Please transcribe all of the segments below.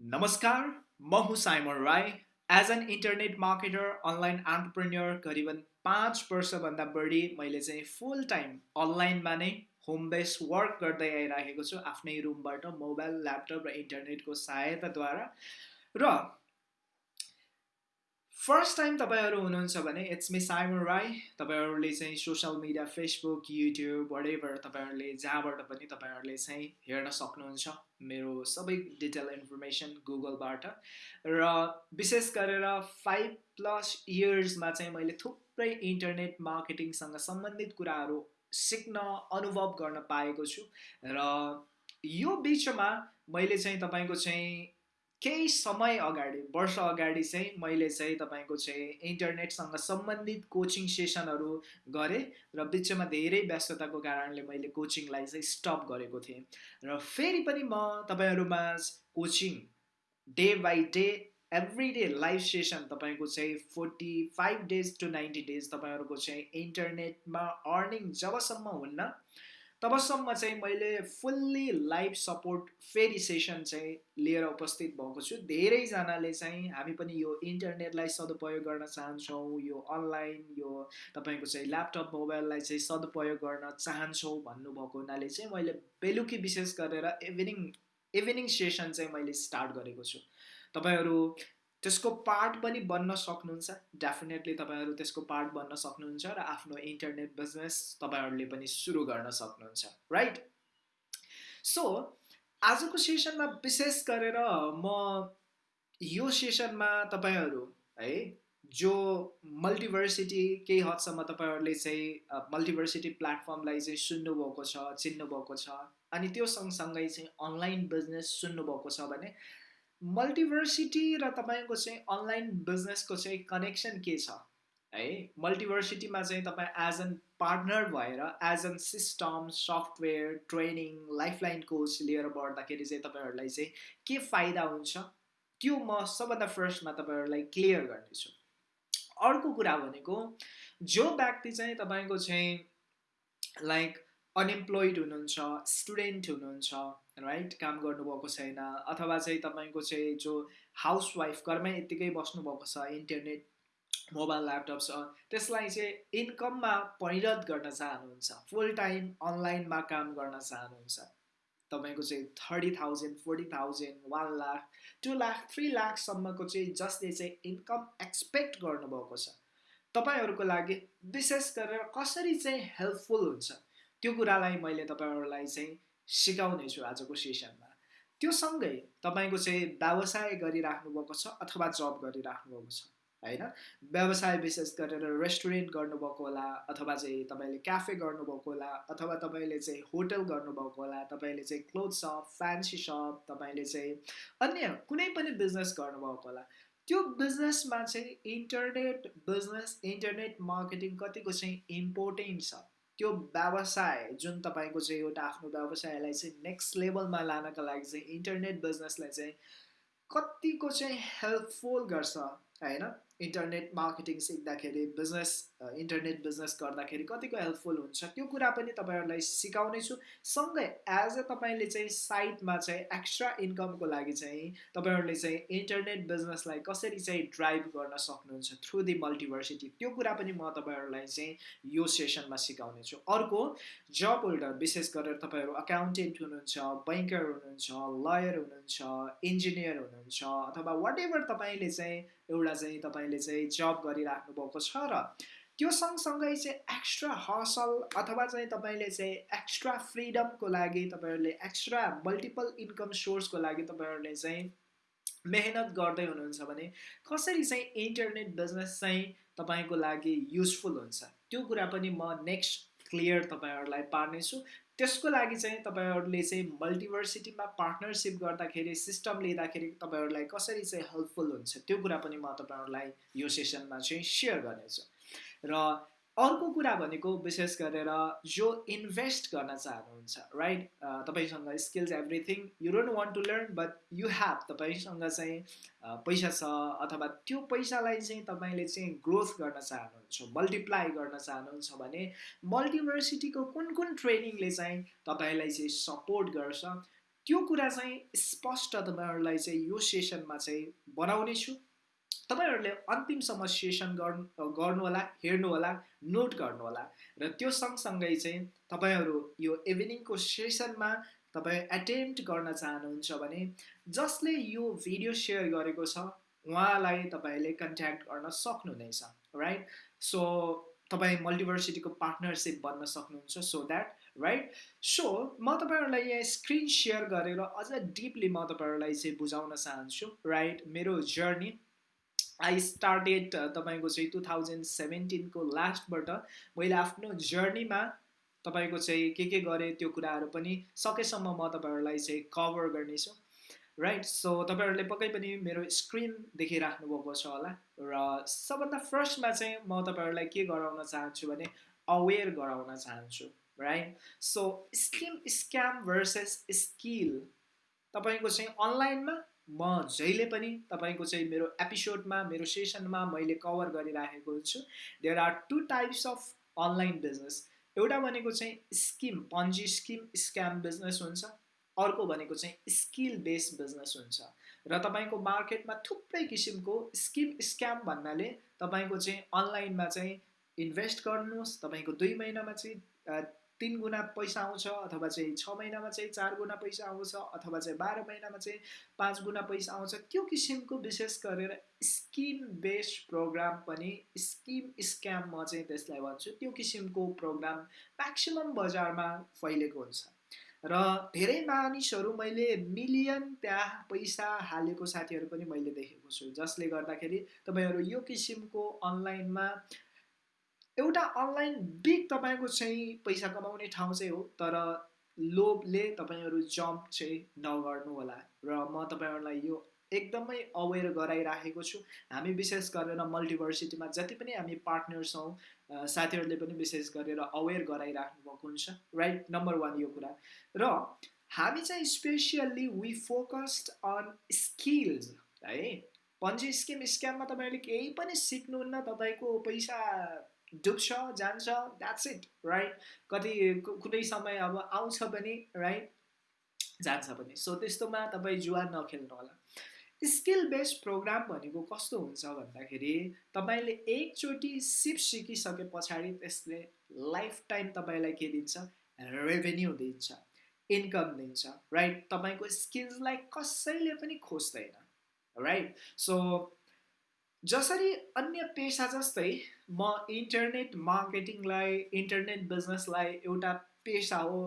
नमस्कार म हुँ Simon Rai. As an internet marketer online entrepreneur करिबन पाँच वर्षभन्दा बढी मैले चाहिँ फुल टाइम अनलाइनमा नै होम बेस वर्क गर्दै आइराखेको छु आफ्नै रुमबाट मोबाइल ल्यापटप र इन्टरनेटको सहायताद्वारा। र फर्स्ट टाइम तपाईँहरू हुनुहुन्छ भने इट्स मी साइमन राई तपाईँहरूले चाहिँ सोसियल मिडिया फेसबुक युट्युब वडेभर तपाईँहरूले जहाँबाट पनि तपाईँहरूले चाहिँ हेर्न सक्नुहुन्छ मेरो सबै डिटेल इन्फर्मेसन गुगलबाट र विशेष गरेर फाइभ प्लस इयर्समा चाहिँ मैले थुप्रै इन्टरनेट मार्केटिङसँग सम्बन्धित कुराहरू सिक्न अनुभव गर्न पाएको छु। र यो बिचमा मैले चाहिँ तपाईँको चाहिँ केही समय अगाडि वर्ष अगाडि चाहिँ मैले चाहिँ तपाईँको चाहिँ इन्टरनेटसँग सम्बन्धित कोचिङ सेसनहरू गरेँ र बिचमा धेरै व्यस्तताको कारणले मैले कोचिङलाई चाहिँ स्टप गरेको थिएँ। र फेरि पनि म तपाईँहरूमा coaching day by day every day live session तपाईँको चाहिँ forty five days to ninety days तपाईँहरूको चाहिँ इन्टरनेटमा अर्निङ जबसम्म हुन्न तबसम्म चाहिँ मैले फुल्ली लाइभ सपोर्ट फेरि सेसन चाहिँ लिएर उपस्थित भएको छु। धेरैजनाले चाहिँ हामी पनि यो इन्टरनेटलाई सदुपयोग गर्न चाहन्छौँ यो अनलाइन यो तपाईँको चाहिँ ल्यापटप मोबाइललाई चाहिँ सदुपयोग गर्न चाहन्छौँ भन्नुभएको हुनाले चाहिँ मैले बेलुकी विशेष गरेर इभिनिङ इभिनिङ सेसन चाहिँ मैले स्टार्ट गरेको छु। तपाईँहरू त्यसको पार्ट पनि बन्न सक्नुहुन्छ। डेफिनेटली तपाईँहरू त्यसको पार्ट बन्न सक्नुहुन्छ र आफ्नो इन्टरनेट बिजनेस तपाईँहरूले पनि सुरु गर्न सक्नुहुन्छ राइट सो आजको सेसनमा विशेष गरेर म यो सेसनमा तपाईँहरू है जो मल्टिभर्सिटी केही हदसम्म तपाईँहरूले चाहिँ मल्टिभर्सिटी प्लेटफर्मलाई चाहिँ सुन्नुभएको छ चिन्नुभएको छ अनि त्यो सँगसँगै चाहिँ अनलाइन बिजनेस सुन्नुभएको छ भने मल्टिभर्सिटी र तपाईँको चाहिँ अनलाइन बिजनेसको चाहिँ कनेक्सन के छ? है मल्टिभर्सिटीमा चाहिँ तपाईँ एज एन पार्टनर भएर as an system software training lifeline coach लिएर बढ्दाखेरि चाहिँ तपाईँहरूलाई चाहिँ के फाइदा हुन्छ? त्यो म सबभन्दा फर्स्टमा तपाईँहरूलाई क्लियर गर्नेछु। अर्को कुरा भनेको जो व्यक्ति चाहिँ तपाईँको चाहिँ लाइक अनइम्प्लोइड हुनुहुन्छ स्टुडेन्ट हुनुहुन्छ राइट काम गर्नुभएको छैन अथवा चाहिँ तपाईँको चाहिँ जो हाउसवाइफ घरमै यत्तिकै बस्नुभएको छ इन्टरनेट मोबाइल ल्यापटप छ त्यसलाई चाहिँ इन्कममा परिणत गर्न चाहनुहुन्छ फुल टाइम अनलाइनमा काम गर्न चाहनुहुन्छ तपाईँको चाहिँ thirty thousand forty thousand one lakh two lakh three लाखसम्मको चाहिँ जसले चाहिँ इन्कम एक्सपेक्ट गर्नुभएको छ तपाईँहरूको लागि विशेष गरेर कसरी चाहिँ हेल्पफुल हुन्छ? त्यो कुरालाई मैले तपाईँहरूलाई चाहिँ सिकाउने छु आजको सेसनमा। त्यो सँगै तपाईँको चाहिँ व्यवसाय गरिराख्नु भएको छ अथवा जब गरिराख्नु भएको छ होइन? व्यवसाय विशेष गरेर रेस्टुरेन्ट गर्नुभएको होला अथवा चाहिँ तपाईँले क्याफे गर्नुभएको होला अथवा तपाईँले चाहिँ होटल गर्नुभएको होला तपाईँले चाहिँ क्लोथ सप फ्यान्सी सप तपाईँले चाहिँ अन्य कुनै पनि बिजनेस गर्नुभएको होला त्यो बिजनेसमा चाहिँ इन्टरनेट बिजनेस इन्टरनेट मार्केटिङ कतिको चाहिँ इम्पोर्टेन्ट छ। त्यो व्यवसाय जुन तपाईँको चाहिँ एउटा आफ्नो व्यवसायलाई चाहिँ नेक्स्ट लेभलमा लानको लागि चाहिँ इन्टरनेट बिजनेसलाई चाहिँ कतिको चाहिँ हेल्पफुल गर्छ होइन? इन्टरनेट मार्केटिङ सिक्दाखेरि बिजनेस इन्टरनेट बिजनेस गर्दाखेरि कतिको हेल्पफुल हुन्छ? त्यो कुरा पनि तपाईँहरूलाई सिकाउने छु सँगै एज अ तपाईँले चाहिँ साइटमा चाहिँ एक्स्ट्रा इन्कमको लागि चाहिँ तपाईँहरूले चाहिँ इन्टरनेट बिजनेसलाई कसरी चाहिँ ड्राइभ गर्न सक्नुहुन्छ थ्रु दि मल्टिभर्सिटी त्यो कुरा पनि म तपाईँहरूलाई चाहिँ यो सेसनमा सिकाउने छु अर्को जब होल्डर विशेष गरेर तपाईँहरू अकाउन्टेन्ट हुनुहुन्छ बैङ्कर हुनुहुन्छ लयर हुनुहुन्छ इन्जिनियर हुनुहुन्छ अथवा वाट एभर तपाईँले चाहिँ एउटा चाहिँ तपाईँले चाहिँ जब गरिराख्नु भएको छ र त्यो सँगसँगै चाहिँ एक्स्ट्रा हसल अथवा चाहिँ तपाईँले चाहिँ एक्स्ट्रा फ्रिडमको लागि तपाईँहरूले एक्स्ट्रा मल्टिपल इन्कम सोर्सको लागि तपाईँहरूले चाहिँ मेहनत गर्दै हुनुहुन्छ भने कसरी चाहिँ इन्टरनेट बिजनेस चाहिँ तपाईँको लागि युजफुल हुन्छ? त्यो कुरा पनि म नेक्स्ट क्लियर तपाईँहरूलाई पार्नेछु। त्यसको लागि चाहिँ तपाईँहरूले चाहिँ मल्टिभर्सिटीमा पार्टनरसिप गर्दाखेरि सिस्टम लिँदाखेरि तपाईँहरूलाई कसरी चाहिँ हेल्पफुल हुन्छ त्यो कुरा पनि म तपाईँहरूलाई यो सेसनमा चाहिँ सेयर गर्नेछु। र अर्को कुरा भनेको विशेष गरेर जो इन्भेस्ट गर्न चाहनुहुन्छ राइट तपाईँसँग skills everything you don't want to learn but you have तपाईँसँग चाहिँ पैसा छ अथवा त्यो पैसालाई चाहिँ तपाईँले चाहिँ ग्रोथ गर्न चाहनुहुन्छ मल्टिप्लाई गर्न चाहनुहुन्छ भने मल्टिभर्सिटीको कुन कुन ट्रेनिङले चाहिँ तपाईँलाई चाहिँ सपोर्ट गर्छ त्यो कुरा चाहिँ स्पष्ट तपाईँहरूलाई चाहिँ यो सेसनमा चाहिँ बनाउने छु तपाईँहरूले अन्तिमसम्म सेसन गर्नु गर्नुहोला हेर्नुहोला नोट गर्नुहोला र त्यो सँगसँगै चाहिँ तपाईँहरू यो इभिनिङको सेसनमा तपाईँ एटेम्प्ट गर्न चाहनुहुन्छ भने जसले यो भिडियो सेयर गरेको छ उहाँलाई तपाईँले कन्ट्याक्ट गर्न सक्नुहुनेछ राइट सो तपाईँ मल्टिभर्सिटीको पार्टनरसिप बन्न सक्नुहुन्छ सो द्याट राइट सो म तपाईँहरूलाई यहाँ स्क्रिन सेयर गरेर अझ डिपली म तपाईँहरूलाई चाहिँ बुझाउन चाहन्छु राइट मेरो जर्नी आई स्टार्टेड तपाईँको चाहिँ टु थाउजन्ड सेभेन्टिनको लास्टबाट मैले आफ्नो जर्नीमा तपाईँको चाहिँ के के गरेँ त्यो कुराहरू पनि सकेसम्म म तपाईँहरूलाई चाहिँ कभर गर्नेछु राइट सो तपाईँहरूले पक्कै पनि मेरो स्क्रिन देखिराख्नु भएको छ होला र सबभन्दा फर्स्टमा चाहिँ म तपाईँहरूलाई के गराउन चाहन्छु भने अवेर गराउन चाहन्छु right so scheme scam versus skill तपाईँको चाहिँ अनलाइनमा म जहिले पनि तपाईँको चाहिँ मेरो एपिसोडमा मेरो सेसनमा मैले कभर गरिराखेको हुन्छु there are two types of online business एउटा भनेको चाहिँ scheme Ponzi scheme scam business हुन्छ। अर्को भनेको चाहिँ स्किल बेस्ड बिजनेस हुन्छ। र तपाईँको मार्केटमा थुप्रै किसिमको स्किम स्क्याम भन्नाले तपाईँको चाहिँ अनलाइनमा चाहिँ इन्भेस्ट गर्नुहोस्। तपाईँको दुई महिनामा चाहिँ तिन गुणा पैसा आउँछ अथवा चाहिँ छ महिनामा चाहिँ चार गुणा पैसा आउँछ अथवा चाहिँ बाह्र महिनामा चाहिँ पाँच गुणा पैसा आउँछ। त्यो किसिमको विशेष गरेर स्किम बेस्ड प्रोग्राम पनि स्किम स्क्याम म चाहिँ त्यसलाई भन्छु त्यो किसिमको प्रोग्राम म्याक्सिमम् बजारमा फैलेको हुन्छ। र धेरै मानिसहरू मैले मिलियन त्यहाँ पैसा हालेको साथीहरू पनि मैले देखेको छु जसले गर्दाखेरि तपाईँहरू यो किसिमको अनलाइनमा एउटा अनलाइन बिग तपाईँको चाहिँ पैसा कमाउने ठाउँ चाहिँ हो तर लोभले तपाईँहरू जम्प चाहिँ नगर्नु होला। र म तपाईँहरूलाई यो एकदमै अवेर गराइराखेको छु। हामी विशेष गरेर मल्टिभर्सिटीमा जति पनि हामी पार्टनर्स छौँ साथीहरूले पनि विशेष गरेर अवेर गराइराख्नु भएको हुन्छ। राइट? नम्बर वान यो कुरा। र हामी चाहिँ specially we focused on skills है? पन्जी स्किम स्क्याममा तपाईँहरूले केही पनि सिक्नुहुन्न तपाईँको पैसा डुब्छ जान्छ द्याट्स इट राइट कति कुनै समय अब आउँछ पनि राइट जान्छ पनि। सो त्यस्तोमा तपाईँ जुवा नखेल्नु होला। स्किल बेस्ड प्रोग्राम भनेको कस्तो हुन्छ भन्दाखेरि तपाईँले एकचोटि सिप सिकिसके पछाडि त्यसले लाइफ टाइम तपाईँलाई के दिन्छ? रेभेन्यू दिन्छ इन्कम दिन्छ राइट तपाईँको स्किल्सलाई कसैले पनि खोज्दैन राइट सो जसरी अन्य पेसा जस्तै म इन्टरनेट मार्केटिङलाई इन्टरनेट बिजनेसलाई एउटा पेसा हो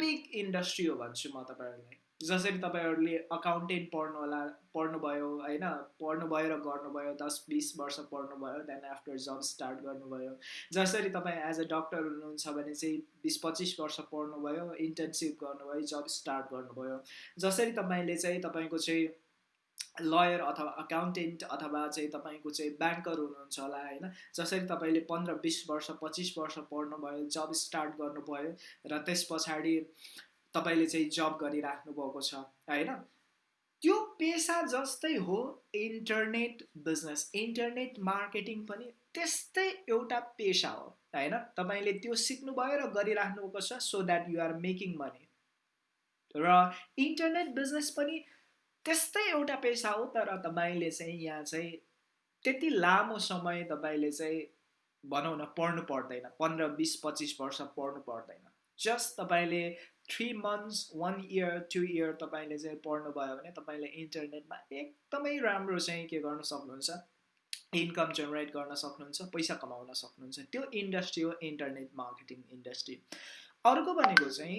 बिग इन्डस्ट्री हो भन्छु म तपाईँहरूलाई। जसरी तपाईँहरूले अकाउन्टेन्ट पढ्नु होला पढ्नुभयो होइन पढ्नुभयो र गर्नुभयो दस बिस वर्ष पढ्नुभयो देन आफ्टर जब स्टार्ट गर्नुभयो। जसरी तपाईँ एज अ डक्टर हुनुहुन्छ भने चाहिँ बिस पच्चिस वर्ष पढ्नुभयो इन्टर्नसिप गर्नुभयो जब स्टार्ट गर्नुभयो। जसरी तपाईँले चाहिँ तपाईँको चाहिँ लयर अथवा अकाउन्टेन्ट अथवा चाहिँ तपाईँको चाहिँ ब्याङ्कर हुनुहुन्छ होला होइन। जसरी तपाईँले पन्ध्र बिस वर्ष पच्चिस वर्ष पढ्नुभयो जब स्टार्ट गर्नुभयो र त्यस पछाडि तपाईँले चाहिँ जब गरिराख्नु भएको छ होइन? त्यो पेसा जस्तै हो इन्टरनेट बिजनेस इन्टरनेट मार्केटिङ पनि त्यस्तै एउटा पेसा हो होइन? तपाईँले त्यो सिक्नुभयो र गरिराख्नु भएको छ so that you are making money र इन्टरनेट बिजनेस पनि त्यस्तै एउटा पेसा हो तर तपाईँले चाहिँ यहाँ चाहिँ त्यति लामो समय तपाईँले चाहिँ भनौँ न पढ्नु पर्दैन। पन्ध्र बिस पच्चिस वर्ष पढ्नु पर्दैन। जस्ट तपाईँले three months one year two year तपाईँले चाहिँ पढ्नुभयो भने तपाईँले इन्टरनेटमा एकदमै राम्रो चाहिँ के गर्न सक्नुहुन्छ? इन्कम जेनेरेट गर्न सक्नुहुन्छ पैसा कमाउन सक्नुहुन्छ। त्यो इन्डस्ट्री हो इन्टरनेट मार्केटिङ इन्डस्ट्री। अर्को भनेको चाहिँ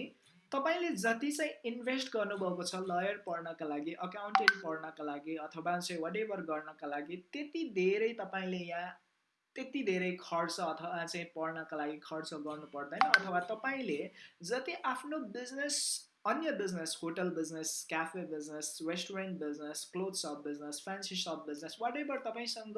तपाईँले जति चाहिँ इन्भेस्ट गर्नुभएको छ लयर पढ्नका लागि अकाउन्टेन्ट पढ्नका लागि अथवा चाहिँ वाट गर्नका लागि त्यति धेरै तपाईँले यहाँ त्यति धेरै खर्च अथवा चाहिँ पढ्नका लागि खर्च गर्नु पर्दैन अथवा तपाईँले जति आफ्नो बिजनेस अन्य business hotel business cafe business restaurant business cloth shop business fancy shop business whatever तपाईँसँग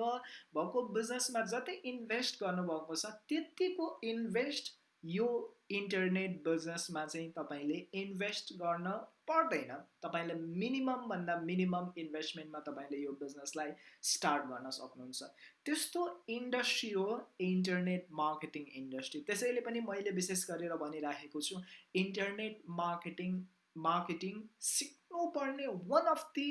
भएको बिजनेसमा जति इन्भेस्ट गर्नुभएको छ त्यतिको इन्भेस्ट यो इन्टरनेट बिजनेसमा चाहिँ तपाईँले इन्भेस्ट गर्न पर्दैन। तपाईँले मिनिममभन्दा मिनिमम इन्भेस्टमेन्टमा तपाईँले यो बिजनेसलाई स्टार्ट गर्न सक्नुहुन्छ। त्यस्तो इन्डस्ट्री हो इन्टरनेट मार्केटिङ इन्डस्ट्री त्यसैले पनि मैले विशेष गरेर भनिराखेको छु इन्टरनेट मार्केटिङ मार्केटिङ सिक्नुपर्ने one of the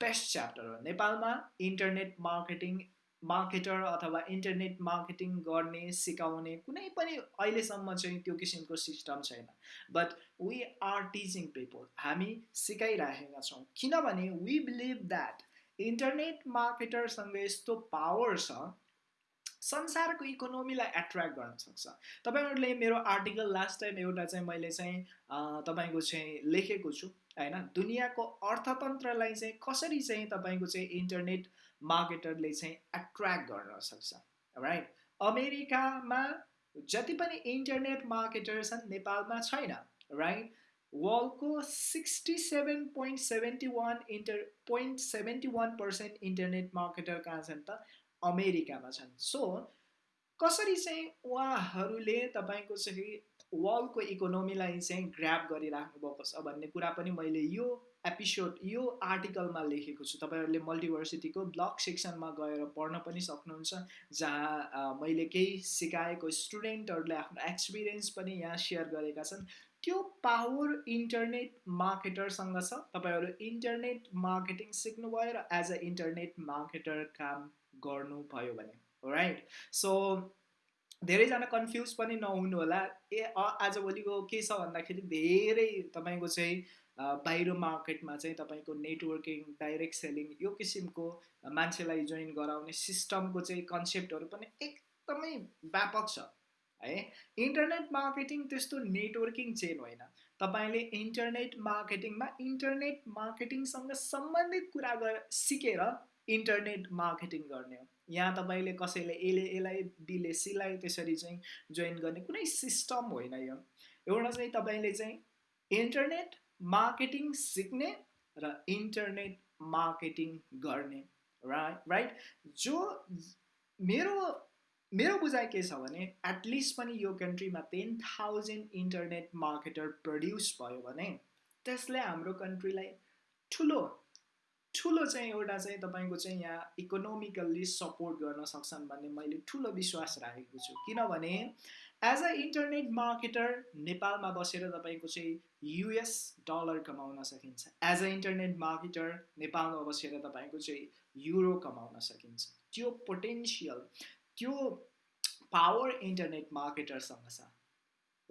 best chapter हो। नेपालमा इन्टरनेट मार्केटिङ मार्केटर अथवा इन्टरनेट मार्केटिङ गर्ने सिकाउने कुनै पनि अहिलेसम्म चाहिँ त्यो किसिमको सिस्टम छैन। But we are teaching people हामी सिकाइराखेका छौँ। किनभने वी बिलिभ द्याट इन्टरनेट मार्केटरसँग यस्तो पावर छ संसारको इकोनोमीलाई एट्र्याक्ट गर्न सक्छ। तपाईँहरूले मेरो आर्टिकल लास्ट टाइम एउटा चाहिँ मैले चाहिँ तपाईँको चाहिँ लेखेको छु होइन? दुनियाँको अर्थतन्त्रलाई चाहिँ कसरी चाहिँ तपाईँको चाहिँ इन्टरनेट मार्केटरले चाहिँ एट्र्याक्ट गर्न सक्छ राइट अमेरिकामा जति पनि इन्टरनेट मार्केटर छन् नेपालमा छैन राइट वर्ल्डको sixty seven point seventy one inter point seventy one percent internet marketer कहाँ छन् त? अमेरिकामा छन्। सो कसरी चाहिँ उहाँहरूले तपाईँको चाहिँ वर्ल्डको इकोनोमीलाई चाहिँ ग्राप गरिराख्नु भएको छ भन्ने कुरा पनि मैले यो एपिसोड यो आर्टिकलमा लेखेको छु। तपाईँहरूले मल्टिभर्सिटीको ब्लग सेक्सनमा गएर पढ्न पनि सक्नुहुन्छ जहाँ मैले केही सिकाएको स्टुडेन्टहरूले आफ्नो एक्सपिरियन्स पनि यहाँ सेयर गरेका छन्। त्यो पावर इन्टरनेट मार्केटरसँग छ। तपाईँहरू इन्टरनेट मार्केटिङ सिक्नुभयो र एज अ इन्टरनेट मार्केटर काम गर्नुभयो भने। राइट सो धेरैजना कन्फ्युज पनि नहुनु होला ए आजभोलिको के छ भन्दाखेरि धेरै तपाईँको चाहिँ बाहिर मार्केटमा चाहिँ तपाईँको नेटवर्किङ डाइरेक्ट सेलिङ यो किसिमको मान्छेलाई जोइन गराउने सिस्टमको चाहिँ कन्सेप्टहरू पनि एकदमै व्यापक छ। है? इन्टरनेट मार्केटिङ त्यस्तो नेटवर्किङ चेन होइन। तपाईँले इन्टरनेट मार्केटिङमा इन्टरनेट मार्केटिङसँग सम्बन्धित कुरा गर सिकेर इन्टरनेट मार्केटिङ गर्ने हो। यहाँ तपाईँले कसैले एले एलाई बीले सीलाई त्यसरी चाहिँ जोइन गर्ने कुनै सिस्टम होइन यो। एउटा चाहिँ तपाईँले चाहिँ इन्टरनेट मार्केटिङ सिक्ने र इन्टरनेट मार्केटिङ गर्ने राइट राइट जो मेरो मेरो बुझाइ के छ भने एटलिस्ट पनि यो कन्ट्रीमा ten thousand internet marketer produce भयो भने त्यसले हाम्रो कन्ट्रीलाई ठुलो ठुलो चाहिँ एउटा चाहिँ तपाईँको चाहिँ यहाँ इकोनोमिकल्ली सपोर्ट गर्न सक्छन् भन्ने मैले ठुलो विश्वास राखेको छु। किनभने एज अ इन्टरनेट मार्केटर नेपालमा बसेर तपाईँको चाहिँ युएस डलर कमाउन सकिन्छ. एज अ इन्टरनेट मार्केटर नेपालमा बसेर तपाईँको चाहिँ युरो कमाउन सकिन्छ. त्यो पोटेन्सियल त्यो पावर इन्टरनेट मार्केटरसँग छ.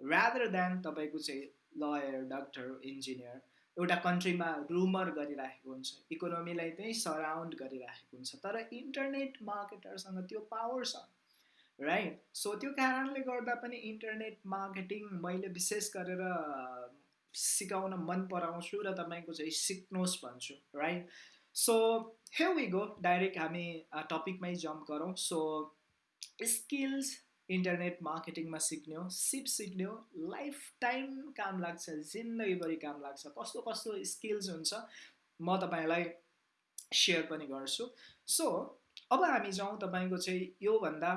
रादर देन तपाईँको चाहिँ लयर डक्टर इन्जिनियर एउटा कन्ट्रीमा रुमर गरिराखेको हुन्छ इकोनोमीलाई चाहिँ सराउन्ड गरिराखेको हुन्छ तर इन्टरनेट मार्केटरसँग त्यो पावर छ। राइट सो त्यो कारणले गर्दा पनि इन्टरनेट मार्केटिङ मैले विशेष गरेर सिकाउन मन पराउँछु र तपाईँको चाहिँ सिक्नुहोस् भन्छु right so hey we go direct हामी टपिकमै जम्प गरौँ. सो स्किल्स इन्टरनेट मार्केटिङमा सिक्ने हो सिप सिक्ने हो लाइफ टाइम काम लाग्छ जिन्दगीभरि काम लाग्छ। कस्तो कस्तो स्किल्स हुन्छ म तपाईँलाई सेयर पनि गर्छु। सो अब हामी जाउँ तपाईँको चाहिँ योभन्दा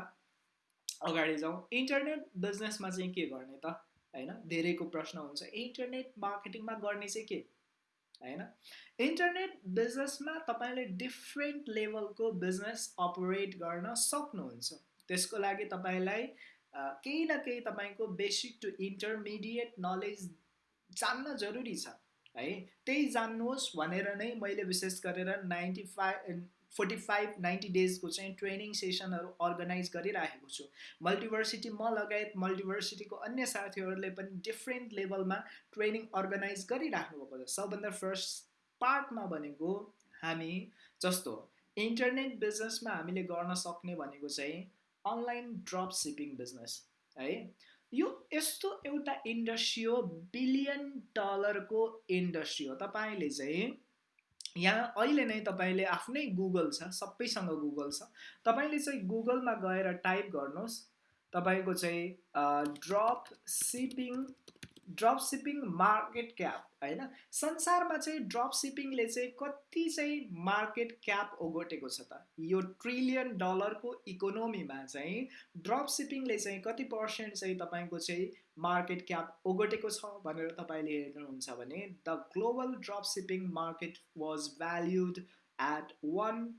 अगाडि जाउँ इन्टरनेट बिजनेसमा चाहिँ के गर्ने त? होइन धेरैको प्रश्न हुन्छ। इन्टरनेट मार्केटिङमा गर्ने चाहिँ के? होइन? इन्टरनेट बिजनेसमा तपाईँले डिफ्रेन्ट लेभलको बिजनेस अपरेट गर्न सक्नुहुन्छ। त्यसको लागि तपाईँलाई केही न केही तपाईँको बेसिक टु इन्टरमिडिएट नलेज जान्न जरुरी छ। है त्यही जान्नुहोस् भनेर नै मैले विशेष गरेर ninety five forty five ninety डेजको चाहिँ ट्रेनिङ सेसनहरू अर्गनाइज गरिराखेको छु। मल्टिभर्सिटी म लगायत मल्टिभर्सिटीको अन्य साथीहरूले पनि डिफ्रेन्ट लेभलमा ट्रेनिङ अर्गनाइज गरिराख्नु भएको छ। सबभन्दा फर्स्ट पार्टमा भनेको हामी जस्तो इन्टरनेट बिजनेसमा हामीले गर्न सक्ने भनेको चाहिँ अनलाइन ड्रप सिपिङ बिजनेस है? यो यस्तो एउटा इन्डस्ट्री हो बिलियन डलरको इन्डस्ट्री हो। तपाईँले चाहिँ यहाँ अहिले नै तपाईँले आफ्नै गुगल छ सबैसँग गुगल छ। तपाईँले चाहिँ गुगलमा गएर टाइप गर्नुहोस्। तपाईँको चाहिँ drop shipping drop shipping market cap होइन? संसारमा चाहिँ ड्रप सिपिङले चाहिँ कति चाहिँ मार्केट क्याप ओगटेको छ त? यो ट्रिलियन डलरको इकोनोमीमा चाहिँ ड्रप सिपिङले चाहिँ कति पर्सेन्ट चाहिँ तपाईँको चाहिँ मार्केट क्याप ओगटेको छ भनेर तपाईँले हेर्नुहुन्छ भने the global drop shipping market was valued at one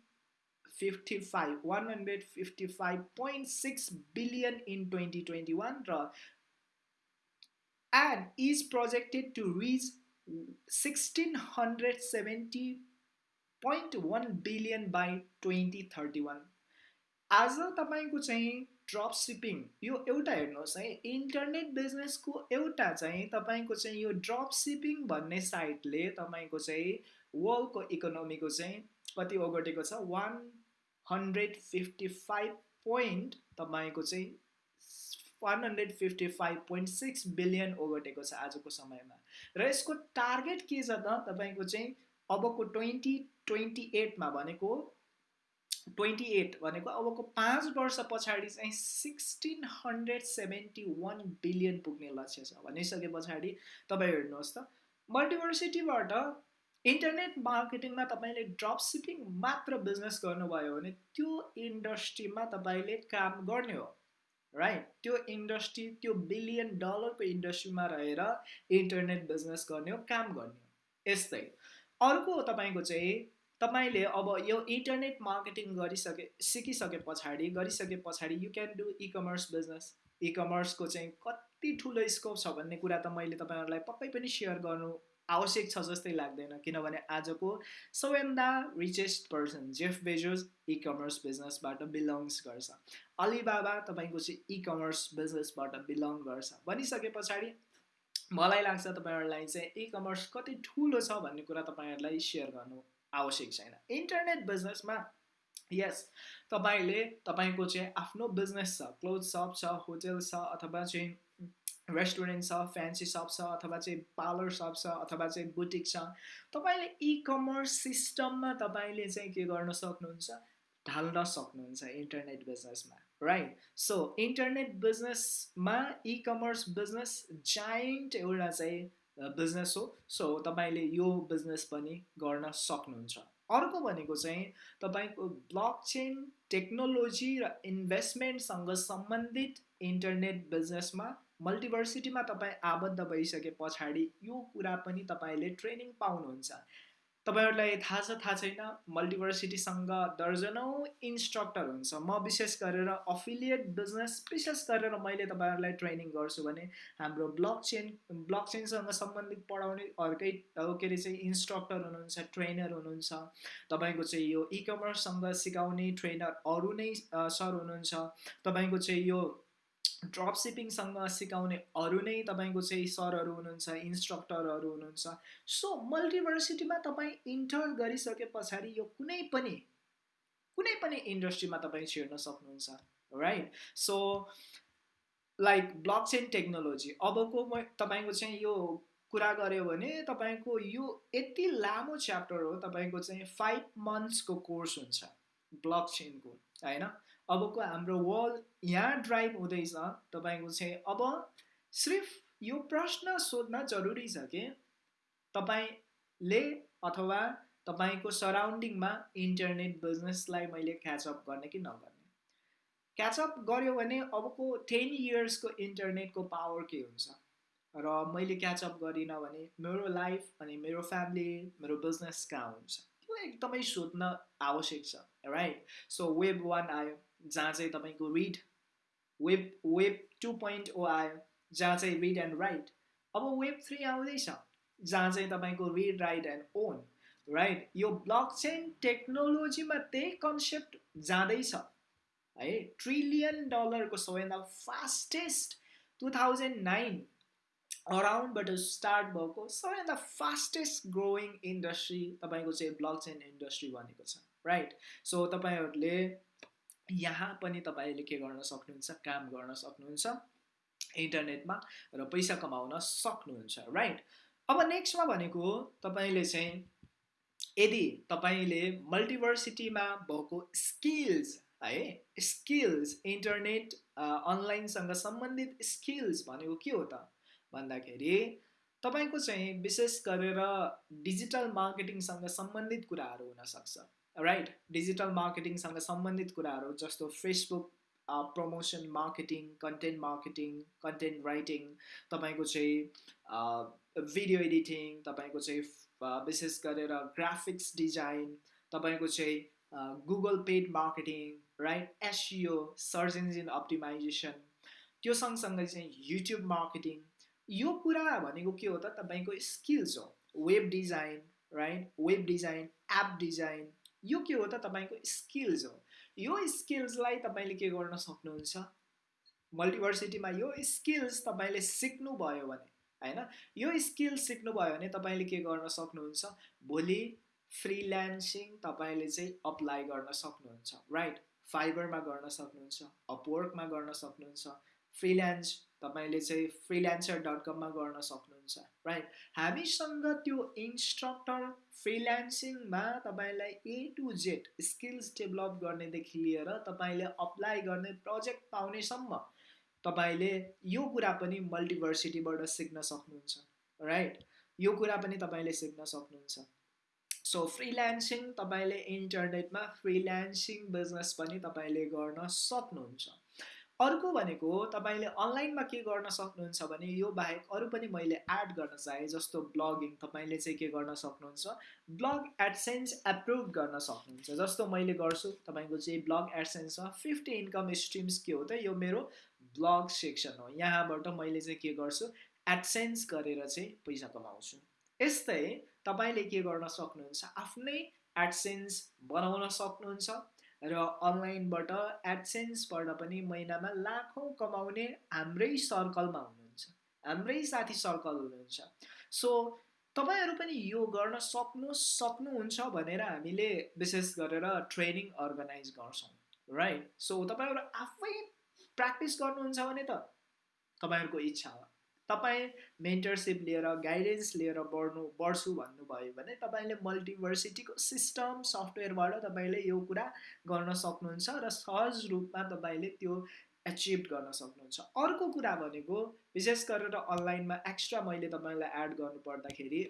fifty five one hundred fifty five point six billion in twenty twenty one र and is projected to reach sixteen hundred seventy point one billion by twenty thirty one आज तपाईँको चाहिँ drop shipping यो एउटा हेर्नुहोस् है internet बिजनेसको एउटा चाहिँ तपाईँको चाहिँ यो ड्रप सिपिङ भन्ने साइटले तपाईँको चाहिँ वर्ल्डको इकोनोमीको चाहिँ कति ओगटेको छ one hundred fifty five point तपाईँको चाहिँ one hundred fifty five point six billion ओगटेको छ आजको समयमा। र यसको टार्गेट के छ त? तपाईँको चाहिँ अबको ट्वेन्टी ट्वेन्टी एटमा भनेको ट्वेन्टी एट भनेको अबको पाँच वर्ष पछाडि चाहिँ sixteen hundred seventy one billion पुग्ने लक्ष्य छ। भनिसके पछाडि तपाईँ हेर्नुहोस् त। मल्टिभर्सिटीबाट इन्टरनेट मार्केटिङमा तपाईँले ड्रप सिपिङ मात्र बिजनेस गर्नुभयो भने त्यो इन्डस्ट्रीमा तपाईँले काम गर्ने हो। राइट त्यो इन्डस्ट्री त्यो बिलियन डलरको इन्डस्ट्रीमा रहेर इन्टरनेट बिजनेस गर्ने हो काम गर्ने हो। यस्तै। अर्को तपाईँको चाहिँ तपाईँले अब यो इन्टरनेट मार्केटिङ गरिसके सिकिसके पछाडि गरिसके पछाडि you can do e commerce business इ कमर्सको चाहिँ कति ठुलो स्कोप छ भन्ने कुरा त मैले तपाईँहरूलाई पक्कै पनि सेयर गर्नु आवश्यक छ जस्तै लाग्दैन किनभने आजको सबैभन्दा richest person Jeff Bezos e commerce बिजनेसबाट belongs गर्छ। अलिबाबा तपाईँको चाहिँ इ कमर्स बिजनेसबाट बिलोङ गर्छ। भनिसके पछाडि मलाई लाग्छ तपाईँहरूलाई चाहिँ इ कमर्स कति ठुलो छ भन्ने कुरा तपाईँहरूलाई सेयर गर्नु आवश्यक छैन। इन्टरनेट बिजनेसमा यस तपाईँले तपाईँको चाहिँ आफ्नो बिजनेस छ क्लोथ सप छ होटेल छ अथवा चाहिँ रेस्टुरेन्ट छ फ्यान्सी सप छ अथवा चाहिँ पार्लर सप छ अथवा चाहिँ बुटिक छ तपाईँले इ कमर्स सिस्टममा तपाईँले चाहिँ के गर्न सक्नुहुन्छ? ढाल्न सक्नुहुन्छ इन्टरनेट बिजनेसमा राइट सो इन्टरनेट बिजनेसमा इ कमर्स बिजनेस जाइन्ट एउटा चाहिँ बिजनेस हो। सो तपाईँले यो बिजनेस पनि गर्न सक्नुहुन्छ। अर्को भनेको चाहिँ तपाईँको ब्लक चेन टेक्नोलोजी र इन्भेस्टमेन्टसँग सम्बन्धित इन्टरनेट बिजनेसमा मल्टिभर्सिटीमा तपाईँ आबद्ध भइसके पछाडि यो कुरा पनि तपाईँले ट्रेनिङ पाउनुहुन्छ। तपाईँहरूलाई थाहा छ थाहा छैन मल्टिभर्सिटीसँग दर्जनौँ इन्स्ट्रक्टर हुन्छ। म विशेष गरेर अफिलिएट बिजनेस विशेष गरेर मैले तपाईँहरूलाई ट्रेनिङ गर्छु भने हाम्रो ब्लक चेन ब्लक चेनसँग सम्बन्धित पढाउने अर्कै के अरे चाहिँ इन्स्ट्रक्टर हुनुहुन्छ ट्रेनर हुनुहुन्छ। तपाईँको चाहिँ यो इ कमर्ससँग सिकाउने ट्रेनर अरू नै सर हुनुहुन्छ। तपाईँको चाहिँ यो ड्रप सिपिङसँग सिकाउने अरू नै तपाईँको चाहिँ सरहरू हुनुहुन्छ इन्स्ट्रक्टरहरू हुनुहुन्छ। सो मल्टिभर्सिटीमा तपाईँ इन्टर गरिसके पछाडि यो कुनै पनि कुनै पनि इन्डस्ट्रीमा तपाईँ छिर्न सक्नुहुन्छ right so like blockchain technology अबको म तपाईँको चाहिँ यो कुरा गऱ्यो भने तपाईँको यो यति लामो च्याप्टर हो तपाईँको चाहिँ फाइभ मन्थ्सको कोर्स हुन्छ ब्लक चेनको होइन? अबको हाम्रो वर्ल्ड यहाँ ड्राइभ हुँदैछ तपाईँको चाहिँ अब सिर्फ यो प्रश्न सोध्न जरुरी छ कि तपाईँले अथवा तपाईँको सराउन्डिङमा इन्टरनेट बिजनेसलाई मैले क्याचअप गर्ने कि नगर्ने? क्याचअप गऱ्यो भने अबको टेन इयर्सको इन्टरनेटको पावर के हुन्छ? र मैले क्याचअप गरिनँ भने मेरो लाइफ अनि मेरो फ्यामिली मेरो बिजनेस कहाँ हुन्छ? त्यो एकदमै सोध्न आवश्यक छ राइट सो वेब वान आयो जहाँ चाहिँ तपाईँको read web web two point o आयो जहाँ चाहिँ रिड एन्ड राइट अब वेब थ्री आउँदैछ जहाँ चाहिँ तपाईँको read write and own right यो ब्लक चेन टेक्नोलोजीमा त्यही कन्सेप्ट जाँदैछ है? ट्रिलियन डलरको सबैभन्दा फास्टेस्ट टु थाउजन्ड नाइन अराउन्डबाट स्टार्ट भएको सबैभन्दा फास्टेस्ट ग्रोइङ इन्डस्ट्री तपाईँको चाहिँ ब्लक चेन इन्डस्ट्री भनेको छ राइट सो तपाईँहरूले यहाँ पनि तपाईँले के गर्न सक्नुहुन्छ काम गर्न सक्नुहुन्छ इन्टरनेटमा र पैसा कमाउन सक्नुहुन्छ राइट अब नेक्स्टमा भनेको तपाईँले चाहिँ यदि तपाईँले मल्टिभर्सिटीमा भएको स्किल्स है स्किल्स इन्टरनेट अनलाइनसँग सम्बन्धित स्किल्स भनेको के हो त? भन्दाखेरि तपाईँको चाहिँ विशेष गरेर डिजिटल मार्केटिङसँग सम्बन्धित कुराहरू हुनसक्छ। राइट डिजिटल मार्केटिङसँग सम्बन्धित कुराहरू जस्तो Facebook promotion marketing content marketing content writing तपाईँको चाहिँ भिडियो एडिटिङ तपाईँको चाहिँ विशेष गरेर ग्राफिक्स डिजाइन तपाईँको चाहिँ Google paid marketing right SEO search engine optimisation त्यो सँगसँगै चाहिँ युट्युब मार्केटिङ यो कुरा भनेको के हो त? तपाईँको स्किल्स हो। Web design right web design app design यो के हो त तपाईँको स्किल्स हो। यो स्किल्सलाई तपाईँले के गर्न सक्नुहुन्छ? मल्टिभर्सिटीमा यो स्किल्स तपाईँले सिक्नुभयो भने होइन? यो स्किल्स सिक्नुभयो भने तपाईँले के गर्न सक्नुहुन्छ? भोलि फ्रिल्यान्सिङ तपाईँले चाहिँ अप्लाई गर्न सक्नुहुन्छ राइट फाइबरमा गर्न सक्नुहुन्छ अपवर्कमा गर्न सक्नुहुन्छ फ्रिल्यान्स तपाईँले चाहिँ फ्रिल्यान्सर डट कममा गर्न सक्नुहुन्छ राइट हामीसँग त्यो इन्स्ट्रक्टर फ्रिल्यान्सिङमा तपाईँलाई A to Z skills develop गर्नेदेखि लिएर तपाईँले अप्लाई गर्ने प्रोजेक्ट पाउनेसम्म तपाईँले यो कुरा पनि मल्टिभर्सिटीबाट सिक्न सक्नुहुन्छ राइट यो कुरा पनि तपाईँले सिक्न सक्नुहुन्छ। सो फ्रिल्यान्सिङ तपाईँले इन्टरनेटमा फ्रिल्यान्सिङ बिजनेस पनि तपाईँले गर्न सक्नुहुन्छ। अर्को भनेको तपाईँले अनलाइनमा के गर्न सक्नुहुन्छ भने यो बाहेक अरू पनि मैले एड गर्न चाहेँ जस्तो ब्लगिङ तपाईँले चाहिँ के गर्न सक्नुहुन्छ? ब्लग एडसेन्स एप्रुभ गर्न सक्नुहुन्छ। जस्तो मैले गर्छु तपाईँको चाहिँ ब्लग एडसेन्स छ फिफ्टी इन्कम स्ट्रिम्स के हो त? यो मेरो ब्लग सेक्सन हो। यहाँबाट मैले चाहिँ के गर्छु? एडसेन्स गरेर चाहिँ पैसा कमाउँछु। यस्तै तपाईँले के गर्न सक्नुहुन्छ? आफ्नै एडसेन्स बनाउन सक्नुहुन्छ। र अनलाइनबाट एडसेन्सबाट पनि महिनामा लाखौँ कमाउने हाम्रै सर्कलमा हुनुहुन्छ हाम्रै साथी सर्कल हुनुहुन्छ। सो तपाईँहरू पनि यो गर्न सक्नु सक्नुहुन्छ भनेर हामीले विशेष गरेर ट्रेनिङ अर्गनाइज गर्छौँ राइट सो तपाईँहरू आफै प्र्याक्टिस गर्नुहुन्छ भने त तपाईँहरूको इच्छा हो। तपाईँ मेन्टरसिप लिएर गाइडेन्स लिएर बढ्नु बढ्छु भन्नुभयो भने तपाईँले मल्टिभर्सिटीको सिस्टम सफ्टवेयरबाट तपाईँले यो कुरा गर्न सक्नुहुन्छ र सहज रूपमा तपाईँले त्यो एचिभ गर्न सक्नुहुन्छ। अर्को कुरा भनेको विशेष गरेर अनलाइनमा एक्स्ट्रा मैले तपाईँलाई एड गर्नु पर्दाखेरि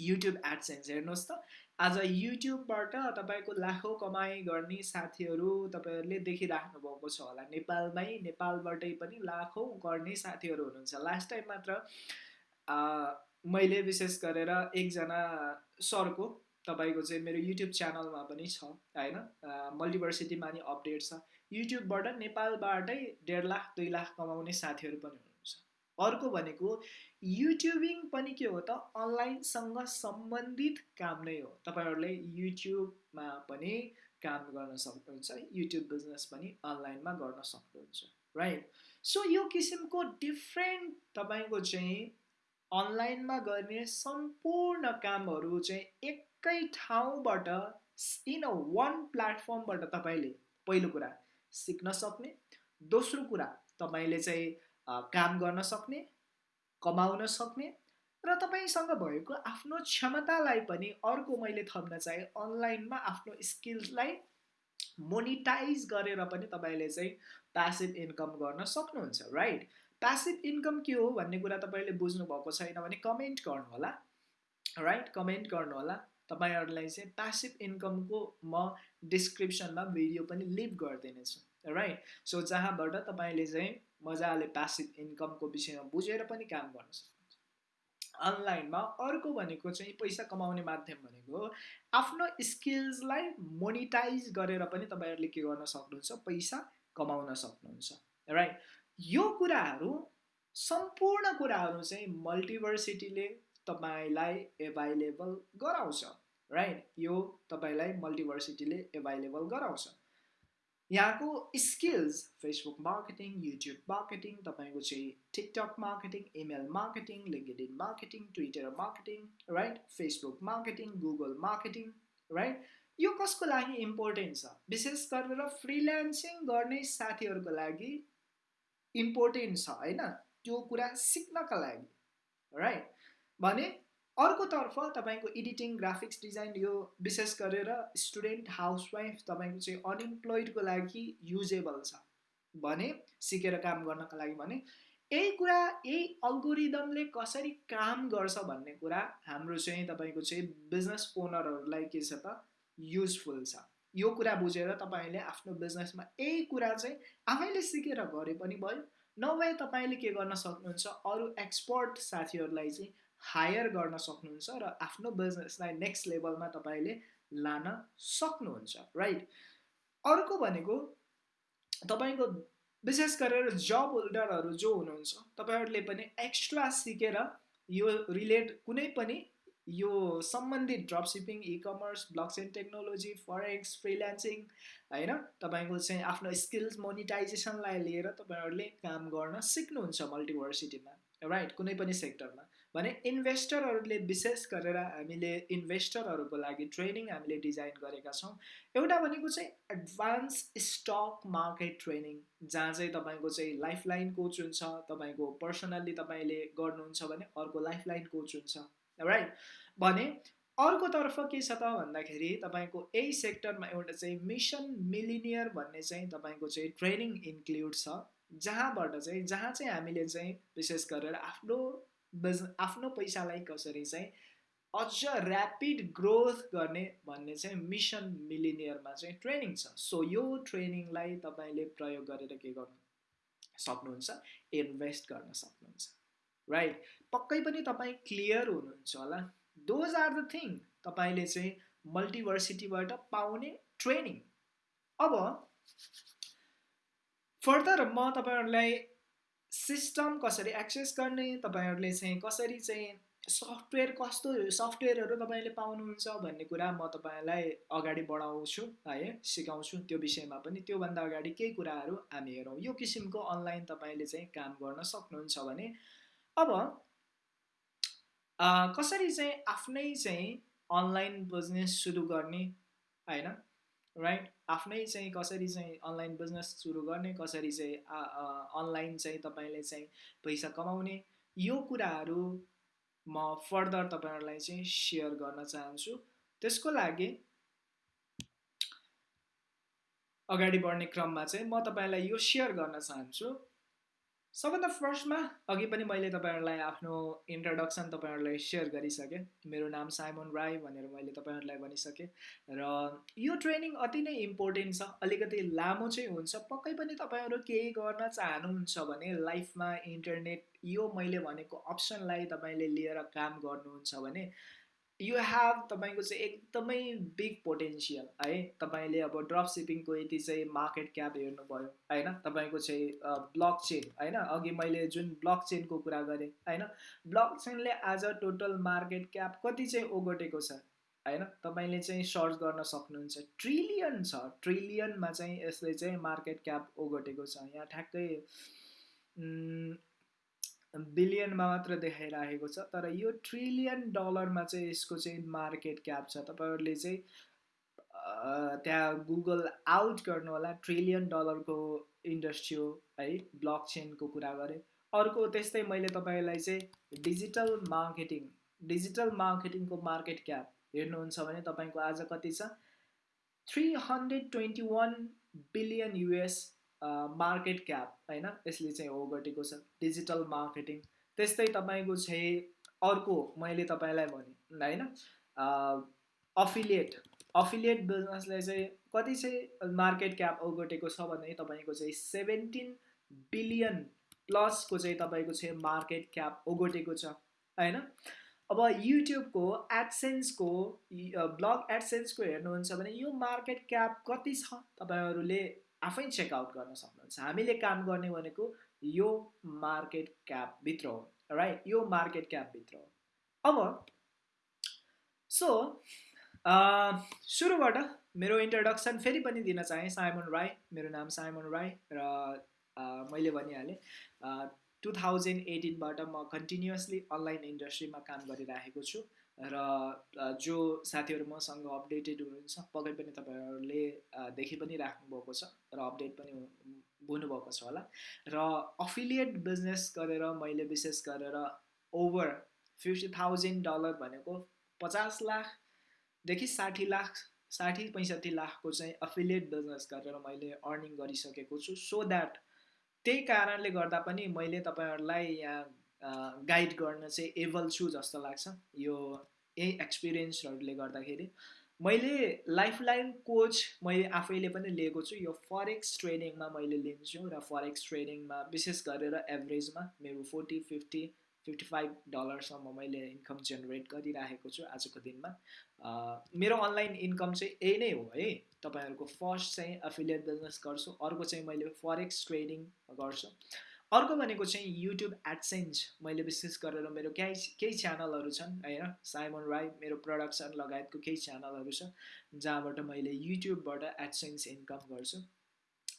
युट्युब एडसेन्स हेर्नुहोस् त। आज युट्युबबाट तपाईँको लाखौँ कमाइ गर्ने साथीहरू तपाईँहरूले देखिराख्नु भएको छ होला। नेपालमै नेपालबाटै पनि लाखौँ गर्ने साथीहरू हुनुहुन्छ। लास्ट टाइम मात्र मैले विशेष गरेर एकजना सरको तपाईँको चाहिँ मेरो युट्युब च्यानलमा पनि छ होइन? मल्टिभर्सिटीमा नि अपडेट छ। युट्युबबाट नेपालबाटै डेढ लाख दुई लाख कमाउने साथीहरू पनि हुनुहुन्छ। अर्को भनेको युट्युबिङ पनि के हो त? अनलाइनसँग सम्बन्धित काम नै हो। तपाईँहरूले युट्युबमा पनि काम गर्न सक्नुहुन्छ युट्युब बिजनेस पनि अनलाइनमा गर्न सक्नुहुन्छ राइट सो यो किसिमको डिफ्रेन्ट तपाईँको चाहिँ अनलाइनमा गर्ने सम्पूर्ण कामहरू चाहिँ एकै ठाउँबाट इन अ वान प्लेटफर्मबाट तपाईँले पहिलो कुरा सिक्न सक्ने दोस्रो कुरा तपाईँले चाहिँ काम गर्न सक्ने कमाउन सक्ने र तपाईँसँग भएको आफ्नो क्षमतालाई पनि अर्को मैले थप्न चाहेँ अनलाइनमा आफ्नो स्किल्सलाई मोनिटाइज गरेर पनि तपाईँले चाहिँ प्यासिभ इन्कम गर्न सक्नुहुन्छ राइट प्यासिभ इन्कम के हो भन्ने कुरा तपाईँले बुझ्नु भएको छैन भने कमेन्ट गर्नु होला राइट कमेन्ट गर्नु होला तपाईँहरूलाई चाहिँ प्यासिभ इन्कमको म डिस्क्रिप्सनमा भिडियो पनि लिभ गरिदिनेछु राइट सो जहाँबाट तपाईँले चाहिँ मजाले प्यासिभ इन्कमको विषयमा बुझेर पनि काम गर्न सक्नुहुन्छ। अनलाइनमा अर्को भनेको चाहिँ पैसा कमाउने माध्यम भनेको आफ्नो स्किल्सलाई मोनिटाइज गरेर पनि तपाईँहरूले के गर्न सक्नुहुन्छ पैसा कमाउन सक्नुहुन्छ राइट यो कुराहरू सम्पूर्ण कुराहरू चाहिँ मल्टिभर्सिटीले तपाईँलाई एभाइलेबल गराउँछ राइट यो तपाईँलाई मल्टिभर्सिटीले एभाइलेबल गराउँछ। यहाँको skills Facebook marketing YouTube marketing तपाईँको चाहिँ TikTok marketing email marketing LinkedIn marketing Twitter marketing right Facebook marketing Google marketing right यो कसको लागि इम्पोर्टेन्ट छ? विशेष गरेर फ्रिल्यान्सिङ गर्ने साथीहरूको लागि इम्पोर्टेन्ट छ होइन? त्यो कुरा सिक्नका लागि राइट भने अर्कोतर्फ तपाईँको एडिटिङ ग्राफिक्स डिजाइन यो विशेष गरेर स्टुडेन्ट हाउसवाइफ तपाईँको चाहिँ अनइम्प्लोइडको लागि युजेबल छ भने सिकेर काम गर्नको लागि भने यही कुरा यही अल्गोरिदमले कसरी काम गर्छ भन्ने कुरा हाम्रो चाहिँ तपाईँको चाहिँ बिजनेस ओनरहरूलाई के छ त युजफुल छ। यो कुरा बुझेर तपाईँले आफ्नो बिजनेसमा यही कुरा चाहिँ आफैले सिकेर गरे पनि भयो। नभए तपाईँले के गर्न सक्नुहुन्छ अरू एक्सपर्ट साथीहरूलाई चाहिँ हायर गर्न सक्नुहुन्छ र आफ्नो बिजनेसलाई नेक्स्ट लेभलमा तपाईँले लान सक्नुहुन्छ राइट अर्को भनेको तपाईँको विशेष गरेर जब होल्डरहरू जो हुनुहुन्छ तपाईँहरूले पनि एक्स्ट्रा सिकेर यो रिलेट कुनै पनि यो सम्बन्धित drop shipping e commerce blockchain technology forex freelancing होइन? तपाईँको चाहिँ आफ्नो स्किल्स मोनिटाइजेसनलाई लिएर तपाईँहरूले काम गर्न सिक्नुहुन्छ मल्टिभर्सिटीमा राइट कुनै पनि सेक्टरमा भने इन्भेस्टरहरूले विशेष गरेर हामीले इन्भेस्टरहरूको लागि ट्रेनिङ हामीले डिजाइन गरेका छौँ। एउटा भनेको चाहिँ एडभान्स स्टक मार्केट ट्रेनिङ जहाँ चाहिँ तपाईँको चाहिँ लाइफ लाइन कोच हुन्छ तपाईँको पर्सनल्ली तपाईँले गर्नुहुन्छ भने अर्को लाइफ लाइन कोच हुन्छ राइट भने अर्कोतर्फ के छ त भन्दाखेरि तपाईँको यही सेक्टरमा एउटा चाहिँ मिसन मिलिनियर भन्ने चाहिँ तपाईँको चाहिँ ट्रेनिङ इन्क्लुड छ जहाँबाट चाहिँ जहाँ चाहिँ हामीले चाहिँ विशेष गरेर आफ्नो बिज आफ्नो पैसालाई कसरी चाहिँ अझ ऱ्यापिड ग्रोथ गर्ने भन्ने चाहिँ मिसन मिलिनियरमा चाहिँ ट्रेनिङ छ। सो यो ट्रेनिङलाई तपाईँले प्रयोग गरेर के गर्नु सक्नुहुन्छ? इन्भेस्ट गर्न सक्नुहुन्छ। राइट पक्कै पनि तपाईँ क्लियर हुनुहुन्छ होला। दोज आर द थिङ तपाईँले चाहिँ मल्टिभर्सिटीबाट पाउने ट्रेनिङ अब फर्दर म तपाईँहरूलाई सिस्टम कसरी एक्सेस गर्ने तपाईँहरूले चाहिँ कसरी चाहिँ सफ्टवेयर कस्तो सफ्टवेयरहरू तपाईँले पाउनुहुन्छ भन्ने कुरा म तपाईँलाई अगाडि बढाउँछु है सिकाउँछु त्यो विषयमा पनि। त्योभन्दा अगाडि केही कुराहरू हामी हेरौँ। यो किसिमको अनलाइन तपाईँले चाहिँ काम गर्न सक्नुहुन्छ भने अब कसरी चाहिँ आफ्नै चाहिँ अनलाइन बिजनेस सुरु गर्ने होइन? राइट आफ्नै चाहिँ कसरी चाहिँ अनलाइन बिजनेस सुरु गर्ने कसरी चाहिँ अनलाइन चाहिँ तपाईँले चाहिँ पैसा कमाउने यो कुराहरू म फर्दर तपाईँहरूलाई चाहिँ सेयर गर्न चाहन्छु। त्यसको लागि अगाडि बढ्ने क्रममा चाहिँ म तपाईँलाई यो सेयर गर्न चाहन्छु। सबभन्दा फर्स्टमा अघि पनि मैले तपाईँहरूलाई आफ्नो इन्ट्रोडक्सन तपाईँहरूलाई सेयर गरिसकेँ। मेरो नाम साइमन राई भनेर मैले तपाईँहरूलाई भनिसकेँ र यो ट्रेनिङ अति नै इम्पोर्टेन्ट छ अलिकति लामो चाहिँ हुन्छ पक्कै पनि तपाईँहरू केही गर्न चाहनुहुन्छ भने लाइफमा इन्टरनेट यो मैले भनेको अप्सनलाई तपाईँले लिएर काम गर्नुहुन्छ भने यु हेभ तपाईँको चाहिँ एकदमै बिग पोटेन्सियल है? तपाईँले अब ड्रप सिपिङको यति चाहिँ मार्केट क्याप हेर्नुभयो होइन? तपाईँको चाहिँ ब्लक चेन होइन? अघि मैले जुन ब्लक चेनको कुरा गरेँ होइन? ब्लक चेनले आज टोटल मार्केट क्याप कति चाहिँ ओगटेको छ होइन? तपाईँले चाहिँ सर्च गर्न सक्नुहुन्छ। ट्रिलियन छ। ट्रिलियनमा चाहिँ यसले चाहिँ मार्केट क्याप ओगटेको छ। यहाँ ठ्याक्कै बिलियनमा मात्र देखाइरहेको छ। तर यो ट्रिलियन डलरमा चाहिँ यसको चाहिँ मार्केट क्याप छ। तपाईँहरूले चाहिँ त्यहाँ गुगल आउट गर्नु होला ट्रिलियन डलरको इन्डस्ट्री हो है ब्लक चेनको कुरा गरेँ अर्को त्यस्तै मैले तपाईँलाई चाहिँ डिजिटल मार्केटिङ डिजिटल मार्केटिङको मार्केट क्याप हेर्नुहुन्छ भने तपाईँको आज कति छ? Three hundred twenty one billion US market cap होइन यसले चाहिँ ओगटेको छ। डिजिटल मार्केटिङ त्यस्तै तपाईँको चाहिँ अर्को मैले तपाईँलाई भने होइन अफिलिएट अफिलिएट बिजनेसलाई चाहिँ कति चाहिँ मार्केट क्याप ओगटेको छ भने तपाईँको चाहिँ सेभेन्टिन बिलियन प्लसको चाहिँ तपाईँको चाहिँ मार्केट क्याप ओगटेको छ होइन अब युट्युबको एडसेन्सको ब्लग एडसेन्सको हेर्नुहुन्छ भने यो मार्केट क्याप कति छ तपाईँहरूले आफै चेकआउट गर्न सक्नुहुन्छ। हामीले काम गर्ने भनेको यो मार्केट क्यापभित्र हो राइट यो मार्केट क्यापभित्र हो। अब सो सुरुबाट मेरो इन्ट्रोडक्सन फेरि पनि दिन चाहेँ। साइमन राई मेरो नाम साइमन राई र मैले भनिहालेँ टु थाउजन्ड एटिनबाट म कन्टिन्युसली अनलाइन इन्डस्ट्रीमा काम गरिराखेको छु। र जो साथीहरू मसँग अपडेटेड हुनुहुन्छ पक्कै पनि तपाईँहरूले देखि पनि राख्नुभएको छ र अपडेट पनि हुनुभएको छ होला। र अफिलिएट बिजनेस गरेर मैले विशेष गरेर ओभर फिफ्टी थाउजन्ड डलर भनेको पचास लाखदेखि साठी लाख साठी पैँसठी लाखको चाहिँ अफिलिएट बिजनेस गरेर मैले अर्निङ गरिसकेको छु। सो द्याट त्यही कारणले गर्दा पनि मैले तपाईँहरूलाई यहाँ गाइड गर्न चाहिँ एबल छु जस्तो लाग्छ यो यही एक्सपिरियन्सहरूले गर्दाखेरि। मैले लाइफ लाइन कोच मैले आफैले पनि लिएको छु। यो फरेक्स ट्रेनिङमा मैले लिन्छु र फरेक्स ट्रेनिङमा विशेष गरेर एभरेजमा मेरो फोर्टी फिफ्टी फिफ्टी फाइभ डलरसम्म मैले इन्कम जेनेरेट गरिराखेको छु आजको दिनमा। मेरो अनलाइन इन्कम चाहिँ यही नै हो है। तपाईँहरूको फर्स्ट चाहिँ एफिलिएट बिजनेस गर्छु। अर्को चाहिँ मैले फरेक्स ट्रेडिङ गर्छु। अर्को भनेको चाहिँ युट्युब एडसेन्स मैले विशेष गरेर मेरो केही केही च्यानलहरू छन् होइन? साइमन राई मेरो प्रडक्सन लगायतको केही च्यानलहरू छ जहाँबाट मैले युट्युबबाट एडसेन्स इन्कम गर्छु।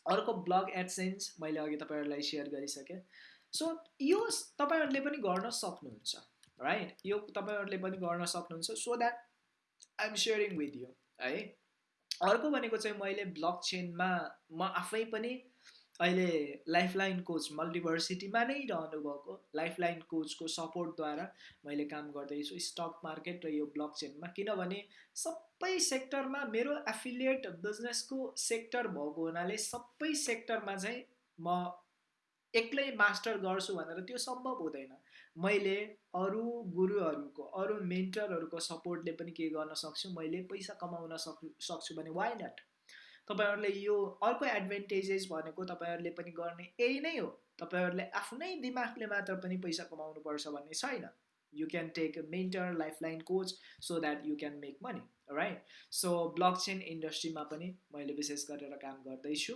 अर्को ब्लग एडसेन्स मैले अघि तपाईँहरूलाई सेयर गरिसकेँ। सो यो तपाईँहरूले पनि गर्न सक्नुहुन्छ राइट यो तपाईँहरूले पनि गर्न सक्नुहुन्छ so that I'm sharing with you है? अर्को भनेको चाहिँ मैले ब्लक चेनमा म आफै पनि अहिले लाइफलाइन कोच मल्टिभर्सिटीमा नै रहनुभएको लाइफलाइन कोचको सपोर्टद्वारा मैले काम गर्दैछु स्टक मार्केट र यो ब्लक चेनमा किनभने सबै सेक्टरमा मेरो एफिलिएट बिजनेसको सेक्टर भएको हुनाले सबै सेक्टरमा चाहिँ म एक्लै मास्टर गर्छु भनेर त्यो सम्भव हुँदैन। मैले अरू गुरुहरूको अरू मेन्टरहरूको सपोर्टले पनि के गर्न सक्छु मैले पैसा कमाउन सक् सक्छु भने वाइ नट तपाईँहरूले यो अर्को एडभान्टेजेस भनेको तपाईँहरूले पनि गर्ने यही नै हो। तपाईँहरूले आफ्नै दिमागले मात्र पनि पैसा कमाउनु पर्छ भन्ने छैन। You can take mentor lifeline coach so that you can make money right so blockchain इन्डस्ट्रीमा पनि मैले विशेष गरेर काम गर्दैछु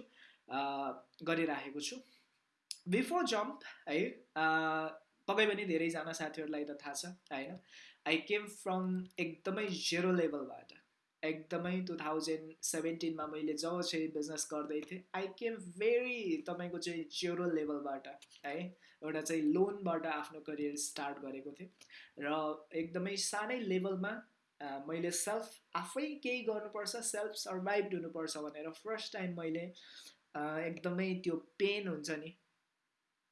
गरिराखेको छु। बिफोर जम्प है तपाईँ पनि धेरैजना साथीहरूलाई त थाहा छ होइन? आई केम फ्रम एकदमै जेरो लेभलबाट एकदमै टु थाउजन्ड सेभेन्टिनमा मैले जब चाहिँ बिजनेस गर्दै थिएँ आई केम भेरी तपाईँको चाहिँ जेरो लेभलबाट है एउटा चाहिँ लोनबाट आफ्नो करियर स्टार्ट गरेको थिएँ। र एकदमै सानै लेभलमा मैले सेल्फ आफै केही गर्नुपर्छ सेल्फ सर्भाइभ हुनुपर्छ भनेर फर्स्ट टाइम मैले एकदमै त्यो पेन हुन्छ नि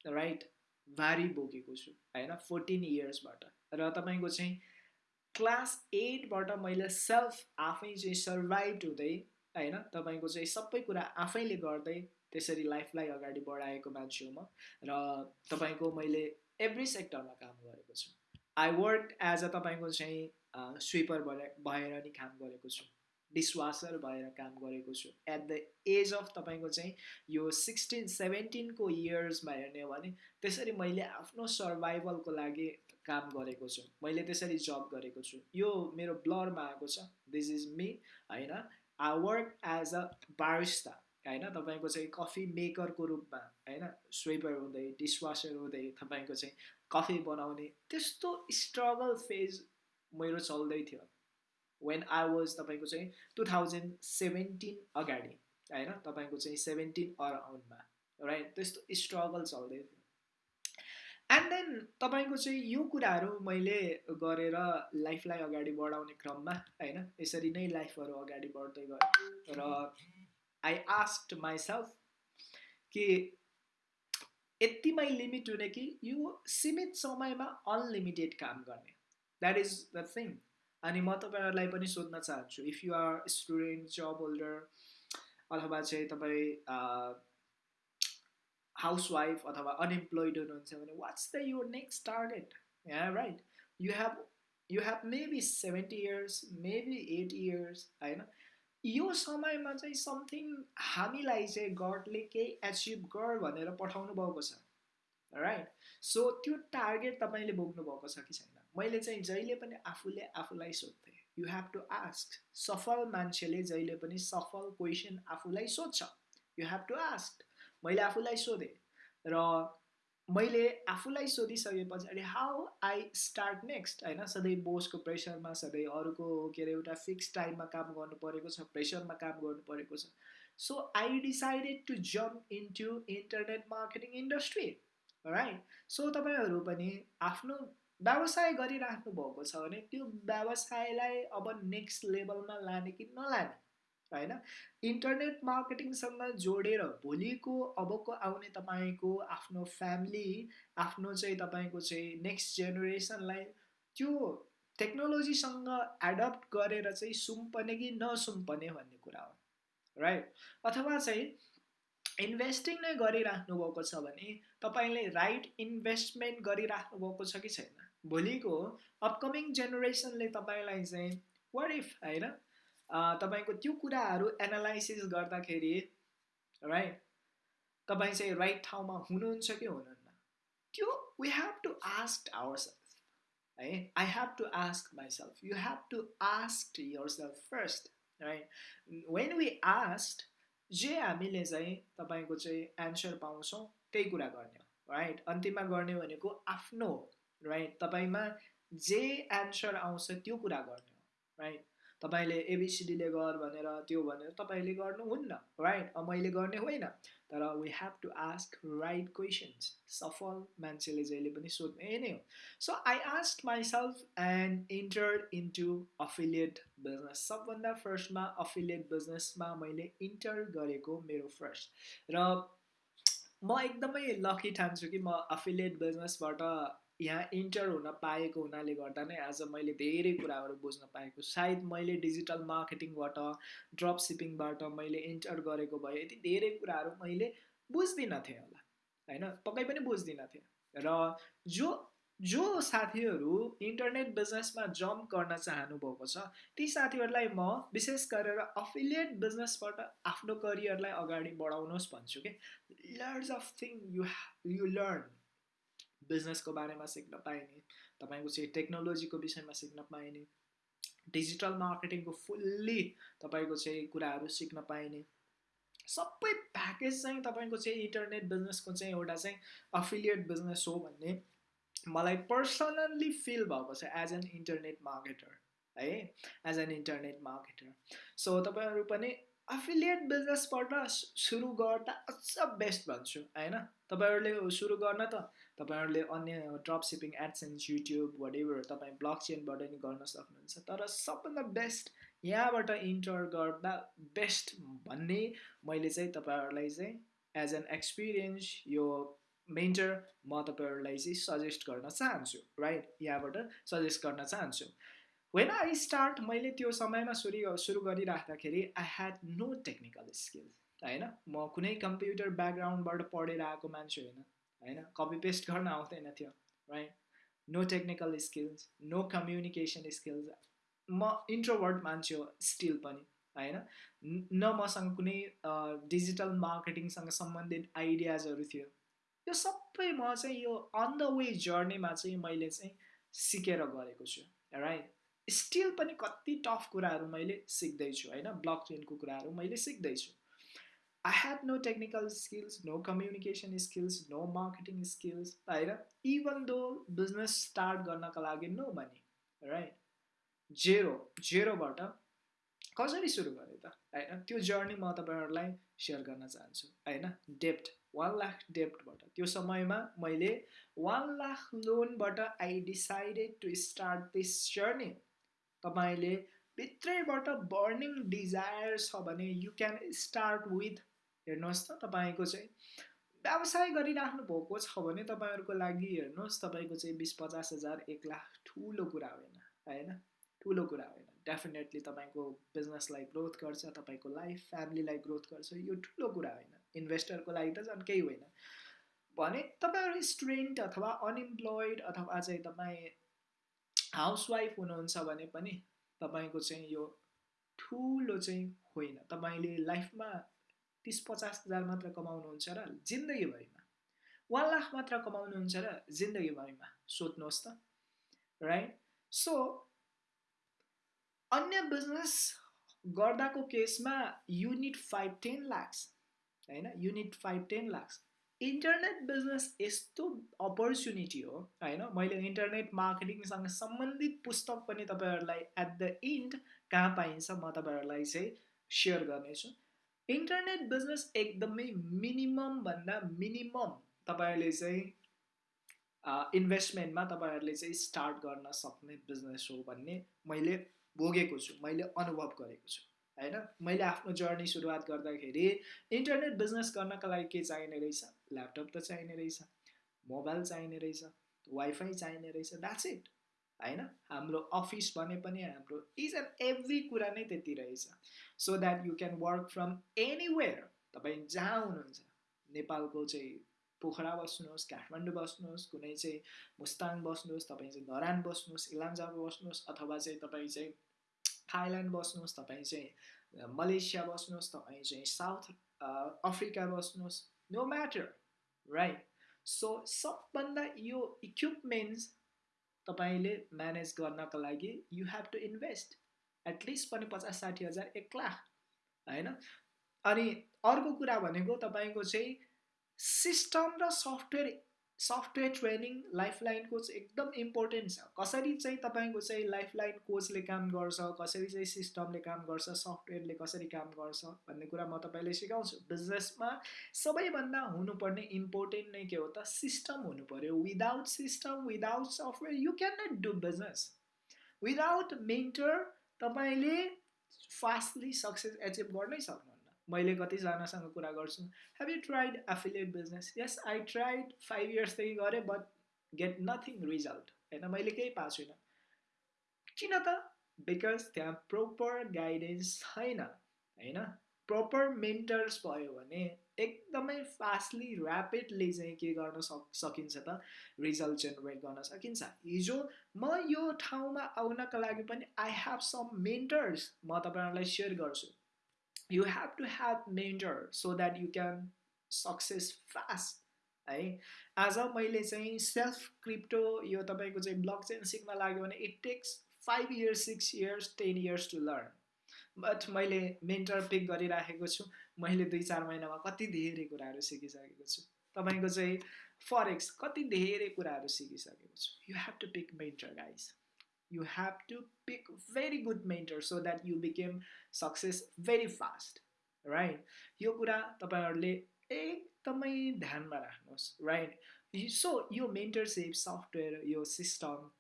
राइट भारी बोकेको छु होइन फोर्टिन इयर्सबाट र तपाईँको चाहिँ क्लास एटबाट मैले सेल्फ आफै चाहिँ सर्भाइभ हुँदै होइन तपाईँको चाहिँ सबै कुरा आफैले गर्दै त्यसरी लाइफलाई अगाडि बढाएको मान्छे हो म र तपाईँको मैले एभ्री सेक्टरमा काम गरेको छु। आई वर्क एज अ तपाईँको चाहिँ स्विपर भएर नि काम गरेको छु। डिसवासर भएर काम गरेको छु। एट द एज अफ तपाईँको चाहिँ यो सिक्सटिन सेभेन्टिनको इयर्समा हेर्ने हो भने त्यसरी मैले आफ्नो सर्भाइभलको लागि काम गरेको छु। मैले त्यसरी जब गरेको छु। यो मेरो ब्लरमा आएको छ। दिस इज मी होइन? I work as a barista होइन? तपाईँको चाहिँ कफी मेकरको रूपमा होइन? स्वेपर हुँदै डिसवासर हुँदै तपाईँको चाहिँ कफी बनाउने त्यस्तो स्ट्रगल फेज मेरो चल्दै थियो। वेन आई वाज तपाईँको चाहिँ टु थाउजन्ड सेभेन्टिन अगाडि होइन? तपाईँको चाहिँ सेभेन्टिन अराउन्डमा राइट त्यस्तो स्ट्रगल चल्दै थियो। एन्ड देन तपाईँको चाहिँ यो कुराहरू मैले गरेर लाइफलाई अगाडि बढाउने क्रममा होइन यसरी नै लाइफहरू अगाडि बढ्दै गयो र आई आस्ट माइसेल्फ कि यतिमै लिमिट हुने कि यो सीमित समयमा अनलिमिटेड काम गर्ने। द्याट इज द थिङ अनि म तपाईँहरूलाई पनि सोध्न चाहन्छु if you are student job holder अथवा चाहिँ तपाईँ हाउसवाइफ अथवा अनइम्प्लोइड हुनुहुन्छ भने what's the your next target yeah right you have you have maybe seventy years maybe eighty years होइन? यो समयमा चाहिँ समथिङ हामीलाई चाहिँ गडले केही एचिभ गर भनेर पठाउनु भएको छ। राइट सो त्यो टार्गेट तपाईँले बोक्नु भएको छ कि छैन? मैले चाहिँ जहिले पनि आफूले आफूलाई सोध्थेँ। यु हेभ टु आस्क सफल मान्छेले जहिले पनि सफल क्वेसन आफूलाई सोध्छ। यु हेभ टु आस्क मैले आफूलाई सोधेँ र मैले आफूलाई सोधिसके पछाडि हाउ आई स्टार्ट नेक्स्ट होइन सधैँ बोसको प्रेसरमा सधैँ अरूको के अरे एउटा फिक्स टाइममा काम गर्नु परेको छ प्रेसरमा काम गर्नु परेको छ। So I decided to jump into internet marketing industry right so तपाईँहरू पनि आफ्नो व्यवसाय गरिराख्नु भएको छ भने त्यो व्यवसायलाई अब नेक्स्ट लेभलमा लाने कि नलाने? होइन? इन्टरनेट मार्केटिङसँग जोडेर भोलिको अबको आउने तपाईँको आफ्नो फ्यामिली आफ्नो चाहिँ तपाईँको चाहिँ नेक्स्ट जेनेरेसनलाई त्यो टेक्नोलोजीसँग एडप्ट गरेर चाहिँ सुम्पने कि नसुम्पने भन्ने कुरा हो राइट अथवा चाहिँ इन्भेस्टिङ नै गरिराख्नु भएको छ भने तपाईँले राइट इन्भेस्टमेन्ट गरिराख्नु भएको छ कि छैन? भोलिको अपकमिङ जेनेरेसनले तपाईँलाई चाहिँ वाट इफ होइन? तपाईँको त्यो कुराहरू एनालाइसिस गर्दाखेरि राइट तपाईँ चाहिँ राइट ठाउँमा हुनुहुन्छ कि हुनुहुन्न? त्यो we have to ask our self है? I have to ask myself you have to ask your self first right when we asked जे हामीले चाहिँ तपाईँको चाहिँ एन्सर पाउँछौँ त्यही कुरा गर्ने हो राइट अन्तिममा गर्ने भनेको आफ्नो राइट तपाईँमा जे एन्सर आउँछ त्यो कुरा गर्ने हो राइट तपाईँले एबिसिडीले गर भनेर त्यो भनेर तपाईँले गर्नुहुन्न राइट मैले गर्ने होइन। तर we have to ask right questions सफल मान्छेले जहिले पनि सोध्ने नै हो। So I ask myself and enter into affiliate business सबभन्दा फर्स्टमा अफिलिएट बिजनेसमा मैले इन्टर गरेको मेरो फर्स्ट र म एकदमै लकी ठान्छु कि म अफिलिएट बिजनेसबाट यहाँ इन्टर हुन पाएको हुनाले गर्दा नै आज मैले धेरै कुराहरू बुझ्न पाएको। सायद मैले डिजिटल मार्केटिङबाट ड्रप सिपिङबाट मैले इन्टर गरेको भए यति धेरै कुराहरू मैले बुझ्दिनँ थिएँ होला होइन? पक्कै पनि बुझ्दिनँ थिएँ। र जो जो साथीहरू इन्टरनेट बिजनेसमा जम्प गर्न चाहनुभएको छ ती साथीहरूलाई म विशेष गरेर अफिलिएट बिजनेसबाट आफ्नो करियरलाई अगाडि बढाउनुहोस् भन्छु कि? Lots of thing you you learn बिजनेसको बारेमा सिक्न पाइने तपाईँको चाहिँ टेक्नोलोजीको विषयमा सिक्न पाइने डिजिटल मार्केटिङको फुल्ली तपाईँको चाहिँ कुराहरू सिक्न पाइने सबै प्याकेज चाहिँ तपाईँको चाहिँ इन्टरनेट बिजनेसको चाहिँ एउटा चाहिँ अफिलिएट बिजनेस हो भन्ने मलाई पर्सनल्ली फिल भएको छ एज एन इन्टरनेट मार्केटर है? As an internet marketer so तपाईँहरू पनि अफिलिएट बिजनेसबाट सुरु गर्दा अझ बेस्ट भन्छु होइन? तपाईँहरूले सुरु गर्न त तपाईँहरूले अन्य drop shipping AdSense YouTube what तपाईँ ब्लक चेनबाट नि गर्न सक्नुहुन्छ। तर सबभन्दा बेस्ट यहाँबाट इन्टर गर्दा बेस्ट भन्ने मैले चाहिँ तपाईँहरूलाई चाहिँ एज एन एक्सपिरियन्स यो मेन्टर म तपाईँहरूलाई चाहिँ सजेस्ट गर्न चाहन्छु राइट यहाँबाट सजेस्ट गर्न चाहन्छु। वेन आई स्टार्ट मैले त्यो समयमा सुरु सुरु गरिराख्दाखेरि I had no technical skills होइन? म कुनै कम्प्युटर ब्याकग्राउन्डबाट पढेर आएको मान्छे होइन। होइन? कपी पेस्ट गर्न आउँदैन थियो right no technical skills no communication skills म इन्ट्रोभर्ट मान्छे हो स्टिल पनि होइन? न मसँग कुनै डिजिटल मार्केटिङसँग सम्बन्धित आइडियाजहरू थियो। यो सबै म चाहिँ यो अन द वे जर्नीमा चाहिँ मैले चाहिँ सिकेर गरेको छु राइट स्टिल पनि कति टफ कुराहरू मैले सिक्दैछु होइन? ब्लक चेनको कुराहरू मैले सिक्दैछु। I have no technical skills no communication skills no marketing skills होइन इभन दो बिजनेस स्टार्ट गर्नका लागि नो मनी राइट जेरो जेरोबाट कसरी सुरु गरेँ त? होइन त्यो जर्नी म तपाईँहरूलाई सेयर गर्न चाहन्छु होइन? डेप्ट वान लाख डेप्टबाट त्यो समयमा मैले one lakh लोनबाट I decided to start this journey तपाईँले भित्रैबाट बर्निङ डिजायर छ भने यु क्यान स्टार्ट विथ हेर्नुहोस् त तपाईँको चाहिँ व्यवसाय गरिराख्नु भएको छ भने तपाईँहरूको लागि हेर्नुहोस् तपाईँको चाहिँ बिस पचास हजार एक लाख ठुलो कुरा होइन होइन? ठुलो कुरा होइन। डेफिनेटली तपाईँको बिजनेसलाई ग्रोथ गर्छ तपाईँको लाइफ फ्यामिलीलाई ग्रोथ गर्छ यो ठुलो कुरा होइन। इन्भेस्टरको लागि त झन् केही होइन। भने तपाईँहरू स्टुडेन्ट अथवा अनइम्प्लोइड अथवा चाहिँ तपाईँ हाउसवाइफ हुनुहुन्छ भने पनि तपाईँको चाहिँ यो ठुलो चाहिँ होइन। तपाईँले लाइफमा तिस पचास हजार मात्र कमाउनुहुन्छ र जिन्दगीभरिमा वान लाख मात्र कमाउनुहुन्छ र जिन्दगीभरिमा सोध्नुहोस् त राइट सो अन्य बिजनेस गर्दाको केसमा युनिट फाइभ टेन लाक्स होइन? Unit five ten lakhs internet business यस्तो अपर्च्युनिटी हो होइन? मैले इन्टरनेट मार्केटिङसँग सम्बन्धित पुस्तक पनि तपाईँहरूलाई एट द इन्ड कहाँ पाइन्छ म तपाईँहरूलाई चाहिँ सेयर गर्नेछु। इन्टरनेट बिजनेस एकदमै मिनिमम भन्दा मिनिमम तपाईँहरूले चाहिँ इन्भेस्टमेन्टमा तपाईँहरूले चाहिँ स्टार्ट गर्न सक्ने बिजनेस हो भन्ने मैले भोगेको छु मैले अनुभव गरेको छु होइन? मैले आफ्नो जर्नी सुरुवात गर्दाखेरि इन्टरनेट बिजनेस गर्नका लागि के चाहिने रहेछ? ल्यापटप त चाहिने रहेछ मोबाइल चाहिने रहेछ वाइफाई चाहिने रहेछ द्याट्स इट होइन? हाम्रो अफिस भने पनि हाम्रो इच एन्ड एभ्री कुरा नै त्यति रहेछ। So that you can work from anywhere तपाईँ जहाँ हुनुहुन्छ। नेपालको चाहिँ पोखरा बस्नुहोस् काठमाडौँ बस्नुहोस् कुनै चाहिँ मुस्ताङ बस्नुहोस् तपाईँ चाहिँ धरान बस्नुहोस् इलान्जामा बस्नुहोस् अथवा चाहिँ तपाईँ चाहिँ थाइल्यान्ड बस्नुहोस् तपाईँ चाहिँ मलेसिया बस्नुहोस् तपाईँ चाहिँ साउथ अफ्रिका बस्नुहोस् नो म्याटर राइट सो सबभन्दा यो इक्विपमेन्ट्स तपाईँले म्यानेज गर्नको लागि you have to invest at least पनि पचास साठी हजार एक लाख होइन? अनि अर्को कुरा भनेको तपाईँको चाहिँ सिस्टम र software software training lifeline coach एकदम इम्पोर्टेन्ट छ। कसरी चाहिँ तपाईँको चाहिँ लाइफलाइन कोचले काम गर्छ कसरी चाहिँ सिस्टमले काम गर्छ सफ्टवेयरले कसरी काम गर्छ भन्ने कुरा म तपाईँले सिकाउँछु। बिजनेसमा सबैभन्दा हुनुपर्ने इम्पोर्टेन्ट नै के हो त? सिस्टम हुनु पऱ्यो without system without software you can not do business without mentor तपाईँले फास्टली सक्सेस एचिभ गर्नै सक्नु मैले कतिजनासँग कुरा गर्छु। Have you tried affiliate business yes I tried five इयर्सदेखि गरेँ बट गेट नथिङ रिजल्ट होइन मैले केही पाएको छुइनँ। किन त? बिकज त्यहाँ प्रोपर गाइडेन्स छैन। होइन प्रोपर मेन्टर्स भयो भने एकदमै फास्टली ऱ्यापिडली चाहिँ के गर्न सक सकिन्छ त? रिजल्ट जेनेरेट गर्न सकिन्छ। हिजो म यो ठाउँमा आउनका लागि पनि आई हेभ सम मेन्टर्स म तपाईँहरूलाई सेयर गर्छु। You have to have mentor so that you can success fast है आज मैले चाहिँ सेल्फ क्रिप्टो यो तपाईँको चाहिँ ब्लक चेन सिक्न लाग्यो भने it takes five years six years ten years to learn but मैले मेन्टर पिक गरिराखेको छु। मैले दुई चार महिनामा कति धेरै कुराहरू सिकिसकेको छु। तपाईँको चाहिँ फरेक्स कति धेरै कुराहरू सिकिसकेको छु। You have to pick mentor guys you have to pick very good mentor so that you became success very fast right यो कुरा तपाईँहरूले एकदमै ध्यानमा राख्नुहोस् राइट सो यो मेन्टरसिप सफ्टवेयर यो सिस्टम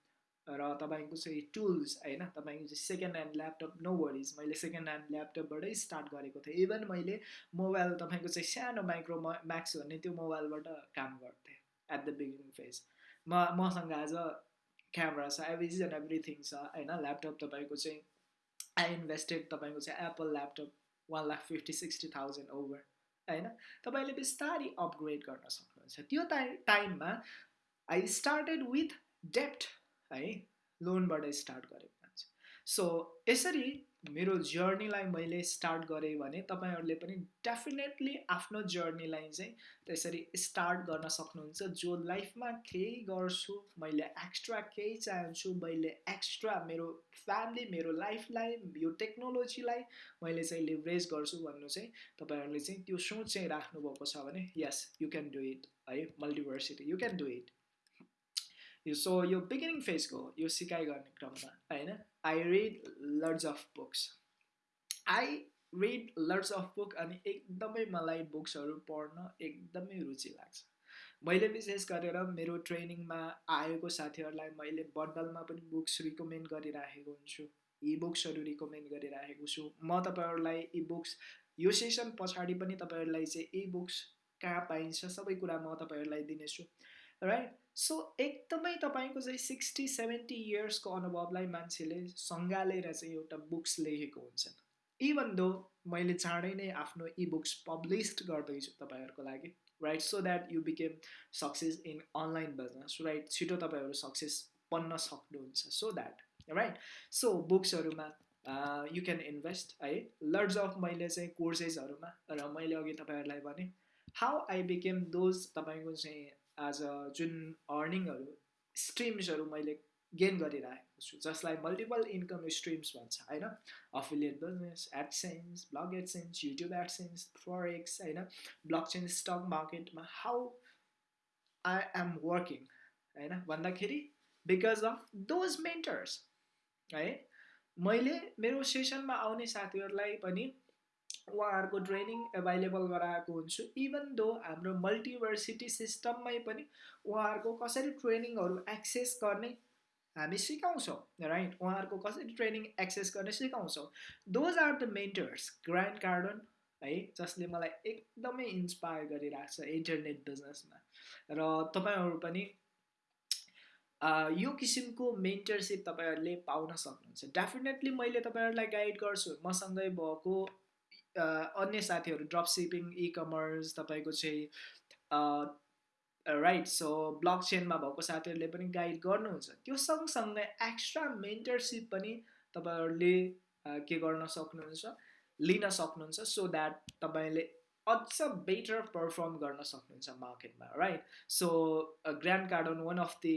र तपाईँको चाहिँ टुल्स होइन? तपाईँको चाहिँ second hand laptop no worries मैले सेकेन्ड ह्यान्ड ल्यापटपबाटै स्टार्ट गरेको थिएँ. इभन मैले मोबाइल तपाईँको चाहिँ सानो माइक्रो म्याक्स भन्ने त्यो मोबाइलबाट काम गर्थेँ एट द बिगिनिङ फेज म मसँग आज क्यामरा छ एभ्रिज एन्ड एभ्रिथिङ छ होइन? ल्यापटप तपाईँको चाहिँ आई इन्भेस्टेड तपाईँको चाहिँ Apple laptop one lakh fifty sixty thousand over होइन? तपाईँले बिस्तारै अपग्रेड गर्न सक्नुहुन्छ। त्यो टाइम टाइममा आई स्टार्टेड विथ डेप्ट है? लोनबाट स्टार्ट गरेको मान्छे। सो यसरी मेरो जर्नीलाई मैले स्टार्ट गरेँ भने तपाईँहरूले पनि डेफिनेटली आफ्नो जर्नीलाई चाहिँ त्यसरी स्टार्ट गर्न सक्नुहुन्छ। जो लाइफमा केही गर्छु मैले एक्स्ट्रा केही चाहन्छु मैले एक्स्ट्रा मेरो फ्यामिली मेरो लाइफलाई यो टेक्नोलोजीलाई मैले चाहिँ लिभरेज गर्छु भन्नु चाहिँ तपाईँहरूले चाहिँ त्यो सोच चाहिँ राख्नुभएको छ भने yes you can do it है Multiversity you can do it so यो बिगिनिङ फेजको यो सिकाइ गर्ने क्रममा होइन? I read lots of books I read lots of book अनि एकदमै मलाई बुक्सहरू पढ्न एकदमै रुचि लाग्छ। मैले विशेष गरेर मेरो ट्रेनिङमा आएको साथीहरूलाई मैले बन्डलमा पनि बुक्स रिकमेन्ड गरिराखेको हुन्छु। इ बुक्सहरू रिकमेन्ड गरिराखेको छु। म तपाईँहरूलाई इ बुक्स यो सेसन पछाडि पनि तपाईँहरूलाई चाहिँ इ बुक्स कहाँ पाइन्छ सबै कुरा म तपाईँहरूलाई दिनेछु। राइट सो एकदमै तपाईँको चाहिँ सिक्सटी सेभेन्टी इयर्सको अनुभवलाई मान्छेले सङ्घालेर चाहिँ एउटा बुक्स लेखेको हुन्छ इभन दो मैले चाँडै नै आफ्नो इ बुक्स पब्लिस्ड गर्दैछु तपाईँहरूको लागि right so that you became success in online business right छिटो तपाईँहरू सक्सेस बन्न सक्नुहुन्छ। सो द्याट राइट सो बुक्सहरूमा यु क्यान इन्भेस्ट है? लर्ड्स अफ मैले चाहिँ कोर्सेसहरूमा र मैले अघि तपाईँहरूलाई भने हाउ आई बिकेम दोज तपाईँको चाहिँ आज जुन अर्निङहरू स्ट्रिम्सहरू मैले गेन गरिरहेको छु जसलाई मल्टिपल इन्कम स्ट्रिम्स भन्छ होइन? Affiliate business AdSense blog AdSense YouTube AdSense forex होइन? ब्लक चेन स्टक मार्केटमा हाउ आई एम वर्किङ होइन? भन्दाखेरि बिकज अफ दोज मेन्टर्स है? मैले मेरो सेसनमा आउने साथीहरूलाई पनि उहाँहरूको ट्रेनिङ एभाइलेबल गराएको हुन्छु। इभन दो हाम्रो मल्टिभर्सिटी सिस्टममै पनि उहाँहरूको कसरी ट्रेनिङहरू एक्सेस गर्ने हामी सिकाउँछौँ राइट उहाँहरूको कसरी ट्रेनिङ एक्सेस गर्ने सिकाउँछौँ। Those are the mentors Grant Cardone है जसले मलाई एकदमै इन्सपायर गरिरहेको छ इन्टरनेट बिजनेसमा र तपाईँहरू पनि यो किसिमको मेन्टरसिप तपाईँहरूले पाउन सक्नुहुन्छ। डेफिनेटली मैले तपाईँहरूलाई गाइड गर्छु। मसँगै भएको अन्य साथीहरू ड्रप सिपिङ इ कमर्स तपाईँको चाहिँ राइट सो ब्लक चेनमा भएको साथीहरूले पनि गाइड गर्नुहुन्छ। त्यो सँगसँगै एक्स्ट्रा मेन्टरसिप पनि तपाईँहरूले के गर्न सक्नुहुन्छ लिन सक्नुहुन्छ सो द्याट तपाईँले अझ बेटर पर्फर्म गर्न सक्नुहुन्छ मार्केटमा right so Grant Cardone one of the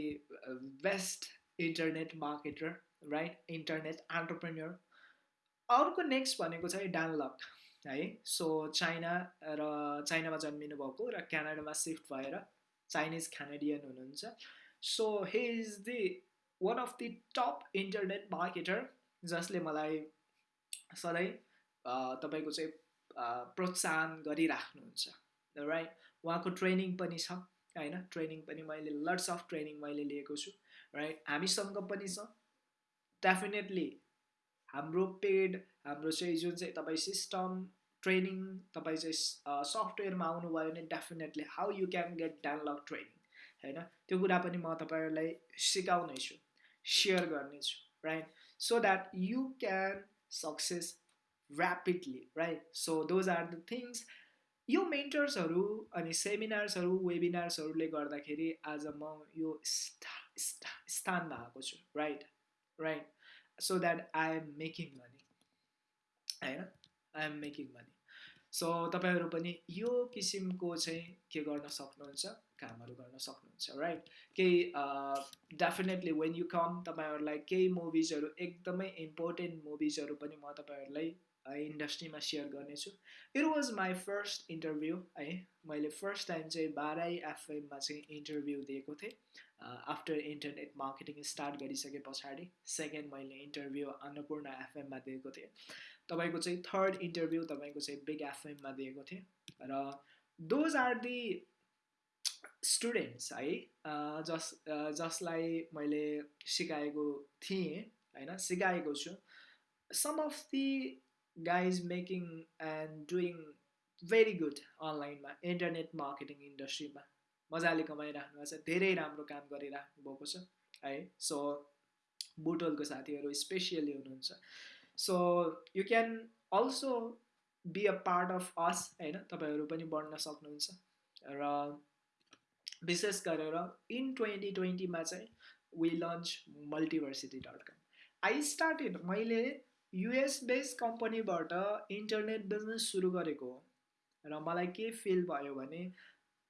best internet marketer right internet entrepreneur अर्को नेक्स्ट भनेको चाहिँ डानलक है। सो चाइना र चाइनामा जन्मिनु भएको र क्यानाडामा सिफ्ट भएर चाइनिज क्यानाडियन हुनुहुन्छ। So he is the one of the top internet marketer जसले मलाई सधैँ तपाईँको चाहिँ प्रोत्साहन गरिराख्नुहुन्छ। राइट उहाँको ट्रेनिङ पनि छ होइन? ट्रेनिङ पनि मैले लट्स अफ ट्रेनिङ मैले लिएको छु। राइट हामीसँग पनि छ। डेफिनेटली हाम्रो पेड हाम्रो चाहिँ जुन चाहिँ तपाईँ सिस्टम ट्रेनिङ तपाईँ चाहिँ सफ्टवेयरमा आउनुभयो भने definitely how you can get download training होइन? त्यो कुरा पनि म तपाईँहरूलाई सिकाउनेछु सेयर गर्नेछु right so that you can success rapidly right so those are the things यो मेन्टर्सहरू अनि सेमिनार्सहरू वेबिनार्सहरूले गर्दाखेरि आज म यो स्थानमा आएको छु right right so that I am making money होइन I am making money so तपाईँहरू पनि यो किसिमको चाहिँ के गर्न सक्नुहुन्छ? कामहरू गर्न सक्नुहुन्छ राइट केही डेफिनेटली वेन यु कम तपाईँहरूलाई केही मुभिजहरू एकदमै इम्पोर्टेन्ट मुभिजहरू पनि म तपाईँहरूलाई इन्डस्ट्रीमा सेयर गर्नेछु। It was my first interview है। मैले फर्स्ट टाइम चाहिँ बाह्रै एफएममा चाहिँ इन्टरभ्यू दिएको थिएँ। आफ्टर इन्टरनेट मार्केटिङ स्टार्ट गरिसके पछाडि सेकेन्ड मैले इन्टरभ्यू अन्नपूर्ण एफएममा दिएको थिएँ। तपाईँको चाहिँ थर्ड इन्टरभ्यू तपाईँको चाहिँ बिग एफएममा दिएको थिएँ र दोज आर दि स्टुडेन्ट्स है जस जसलाई मैले सिकाएको थिएँ होइन सिकाएको छु। Some of the guys making and doing very good अनलाइनमा इन्टरनेट मार्केटिङ इन्डस्ट्रीमा मजाले कमाइराख्नु भएको छ धेरै राम्रो काम गरिराख्नु भएको छ है। सो बुटोलको साथीहरू स्पेसियली हुनुहुन्छ। So you can also be a part of us होइन? तपाईँहरू पनि बढ्न सक्नुहुन्छ। र विशेष गरेर इन ट्वेन्टी ट्वेन्टीमा चाहिँ we launch Multiversity dot com I started मैले युएस बेस कम्पनीबाट इन्टरनेट बिजनेस सुरु गरेको हो। र मलाई के फिल भयो भने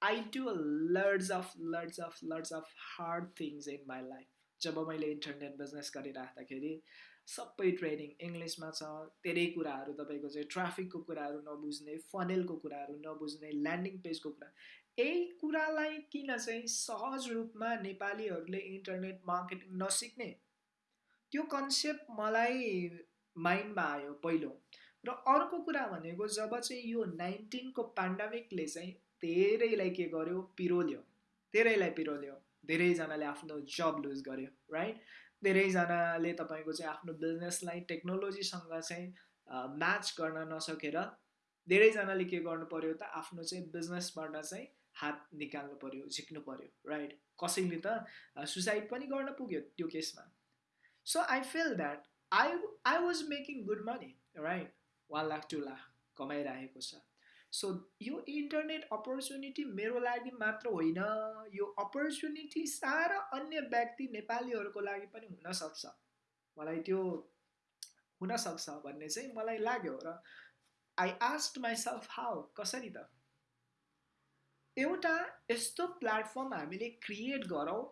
I do lords of lords of lords of hard things in my life जब मैले इन्टरनेट बिजनेस गरिराख्दाखेरि सबै ट्रेनिङ इङ्ग्लिसमा छ। धेरै कुराहरू तपाईँको चाहिँ ट्राफिकको कुराहरू नबुझ्ने फनेलको कुराहरू नबुझ्ने ल्यान्डिङ पेजको कुरा। यही कुरालाई किन चाहिँ सहज रूपमा नेपालीहरूले इन्टरनेट मार्केटिङ नसिक्ने? त्यो कन्सेप्ट मलाई माइन्डमा आयो पहिलो। र अर्को कुरा भनेको जब चाहिँ यो नाइन्टिनको पेन्डामिकले चाहिँ धेरैलाई के गर्यो? पिरोल्यो। धेरैलाई पिरोल्यो। धेरैजनाले आफ्नो जब लुज गर्यो राइट धेरैजनाले तपाईँको चाहिँ आफ्नो बिजनेसलाई टेक्नोलोजीसँग चाहिँ म्याच गर्न नसकेर धेरैजनाले के गर्नु पऱ्यो त आफ्नो चाहिँ बिजनेसबाट चाहिँ हात निकाल्नु पऱ्यो झिक्नु पऱ्यो राइट कसैले त सुसाइड पनि गर्न पुग्यो त्यो केसमा। So I feel that I I was making good money right one lakh two lakh कमाइरहेको छ। सो यो इन्टरनेट अपर्च्युनिटी मेरो लागि मात्र होइन। यो अपर्च्युनिटी सारा अन्य व्यक्ति नेपालीहरूको लागि पनि हुनसक्छ। मलाई त्यो हुनसक्छ भन्ने चाहिँ मलाई लाग्यो र आई आस्ट माइसेल्फ हाउ कसरी त? एउटा यस्तो प्लेटफर्म हामीले क्रिएट गरौँ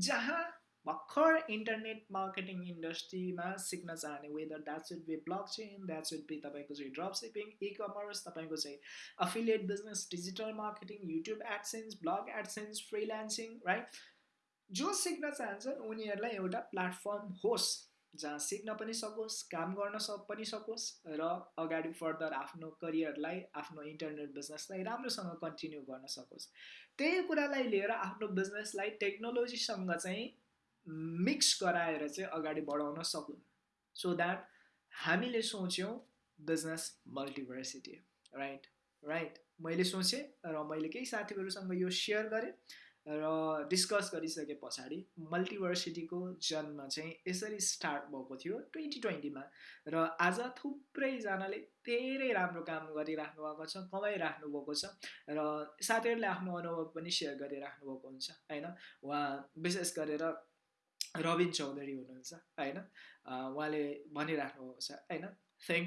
जहाँ भर्खर इन्टरनेट मार्केटिङ इन्डस्ट्रीमा सिक्न चाहने whether that should be blockchain that should be तपाईँको चाहिँ ड्रप सिपिङ इ कमर्स तपाईँको चाहिँ affiliate business digital marketing YouTube AdSense blog AdSense freelancing right जो सिक्न चाहन्छन् उनीहरूलाई एउटा प्लेटफर्म होस् जहाँ सिक्न पनि सकोस् काम गर्न सक पनि सकोस् र अगाडि फर्दर आफ्नो करियरलाई आफ्नो इन्टरनेट बिजनेसलाई राम्रोसँग कन्टिन्यू गर्न सकोस्। त्यही कुरालाई लिएर आफ्नो बिजनेसलाई टेक्नोलोजीसँग चाहिँ मिक्स गराएर चाहिँ अगाडि बढाउन सकुन् सो द्याट हामीले सोच्यौँ बिजनेस मल्टिभर्सिटी राइट राइट मैले सोचेँ र मैले केही साथीहरूसँग यो सेयर गरेँ र डिस्कस गरिसके पछाडि मल्टिभर्सिटीको जन्म चाहिँ यसरी स्टार्ट भएको थियो ट्वेन्टी ट्वेन्टीमा र आज थुप्रैजनाले धेरै राम्रो काम गरिराख्नु भएको छ कमाइराख्नु भएको छ र साथीहरूले आफ्नो अनुभव पनि सेयर गरिराख्नु भएको हुन्छ होइन? उहाँ विशेष गरेर रविन चौधरी हुनुहुन्छ होइन? उहाँले भनिराख्नु भएको छ होइन?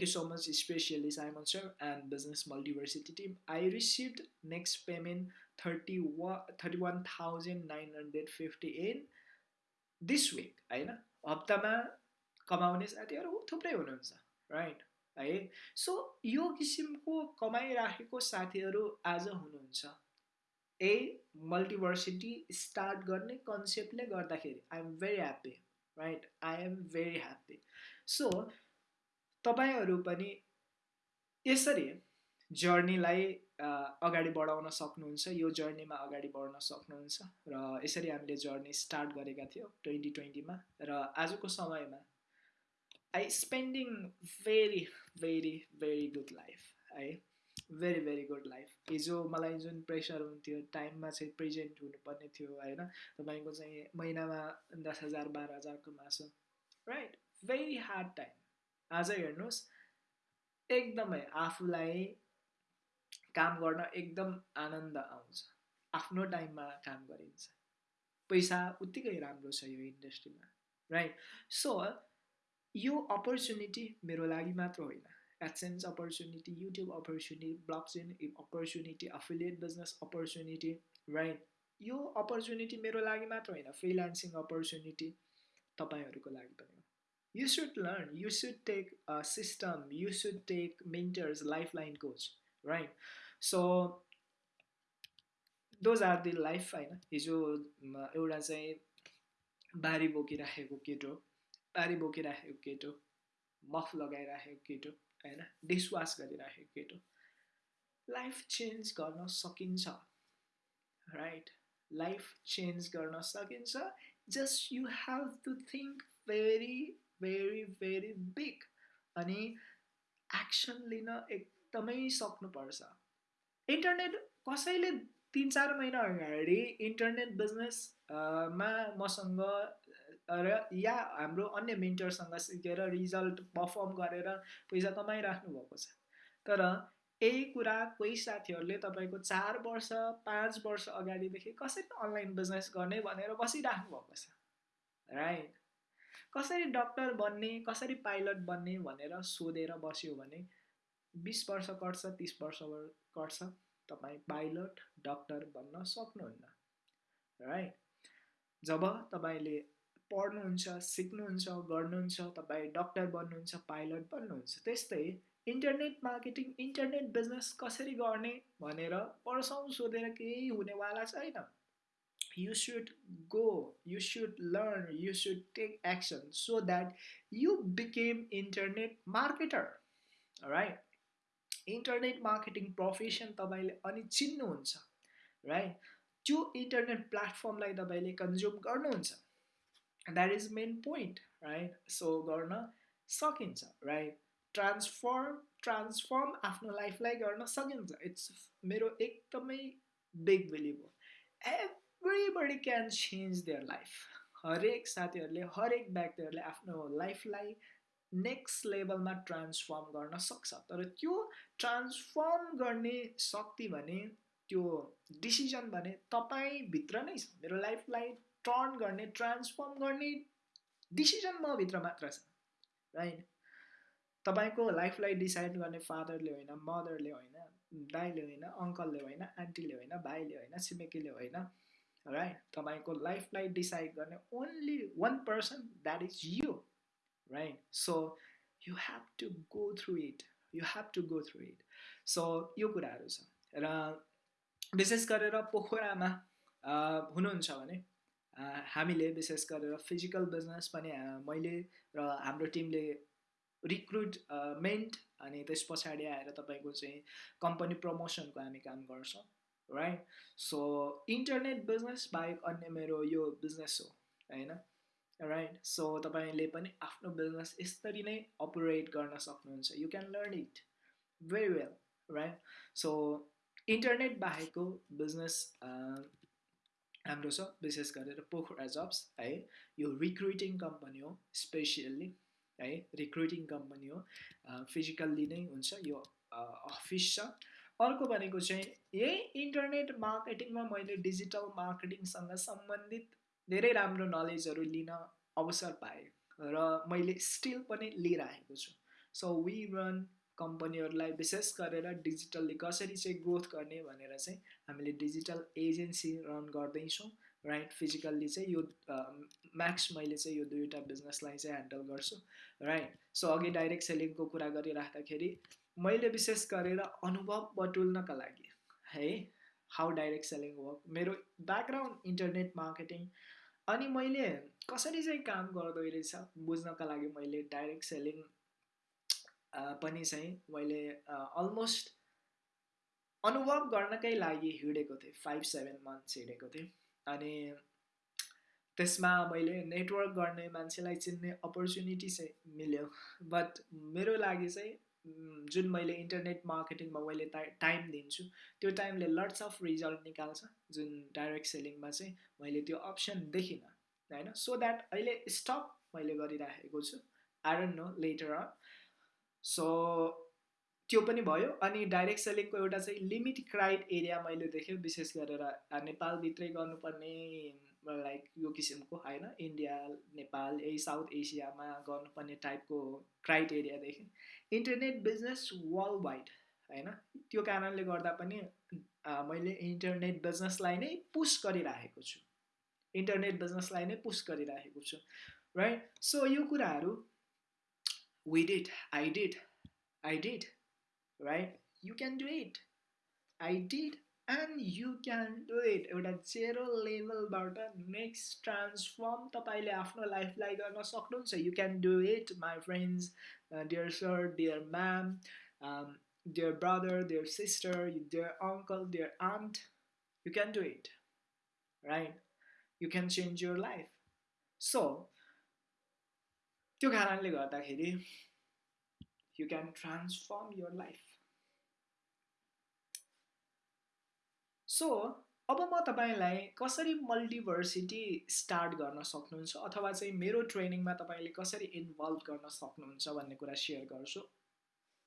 You so much specially sir and business Multiversity team I received next payment thirty वा thirty one thousand nine hundred fifty eight this week होइन? हप्तामा कमाउने साथीहरू थुप्रै हुनुहुन्छ राइट है? सो यो किसिमको कमाइराखेको साथीहरू आज हुनुहुन्छ। ए मल्टिभर्सिटी स्टार्ट गर्ने कन्सेप्टले गर्दाखेरि I am very happy right I am very happy so तपाईँहरू पनि यसरी जर्नीलाई अगाडि बढाउन सक्नुहुन्छ यो जर्नीमा अगाडि बढ्न सक्नुहुन्छ र यसरी हामीले जर्नी स्टार्ट गरेका थियौँ ट्वेन्टी ट्वेन्टीमा र आजको समयमा I spending very very very good life है। भेरी भेरी गुड लाइफ हिजो मलाई जुन प्रेसर हुन्थ्यो टाइममा चाहिँ प्रेजेन्ट हुनुपर्ने थियो होइन? तपाईँको चाहिँ महिनामा दस हजार बाह्र हजारको मासु राइट भेरी हार्ड टाइम आज हेर्नुहोस् एकदमै आफूलाई काम गर्न एकदम आनन्द आउँछ। आफ्नो टाइममा काम गरिन्छ। पैसा उत्तिकै राम्रो छ यो इन्डस्ट्रीमा राइट सो यो अपर्च्युनिटी मेरो लागि मात्र होइन। AdSense opportunity, YouTube opportunity, blockchain opportunity, affiliate business opportunity, right? यो अपर्च्युनिटी मेरो लागि मात्र होइन फ्रिलान्सिङ अपर्च्युनिटी तपाईँहरूको लागि पनि हो। You should learn you should take system you should take mentors life line coach right so those are the life होइन। हिजो एउटा चाहिँ बारी बोकिराखेको केटो बारी बोकिराखेको केटो मफ लगाइराखेको केटो। होइन डिसवास गरिराखेको केटो लाइफ चेन्ज गर्न सकिन्छ। राइट लाइफ चेन्ज गर्न सकिन्छ। Just you have to think very very very big अनि एक्सन लिन एकदमै सक्नुपर्छ। इन्टरनेट कसैले तिन चार महिना अगाडि इन्टरनेट बिजनेसमा मसँग र या हाम्रो अन्य मेन्टरसँग सिकेर रिजल्ट पर्फर्म गरेर पैसा कमाइराख्नु भएको छ। तर यही कुरा कोही साथीहरूले तपाईँको चार वर्ष पाँच वर्ष अगाडिदेखि कसरी अनलाइन बिजनेस गर्ने भनेर बसिराख्नु भएको छ। राइट? कसरी डक्टर बन्ने कसरी पाइलट बन्ने भनेर सोधेर बस्यो भने बिस वर्ष कट्छ तिस वर्ष कट्छ तपाईँ पाइलट डक्टर बन्न सक्नुहुन्न। राइट? जब तपाईँले पढ्नुहुन्छ सिक्नुहुन्छ गर्नुहुन्छ तपाईँ डक्टर बन्नुहुन्छ पाइलट बन्नुहुन्छ त्यस्तै इन्टरनेट मार्केटिङ इन्टरनेट बिजनेस कसरी गर्ने भनेर वर्षौँ सोधेर केही हुनेवाला छैन। You should go you should learn you should take action so that you became internet marketer right internet marketing profession तपाईँले अनि चिन्नुहुन्छ राइट त्यो इन्टरनेट प्लेटफर्मलाई तपाईँले कन्ज्युम गर्नुहुन्छ। That is main point right so गर्न सकिन्छ राइट ट्रान्सफर्म ट्रान्सफर्म आफ्नो लाइफलाई गर्न सकिन्छ इट्स मेरो एकदमै बिग बिलिभ हो everybody can change their life हरेक साथीहरूले हरेक व्यक्तिहरूले आफ्नो लाइफलाई नेक्स्ट लेभलमा ट्रान्सफर्म गर्न सक्छ. तर त्यो ट्रान्सफर्म गर्ने शक्ति भने त्यो डिसिजन भने तपाईँभित्र नै छ. मेरो लाइफलाई टर्न गर्ने ट्रान्सफर्म गर्ने डिसिजन मभित्र मात्र छ राइट तपाईँको लाइफलाई डिसाइड गर्ने फादरले होइन मदरले होइन दाइले होइन अङ्कलले होइन आन्टीले होइन भाइले होइन छिमेकीले होइन राइट तपाईँको लाइफलाई डिसाइड गर्ने only one person that is you right so you have to go through it you have to go through it so यो कुराहरू छ र विशेष गरेर पोखरामा हुनुहुन्छ भने हामीले विशेष गरेर फिजिकल बिजनेस पनि मैले र हाम्रो टिमले रिक्रुटमेन्ट अनि त्यस पछाडि आएर तपाईँको चाहिँ कम्पनी प्रमोसनको हामी काम गर्छौँ राइट सो इन्टरनेट बिजनेस बाहेक अन्य मेरो यो बिजनेस हो होइन? राइट सो तपाईँले पनि आफ्नो बिजनेस यसरी नै अपरेट गर्न सक्नुहुन्छ। You can learn it very well right so internet बाहेकको business हाम्रो छ विशेष गरेर पोखरा जब्स है यो रिक्रुटिङ कम्पनी हो स्पेसियल्ली है रिक्रुटिङ कम्पनी हो फिजिकल्ली नै हुन्छ यो अफिस छ। अर्को भनेको चाहिँ यही इन्टरनेट मार्केटिङमा मैले डिजिटल मार्केटिङसँग सम्बन्धित धेरै राम्रो नलेजहरू लिन अवसर पाएँ र मैले स्टिल पनि लिइरहेको छु। सो वी रन कम्पनीहरूलाई विशेष गरेर डिजिटल्ली कसरी चाहिँ ग्रोथ गर्ने भनेर चाहिँ हामीले डिजिटल एजेन्सी रन गर्दैछौँ राइट फिजिकल्ली चाहिँ यो म्याक्स मैले चाहिँ यो दुईवटा बिजनेसलाई चाहिँ ह्यान्डल गर्छु राइट सो अघि डाइरेक्ट सेलिङको कुरा गरिराख्दाखेरि मैले विशेष गरेर अनुभव बटुल्नका लागि है? हाउ डाइरेक्ट सेलिङ वर्क मेरो ब्याकग्राउन्ड इन्टरनेट मार्केटिङ अनि मैले कसरी चाहिँ काम गर्दो रहेछ बुझ्नका लागि मैले डाइरेक्ट सेलिङ पनि चाहिँ मैले अलमोस्ट अनुभव गर्नकै लागि हिँडेको थिएँ। फाइभ सेभेन मन्थ्स हिँडेको थिएँ। अनि त्यसमा मैले नेटवर्क गर्ने मान्छेलाई चिन्ने अपर्च्युनिटी चाहिँ मिल्यो। बट मेरो लागि चाहिँ जुन मैले इन्टरनेट मार्केटिङमा मैले टाइम दिन्छु त्यो टाइमले लट्स अफ रिजल्ट निकाल्छ। जुन डाइरेक्ट सेलिङमा चाहिँ मैले त्यो अप्सन देखिनँ होइन? सो द्याट अहिले स्टप मैले गरिराखेको छु। I don't know later on so त्यो पनि भयो अनि डाइरेक्ट सेलिङको एउटा चाहिँ लिमिट क्राइट एरिया मैले देखेँ विशेष गरेर नेपालभित्रै गर्नुपर्ने लाइक यो किसिमको होइन? इन्डिया नेपाल यही साउथ एसियामा गर्नुपर्ने टाइपको क्राइट एरिया देखेँ। इन्टरनेट बिजनेस वर्ल्ड वाइड होइन? त्यो कारणले गर्दा पनि मैले इन्टरनेट बिजनेसलाई नै पुस गरिराखेको छु। इन्टरनेट बिजनेसलाई नै पुस गरिराखेको छु राइट सो यो कुराहरू we did. I did. I did. Right? You can do it. I did and you can do it. एउटा जेरो लेभलबाट नेक्स्ट ट्रान्सफर्म तपाईँले आफ्नो लाइफलाई गर्न सक्नुहुन्छ you can do it my friends dear sir dear ma'am dear brother dear sister dear uncle dear aunt you can do it right you can change your life so त्यो कारणले गर्दाखेरि you can transform your life so अब म तपाईँलाई कसरी multiversity start गर्न सक्नुहुन्छ अथवा चाहिँ मेरो ट्रेनिङमा तपाईँले कसरी इन्भल्भ गर्न सक्नुहुन्छ भन्ने कुरा सेयर गर्छु।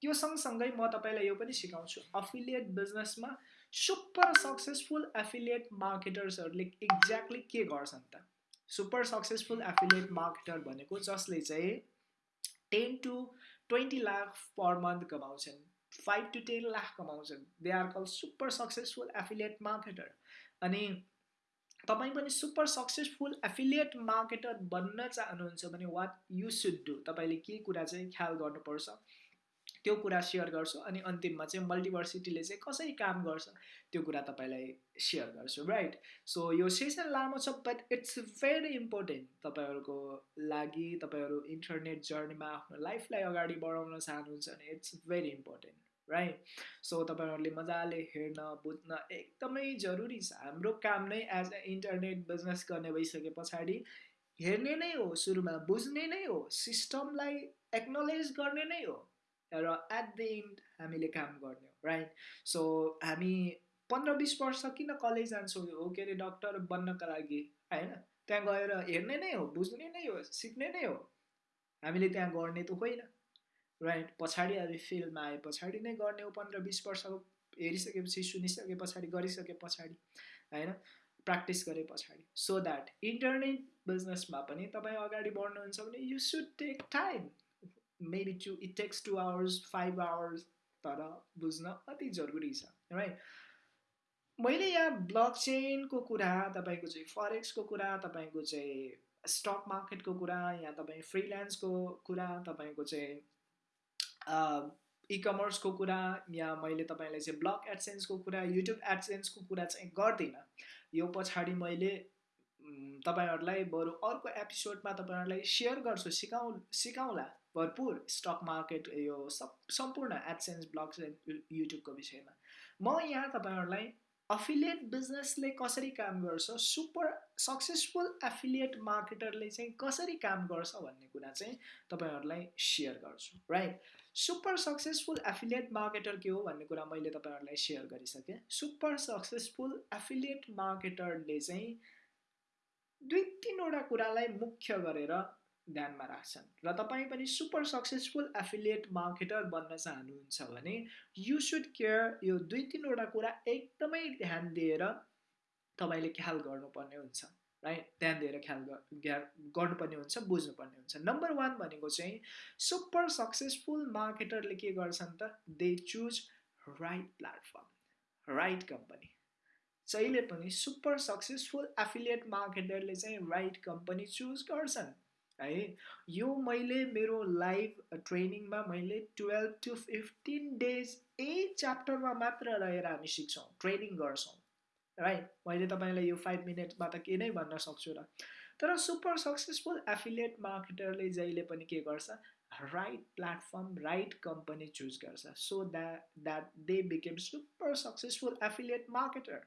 त्यो सँगसँगै म तपाईँलाई यो पनि सिकाउँछु। अफिलिएट बिजनेसमा सुपर सक्सेसफुल एफिलिएट मार्केटर्सहरूले एक्ज्याक्टली के गर्छन् त? सुपर सक्सेसफुल एफिलिएट मार्केटर भनेको जसले चाहिँ ten to twenty lakh per month कमाउँछन् फाइभ टु टेन लाख कमाउँछन्। They are call super successful affiliate marketer अनि तपाईँ पनि सुपर सक्सेसफुल एफिलिएट मार्केटर बन्न चाहनुहुन्छ भने वाट यु सुड डु तपाईँले के कुरा चाहिँ ख्याल गर्नुपर्छ? त्यो कुरा सेयर गर्छु अनि अन्तिममा चाहिँ मल्टिभर्सिटीले चाहिँ कसरी काम गर्छ त्यो कुरा तपाईँलाई सेयर गर्छु राइट सो यो सेसन लामो छ बट इट्स भेरी इम्पोर्टेन्ट तपाईँहरूको लागि तपाईँहरू इन्टरनेट जर्नीमा आफ्नो लाइफलाई अगाडि बढाउन चाहनुहुन्छ भने it's very important right so तपाईँहरूले मजाले हेर्न बुझ्न एकदमै जरुरी छ। हाम्रो काम नै एज अ इन्टरनेट बिजनेस गर्ने भइसके पछाडि हेर्ने नै हो सुरुमा बुझ्ने नै हो सिस्टमलाई एक्नोलेज गर्ने नै हो। र एट द इन्ड हामीले काम गर्ने हो राइट सो हामी पन्ध्र बिस वर्ष किन कलेज जान्छौँ? हो के अरे डक्टर बन्नका लागि होइन? त्यहाँ गएर हेर्ने नै हो बुझ्ने नै हो सिक्ने नै हो। हामीले त्यहाँ गर्ने त होइन राइट पछाडि हामी फिल्डमा आए पछाडि नै गर्ने हो पन्ध्र बिस वर्षको हेरिसकेपछि सुनिसके पछाडि गरिसके पछाडि होइन? प्र्याक्टिस गरे पछाडि। सो द्याट इन्टरनेट बिजनेसमा पनि तपाईँ अगाडि बढ्नुहुन्छ भने you should take time maybe two it takes two hours five hours तर बुझ्न अति जरुरी छ राइट मैले यहाँ ब्लक चेनको कुरा तपाईँको चाहिँ फरेक्सको कुरा तपाईँको चाहिँ स्टक मार्केटको कुरा यहाँ तपाईँ फ्रिल्यान्सको कुरा तपाईँको चाहिँ इकमर्सको कुरा या मैले तपाईँलाई चाहिँ ब्लक एडसेन्सको कुरा युट्युब एडसेन्सको कुरा चाहिँ गर्दिनँ। यो पछाडि मैले तपाईँहरूलाई बरु अर्को एपिसोडमा तपाईँहरूलाई सेयर गर्छु सिकाउ सिकाउँला। भरपुर स्टक मार्केट यो सब सम्पूर्ण एडसेन्स ब्लग्स युट्युबको विषयमा। म यहाँ तपाईँहरूलाई अफिलिएट बिजनेसले कसरी काम गर्छ सुपर सक्सेसफुल एफिलिएट मार्केटरले चाहिँ कसरी काम गर्छ भन्ने कुरा चाहिँ तपाईँहरूलाई सेयर गर्छु right super successful affiliate marketer के हो भन्ने कुरा मैले तपाईँहरूलाई सेयर गरिसकेँ। सुपर सक्सेसफुल एफिलिएट मार्केटरले चाहिँ दुई तिनवटा कुरालाई मुख्य गरेर ध्यानमा राख्छन्। र तपाईँ पनि सुपर सक्सेसफुल एफिलिएट मार्केटर बन्न चाहनुहुन्छ भने यु सुड केयर यो दुई तिनवटा कुरा एकदमै ध्यान दिएर तपाईँले ख्याल गर्नुपर्ने हुन्छ राइट ध्यान दिएर ख्याल गर्नुपर्ने हुन्छ बुझ्नुपर्ने हुन्छ। नम्बर वान भनेको चाहिँ सुपर सक्सेसफुल मार्केटरले के गर्छन् त? They choose right platform right company जहिले पनि सुपर सक्सेसफुल एफिलिएट मार्केटरले चाहिँ राइट कम्पनी चुज गर्छन्। है। यो मैले मेरो लाइभ ट्रेनिङमा मैले टुवेल्भ टु फिफ्टिन डेज यही च्याप्टरमा मात्र रहेर हामी सिक्छौँ ट्रेनिङ गर्छौँ राइट मैले तपाईँलाई यो फाइभ मिनट्समा त के नै भन्न सक्छु र। तर सुपर सक्सेसफुल एफिलिएट मार्केटरले जहिले पनि के गर्छ right platform right company choose गर्छ। So that that they became super successful affiliate marketer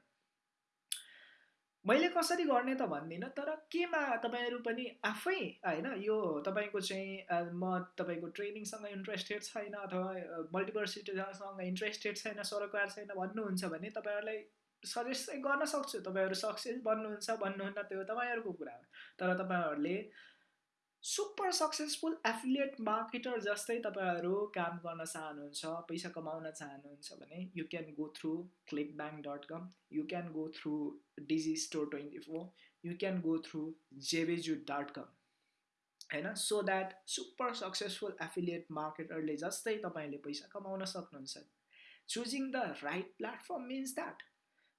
मैले कसरी गर्ने त भन्दिनँ तर केमा तपाईँहरू पनि आफै होइन यो तपाईँको चाहिँ म तपाईँको ट्रेनिङसँग इन्ट्रेस्टेड छैन अथवा मल्टिभर्सिटीसँग इन्ट्रेस्टेड छैन सरोकार छैन भन्नुहुन्छ भने तपाईँहरूलाई सजेस्ट चाहिँ गर्न सक्छु। तपाईँहरू सक्सेस बन्नुहुन्छ भन्नुहुन्न त्यो तपाईँहरूको कुरा हो। तर तपाईँहरूले सुपर सक्सेसफुल एफिलिएट मार्केटर जस्तै तपाईँहरू काम गर्न चाहनुहुन्छ पैसा कमाउन चाहनुहुन्छ भने you can go through ClickBank dot com you can go through Digistore twenty four you can go through जेबेजु dot com होइन? So that super successful affiliate मार्केटरले जस्तै तपाईँले पैसा कमाउन सक्नुहुन्छ। Choosing the right platform means that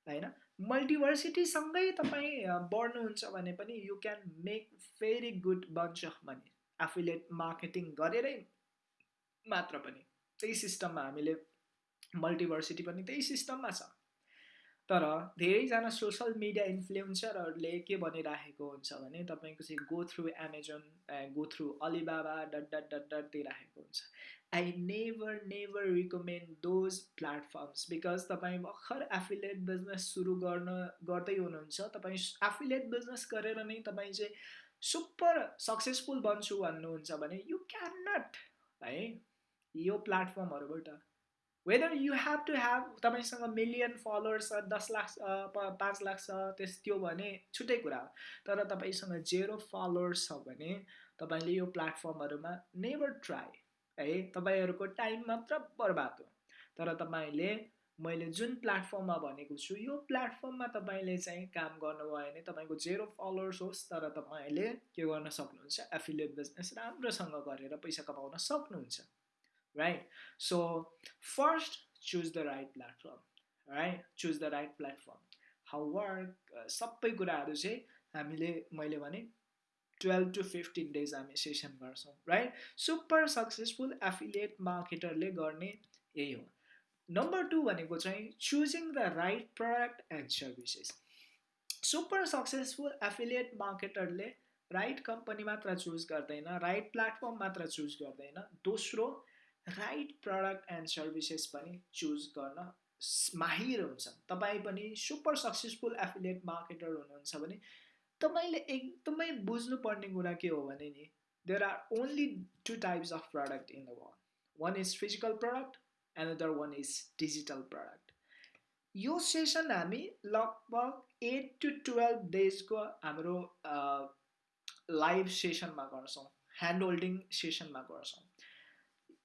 होइन? मल्टिभर्सिटीसँगै तपाईँ बढ्नुहुन्छ भने पनि you can make very good bunch of money affiliate marketing गरेरै मात्र पनि. त्यही सिस्टममा हामीले मल्टिभर्सिटी पनि त्यही सिस्टममा छ। तर धेरैजना सोसल मिडिया इन्फ्लुएन्सरहरूले के भनिराखेको हुन्छ भने तपाईँको चाहिँ go through Amazon go through Alibaba dot dot dot dot दिइराखेको हुन्छ। I never never recommend those platforms because तपाईँ भर्खर एफिलेट बिजनेस सुरु गर्न गर्दै हुनुहुन्छ। तपाईँ एफिलेट बिजनेस गरेर नै तपाईँ चाहिँ सुपर सक्सेसफुल बन्छु भन्नुहुन्छ भने यु क्यान नट है यो प्लेटफर्महरूबाट whether you have to have तपाईँसँग मिलियन फलोवर्स छ दस लाख छ पाँच लाख छ त्यस त्यो भने छुट्टै कुरा हो। तर तपाईँसँग जेरो फलोवर्स छ भने तपाईँले यो प्लेटफर्महरूमा नेभर ट्राई है? तपाईँहरूको टाइम मात्र बर्बाद हो। तर तपाईँले मैले जुन प्लेटफर्ममा भनेको छु यो प्लेटफर्ममा तपाईँले चाहिँ काम गर्नुभयो भने तपाईँको जेरो फलोवर्स होस् तर तपाईँले के गर्न सक्नुहुन्छ? एफिलिएट बिजनेस राम्रोसँग गरेर पैसा कमाउन सक्नुहुन्छ। So first choose the right platform right choose the right platform how work सबै कुराहरू चाहिँ हामीले मैले भने टुवेल्भ टु फिफ्टिन डेज हामी सेसन गर्छौँ राइट सुपर सक्सेसफुल एफिलिएट मार्केटरले गर्ने यही हो। नम्बर टू भनेको चाहिँ choosing the right product and services super successful affiliate मार्केटरले right company मात्र चुज गर्दैन राइट प्लेटफर्म मात्र चुज गर्दैन दोस्रो राइट प्रडक्ट एन्ड सर्भिसेस पनि चुज गर्न माहिर हुन्छ तपाईँ पनि सुपर सक्सेसफुल एफिलिएट मार्केटर हुनुहुन्छ भने तपाईँले एकदमै बुझ्नुपर्ने कुरा के हो भने नि there are only two types of product in the world one is physical product another one is digital product यो सेसन हामी लगभग एट टु टुवेल्भ डेजको हाम्रो लाइभ सेसनमा गर्छौँ ह्यान्ड होल्डिङ सेसनमा गर्छौँ।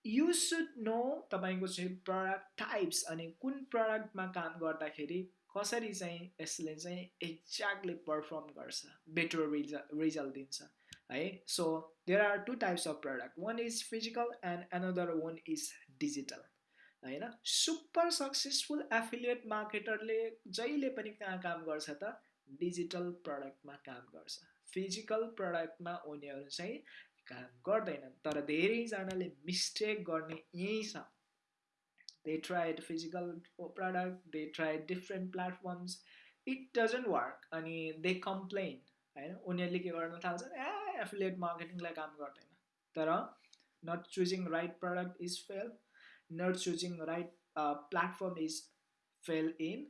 यु सुड नो तपाईँको चाहिँ प्रडक्ट टाइप्स अनि कुन प्रडक्टमा काम गर्दाखेरि कसरी चाहिँ यसले चाहिँ एक्ज्याक्टली पर्फर्म गर्छ बेटर रिजल्ट रिजल्ट दिन्छ है? So there are two types of product one is physical and another one is digital होइन? सुपर सक्सेसफुल एफिलिएट मार्केटरले जहिले पनि कहाँ काम गर्छ त डिजिटल प्रडक्टमा काम गर्छ। फिजिकल प्रडक्टमा उनीहरू चाहिँ काम गर्दैनन् तर धेरैजनाले मिस्टेक गर्ने यहीँ छ। They tried physical product they tried different platforms it doesn't work अनि they complain होइन? उनीहरूले के गर्न थाल्छ? ए एफिलिएट मार्केटिङलाई काम गर्दैन। तर not choosing right product is fail not choosing right platform is fail in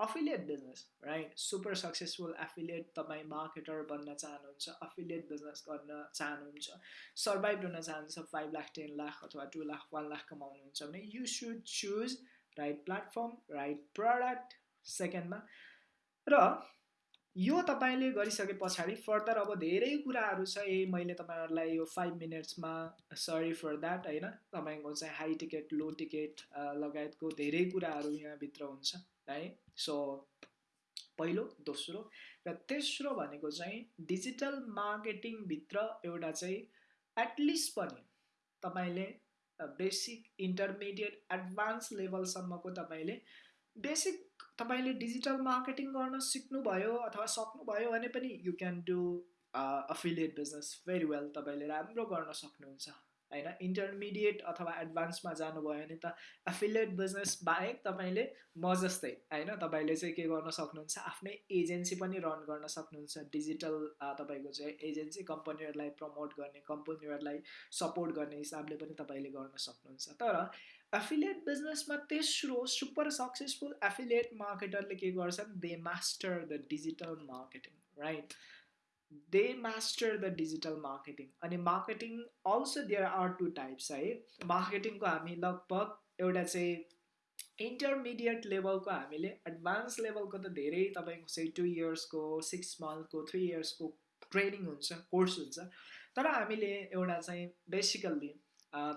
affiliate business right super successful affiliate तपाईँ मार्केटर बन्न चाहनुहुन्छ अफिलिएट बिजनेस गर्न चाहनुहुन्छ सर्भाइभ हुन चाहनुहुन्छ फाइभ लाख टेन लाख अथवा टु लाख वान लाख कमाउनुहुन्छ भने you should choose right platform right product सेकेन्डमा र यो तपाईँले गरिसके पछाडि फर्दर अब धेरै कुराहरू छ ए मैले तपाईँहरूलाई यो फाइभ मिनट्समा सरी फर द्याट होइन? तपाईँको चाहिँ हाई टिकट लो टिकट लगायतको धेरै कुराहरू यहाँभित्र हुन्छ। है सो पहिलो दोस्रो र तेस्रो भनेको चाहिँ डिजिटल मार्केटिङभित्र एउटा चाहिँ एटलिस्ट पनि तपाईँले बेसिक इन्टरमिडिएट एडभान्स लेभलसम्मको तपाईँले बेसिक तपाईँले डिजिटल मार्केटिङ गर्न सिक्नुभयो अथवा सक्नुभयो भने पनि you can do affiliate business very well तपाईँले राम्रो गर्न सक्नुहुन्छ। होइन? इन्टरमिडिएट अथवा एडभान्समा जानुभयो भने त एफिलिएट बिजनेस बाहेक तपाईँले म जस्तै होइन? तपाईँले चाहिँ के गर्न सक्नुहुन्छ? आफ्नै एजेन्सी पनि रन गर्न सक्नुहुन्छ। डिजिटल तपाईँको चाहिँ एजेन्सी कम्पनीहरूलाई प्रमोट गर्ने कम्पनीहरूलाई सपोर्ट गर्ने हिसाबले पनि तपाईँले गर्न सक्नुहुन्छ। तर एफिलिएट बिजनेसमा तेस्रो सुपर सक्सेसफुल एफिलिएट मार्केटरले के गर्छन्? They master the digital marketing right they master the digital marketing अनि marketing also there are two types है मार्केटिङको हामी लगभग एउटा चाहिँ इन्टरमिडिएट लेभलको हामीले एडभान्स लेभलको त धेरै तपाईँको चाहिँ टु इयर्सको सिक्स मन्थको थ्री इयर्सको ट्रेनिङ हुन्छ कोर्स हुन्छ. तर हामीले एउटा चाहिँ बेसिकल्ली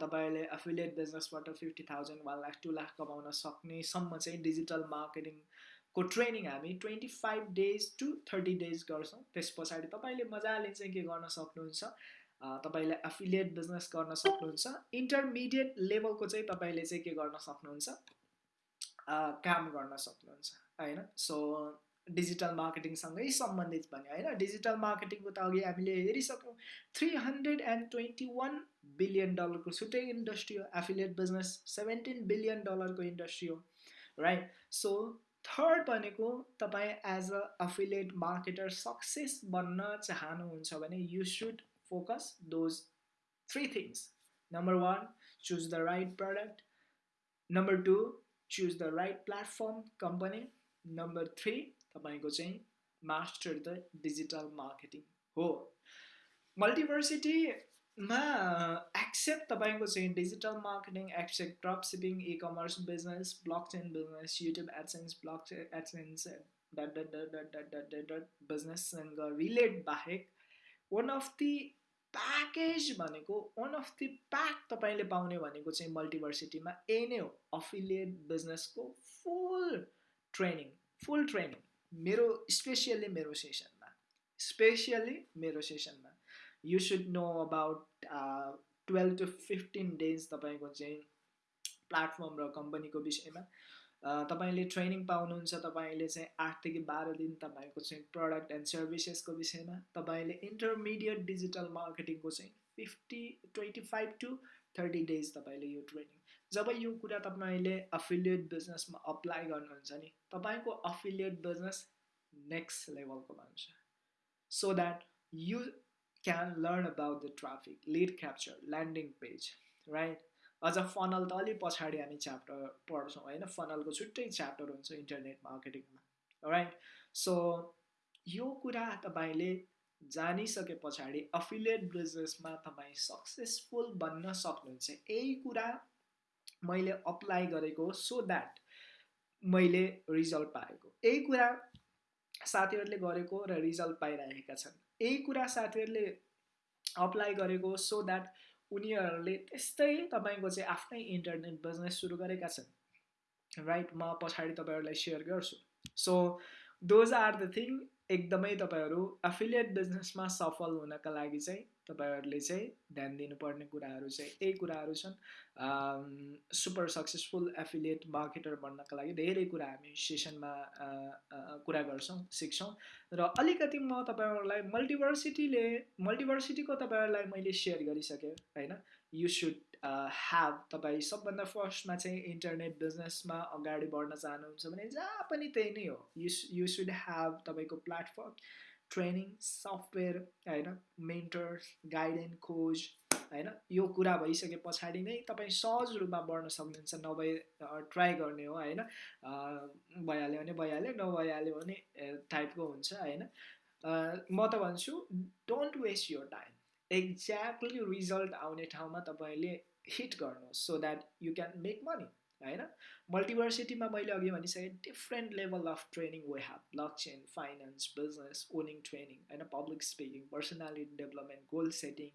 तपाईँले affiliate बिजनेसबाट fifty thousand one lakh two lakh कमाउन सक्नेसम्म चाहिँ डिजिटल मार्केटिङ को ट्रेनिङ हामी twenty five days to thirty days गर्छौँ। त्यस पछाडि तपाईँले मजाले चाहिँ के गर्न सक्नुहुन्छ? तपाईँले एफिलिएट बिजनेस गर्न सक्नुहुन्छ। इन्टरमिडिएट लेभलको चाहिँ तपाईँले चाहिँ के गर्न सक्नुहुन्छ? काम गर्न सक्नुहुन्छ होइन? सो डिजिटल मार्केटिङसँगै सम्बन्धित पनि होइन? डिजिटल मार्केटिङको त अघि हामीले हेरिसक्यौँ। Three hundred and twenty one billion डलरको छुट्टै इन्डस्ट्री हो। एफिलिएट बिजनेस सेभेन्टिन बिलियन डलरको इन्डस्ट्री हो राइट सो थर्ड भनेको तपाईँ as a affiliate marketer success बन्न चाहनुहुन्छ भने you should focus those three things number one choose the right product number two choose the right platform company number three तपाईँको चाहिँ master the digital marketing हो। Multiversity मा except तपाईँको चाहिँ digital marketing except drop shipping e commerce business blockchain business YouTube AdSense blog AdSense dot dot dot dot dot dot dot dot बिजनेससँग relate बाहेक one of the package भनेको one of the pack तपाईँले पाउने भनेको चाहिँ मल्टिभर्सिटीमा यही नै हो affiliate बिजनेसको फुल ट्रेनिङ फुल ट्रेनिङ मेरो स्पेसियल्ली मेरो सेसनमा स्पेसियल्ली मेरो सेसनमा you should know about twelve to fifteen days तपाईँको चाहिँ प्लेटफर्म र कम्पनीको विषयमा। Uh, तपाईँले ट्रेनिङ पाउनुहुन्छ तपाईँले चाहिँ आठदेखि बाह्र दिन तपाईँको चाहिँ प्रडक्ट एन्ड सर्भिसेसको विषयमा तपाईँले इन्टरमिडिएट डिजिटल मार्केटिङको चाहिँ fifty twenty five to thirty days तपाईँले यो ट्रेनिङ जब यो कुरा तपाईँले अफिलिएट बिजनेसमा अप्लाई गर्नुहुन्छ नि तपाईँको अफिलिएट बिजनेस नेक्स्ट लेभलको भन्छ so that you can learn about the traffic, lead capture, landing page, right? अझ फनल त अलिक पछाडि हामी च्याप्टर पढ्छौँ होइन? फनलको छुट्टै च्याप्टर हुन्छ इन्टरनेट मार्केटिङमा राइट सो यो कुरा तपाईँले जानिसके पछाडि अफिलिएट बिजनेसमा तपाईँ सक्सेसफुल बन्न सक्नुहुन्छ। यही कुरा मैले अप्लाई गरेको सो द्याट मैले रिजल्ट पाएको। यही कुरा साथीहरूले गरेको र रिजल्ट पाइरहेका छन्। यही कुरा साथीहरूले अप्लाई गरेको सो द्याट उनीहरूले त्यस्तै तपाईँको चाहिँ आफ्नै इन्टरनेट बिजनेस सुरु गरेका छन्। राइट म पछाडि तपाईँहरूलाई सेयर गर्छु। So those are the thing एकदमै तपाईँहरू एफिलिएट बिजनेसमा सफल हुनका लागि चाहिँ तपाईँहरूले चाहिँ ध्यान दिनुपर्ने कुराहरू चाहिँ यही कुराहरू छन्। सुपर सक्सेसफुल एफिलिएट मार्केटर बन्नका लागि धेरै कुरा हामी सेसनमा कुरा गर्छौँ सिक्छौँ। र अलिकति म तपाईँहरूलाई मल्टिभर्सिटीले मल्टिभर्सिटीको तपाईँहरूलाई मैले सेयर गरिसकेँ होइन? यु सुड ह्याभ तपाईँ सबभन्दा फर्स्टमा चाहिँ इन्टरनेट बिजनेसमा अगाडि बढ्न चाहनुहुन्छ भने जहाँ पनि त्यही नै हो। यु यु सुड ह्याभ तपाईँको प्लेटफर्म ट्रेनिङ सफ्टवेयर होइन मेन्टर्स गाइडेन्स खोज होइन यो कुरा भइसके पछाडि नै तपाईँ सहज रूपमा बढ्न सक्नुहुन्छ नभए ट्राई गर्ने हो होइन भइहाल्यो भने भइहाल्यो नभइहाल्यो भने टाइपको हुन्छ होइन। म त भन्छु don't waste your time exactly result आउने ठाउँमा तपाईँले हिट गर्नुहोस् so that you can make money होइन? मल्टिभर्सिटीमा मैले अघि भनिसकेँ different level of training we have blockchain finance business owning training होइन public speaking personality development goal setting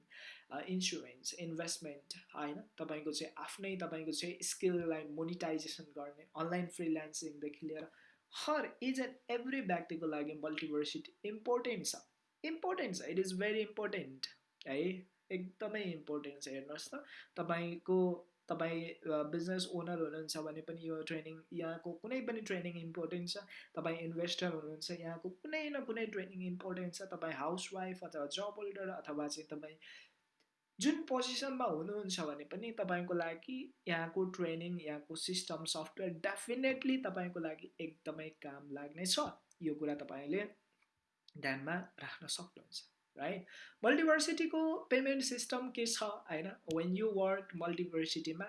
insurance investment होइन? तपाईँको चाहिँ आफ्नै तपाईँको चाहिँ स्किललाई मोनिटाइजेसन गर्ने अनलाइन फ्रिल्यान्सिङदेखि लिएर हर इज एन्ड एभ्री व्यक्तिको लागि मल्टिभर्सिटी इम्पोर्टेन्ट छ। इम्पोर्टेन्ट छ इट इज भेरी इम्पोर्टेन्ट है एकदमै इम्पोर्टेन्ट छ हेर्नुहोस् त। तपाईँको तपाईँ बिजनेस ओनर हुनुहुन्छ भने पनि यो ट्रेनिङ यहाँको कुनै पनि ट्रेनिङ इम्पोर्टेन्ट छ। तपाईँ इन्भेस्टर हुनुहुन्छ यहाँको कुनै न कुनै ट्रेनिङ इम्पोर्टेन्ट छ। तपाईँ हाउसवाइफ अथवा जब होल्डर अथवा चाहिँ तपाईँ जुन पोजिसनमा हुनुहुन्छ भने पनि तपाईँको लागि यहाँको ट्रेनिङ यहाँको सिस्टम सफ्टवेयर डेफिनेटली तपाईँको लागि एकदमै काम लाग्नेछ। यो कुरा तपाईँले ध्यानमा राख्न सक्नुहुन्छ। राइट मल्टिभर्सिटीको पेमेन्ट सिस्टम के छ होइन? When you work मल्टिभर्सिटीमा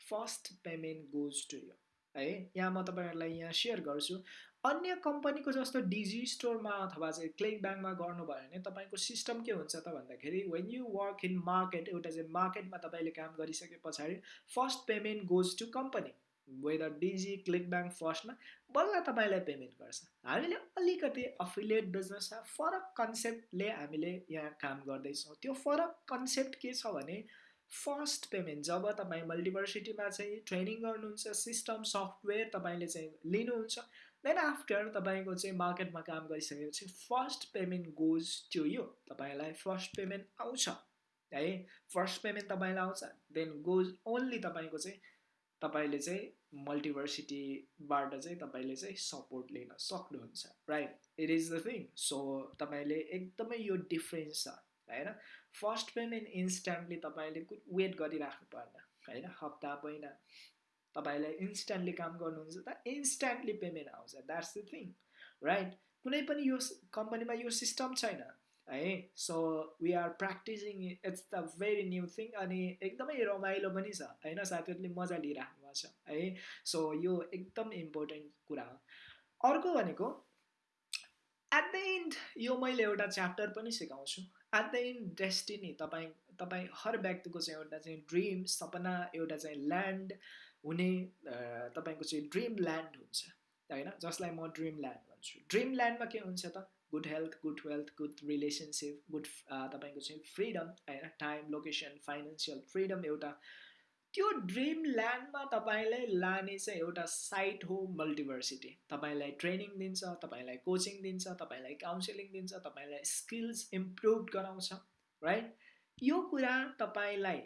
first payment goes to you है? यहाँ म तपाईँहरूलाई यहाँ सेयर गर्छु। अन्य कम्पनीको जस्तो डिजी स्टोरमा अथवा चाहिँ क्लिक ब्याङ्कमा गर्नुभयो भने तपाईँको सिस्टम के हुन्छ त भन्दाखेरि when you work in market एउटा चाहिँ मार्केटमा तपाईँले काम गरिसके पछाडि first payment goes to company whether Digi ClickBank फर्स्टमा बल्ल तपाईँलाई पेमेन्ट गर्छ। हामीले अलिकति अफिलिएट बिजनेसमा फरक कन्सेप्टले हामीले यहाँ काम गर्दैछौँ। त्यो फरक कन्सेप्ट के छ भने फर्स्ट पेमेन्ट जब तपाईँ मल्टिभर्सिटीमा चाहिँ ट्रेनिङ गर्नुहुन्छ सिस्टम सफ्टवेयर तपाईँले चाहिँ लिनुहुन्छ देन आफ्टर तपाईँको चाहिँ मार्केटमा काम गरिसकेपछि first payment goes to you तपाईँलाई फर्स्ट पेमेन्ट आउँछ। है फर्स्ट पेमेन्ट तपाईँलाई आउँछ देन गोज ओन्ली तपाईँको चाहिँ तपाईँले चाहिँ मल्टिभर्सिटीबाट चाहिँ तपाईँले चाहिँ सपोर्ट लिन सक्नुहुन्छ right it is the thing so तपाईँले एकदमै यो डिफ्रेन्स छ होइन? फर्स्ट पेमेन्ट इन्स्ट्यान्टली तपाईँले वेट गरिराख्नु पर्ने होइन? हप्ता महिना तपाईँलाई इन्स्ट्यान्टली काम गर्नुहुन्छ त इन्स्ट्यान्टली पेमेन्ट आउँछ द्याट्स द थिङ राइट कुनै पनि यो कम्पनीमा यो सिस्टम छैन है? So we are practising it's the very new thing अनि एकदमै रमाइलो पनि छ होइन? साथीहरूले मजा लिइराख्नु छ है? सो यो एकदम इम्पोर्टेन्ट कुरा हो। अर्को भनेको एट द इन्ड यो मैले एउटा च्याप्टर पनि सिकाउँछु। एट द इन्ड डेस्टिनी तपाईँ तपाईँ हर व्यक्तिको चाहिँ एउटा चाहिँ ड्रिम सपना एउटा चाहिँ ल्यान्ड हुने तपाईँको चाहिँ ड्रिम ल्यान्ड हुन्छ होइन? जसलाई म ड्रिम ल्यान्ड भन्छु। ड्रिम ल्यान्डमा के हुन्छ त? Good health good wealth good relationship good तपाईँको चाहिँ फ्रिडम होइन? टाइम लोकेसन फाइनेन्सियल फ्रिडम एउटा त्यो ड्रिम ल्यान्डमा तपाईँलाई लाने चाहिँ एउटा साइट हो मल्टिभर्सिटी तपाईँलाई ट्रेनिङ दिन्छ तपाईँलाई कोचिङ दिन्छ तपाईँलाई काउन्सिलिङ दिन्छ तपाईँलाई स्किल्स इम्प्रुभ गराउँछ राइट यो कुरा तपाईँलाई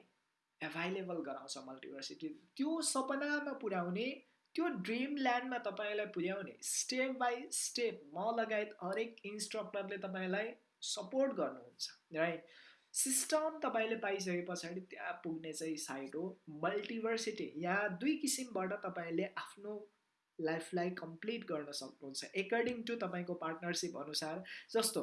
एभाइलेबल गराउँछ मल्टिभर्सिटी त्यो सपनामा पुर्याउने त्यो ड्रिम ल्यान्डमा तपाईँलाई पुर्याउने स्टेप बाई स्टेप म लगायत हरेक इन्स्ट्रक्टरले तपाईँलाई सपोर्ट गर्नुहुन्छ राइट सिस्टम तपाईँले पाइसके पछाडि त्यहाँ पुग्ने चाहिँ साइट हो। मल्टिभर्सिटी यहाँ दुई किसिमबाट तपाईँले आफ्नो लाइफलाई कम्प्लिट गर्न सक्नुहुन्छ। एकर्डिङ टु तपाईँको पार्टनरसिप अनुसार जस्तो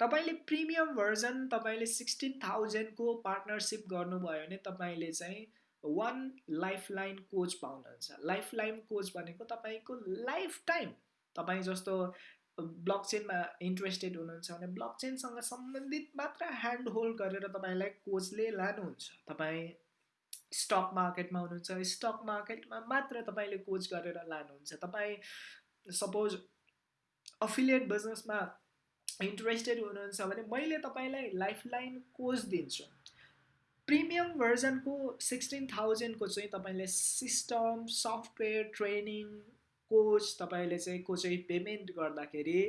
तपाईँले प्रिमियम भर्जन तपाईँले सिक्सटिन थाउजन्डको पार्टनरसिप गर्नुभयो भने तपाईँले चाहिँ वान लाइफ लाइन कोच पाउनुहुन्छ। लाइफ लाइन कोच भनेको तपाईँको लाइफ टाइम तपाईँ जस्तो ब्लक चेनमा इन्ट्रेस्टेड हुनुहुन्छ भने ब्लक चेनसँग सम्बन्धित मात्र ह्यान्ड होल्ड गरेर तपाईँलाई कोचले लानुहुन्छ। तपाईँ स्टक मार्केटमा हुनुहुन्छ स्टक मार्केटमा मात्र तपाईँले कोच गरेर लानुहुन्छ। तपाईँ सपोज अफिलिएट बिजनेसमा इन्ट्रेस्टेड हुनुहुन्छ भने मैले तपाईँलाई लाइफ लाइन कोच दिन्छु। प्रिमियम भर्जनको सिक्सटिन थाउजन्डको चाहिँ तपाईँले सिस्टम सफ्टवेयर ट्रेनिङ कोच तपाईँले चाहिँ को चाहिँ पेमेन्ट गर्दाखेरि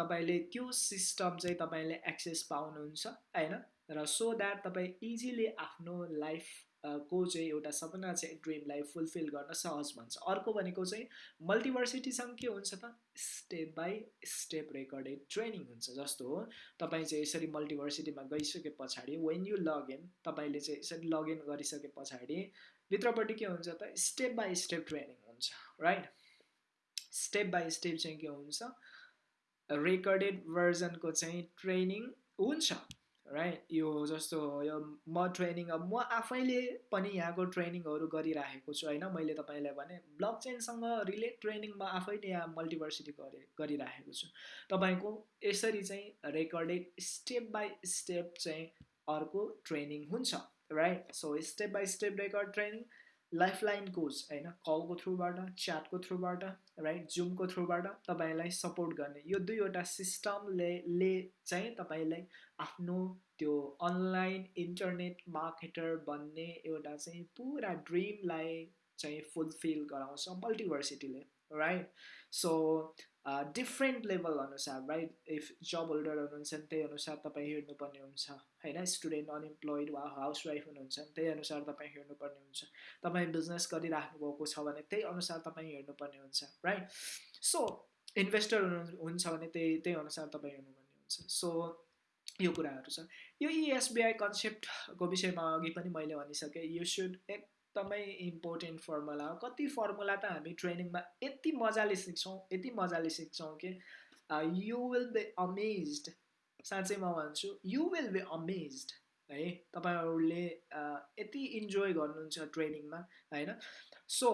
तपाईँले त्यो सिस्टम चाहिँ तपाईँले एक्सेस पाउनुहुन्छ होइन? र सो द्याट तपाईँ इजिली आफ्नो लाइफ को चाहिँ एउटा सपना चाहिँ ड्रिमलाई फुलफिल गर्न सहज भन्छ। अर्को भनेको चाहिँ मल्टिभर्सिटीसँग के हुन्छ त? Step by step recorded training हुन्छ जस्तो हो। तपाईँ चाहिँ यसरी मल्टिभर्सिटीमा गइसके पछाडि वेन यु लगइन तपाईँले चाहिँ यसरी लगइन गरिसके पछाडि भित्रपट्टि के हुन्छ त? स्टेप बाई स्टेप ट्रेनिङ हुन्छ राइट स्टेप बाई स्टेप चाहिँ के हुन्छ? रेकर्डेड भर्जनको चाहिँ ट्रेनिङ हुन्छ राइट यो जस्तो यो म ट्रेनिङ अब म आफैले पनि यहाँको ट्रेनिङहरू गरिराखेको छु होइन? मैले तपाईँलाई भने ब्लक चेनसँग रिलेट ट्रेनिङ म आफै नै यहाँ मल्टिभर्सिटी गरे गरिराखेको छु। तपाईँको यसरी चाहिँ रेकर्डेड स्टेप बाई स्टेप चाहिँ अर्को ट्रेनिङ हुन्छ right so step by step record training lifeline coach होइन कलको थ्रुबाट च्याटको थ्रुबाट राइट जुमको थ्रुबाट तपाईँलाई सपोर्ट गर्ने। यो दुईवटा सिस्टमले ले चाहिँ तपाईँलाई आफ्नो त्यो अनलाइन इन्टरनेट मार्केटर बन्ने एउटा चाहिँ पुरा ड्रिमलाई चाहिँ फुलफिल गराउँछ मल्टिभर्सिटीले राइट सो डिफ्रेन्ट लेभल अनुसार राइट इफ जब होल्डर हुनुहुन्छ भने त्यही अनुसार तपाईँ हेर्नुपर्ने हुन्छ होइन स्टुडेन्ट अनइम्प्लोइड वा हाउस वाइफ हुनुहुन्छ भने त्यही अनुसार तपाईँ हेर्नुपर्ने हुन्छ तपाईँ बिजनेस गरिराख्नु भएको छ भने त्यही अनुसार तपाईँ हेर्नुपर्ने हुन्छ राइट सो इन्भेस्टर हुनु हुन्छ भने त्यही त्यही अनुसार तपाईँ हेर्नुपर्ने हुन्छ सो यो कुराहरू छ। यो इएसबिआई कन्सेप्टको विषयमा अघि पनि मैले भनिसकेँ। यु सुड एक एकदमै इम्पोर्टेन्ट फर्मुला हो। कति फर्मुला त हामी ट्रेनिङमा यति मजाले सिक्छौँ यति मजाले सिक्छौँ कि यु विल बी अमेज्ड साँच्चै म भन्छु यु विल बी अमेज्ड है? तपाईँहरूले यति इन्जोय गर्नुहुन्छ ट्रेनिङमा होइन? सो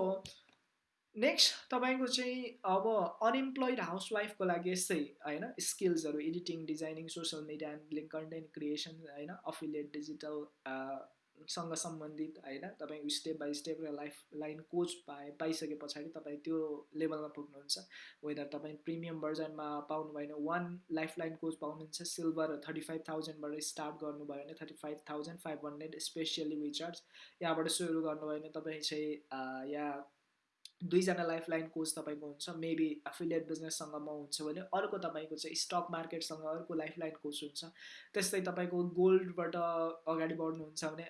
नेक्स्ट तपाईँको चाहिँ अब अनइम्प्लोइड हाउसवाइफको लागि यस्तै होइन? स्किल्सहरू editing designing social media handling content creation होइन? अफिलिएट डिजिटल सँग सम्बन्धित होइन? तपाईँ स्टेप बाई स्टेप र लाइफ लाइन कोच पाए पाइसके पछाडि तपाईँ त्यो लेभलमा पुग्नुहुन्छ। वेदर तपाईँ प्रिमियम भर्जनमा पाउनु भएन वान लाइफ लाइन कोच पाउनुहुन्छ सिल्भर थर्टी फाइभ थाउजन्डबाट स्टार्ट गर्नुभयो भने thirty five thousand five hundred specially विचार्स यहाँबाट सुरु गर्नुभयो भने तपाईँ चाहिँ या दुईजना लाइफ लाइन कोच तपाईँको हुन्छ मेबी एफिलिएट बिजनेससँग म हुन्छ भने अर्को तपाईँको चाहिँ स्टक मार्केटसँग अर्को लाइफ लाइन कोच हुन्छ। त्यस्तै तपाईँको गोल्डबाट अगाडि बढ्नुहुन्छ भने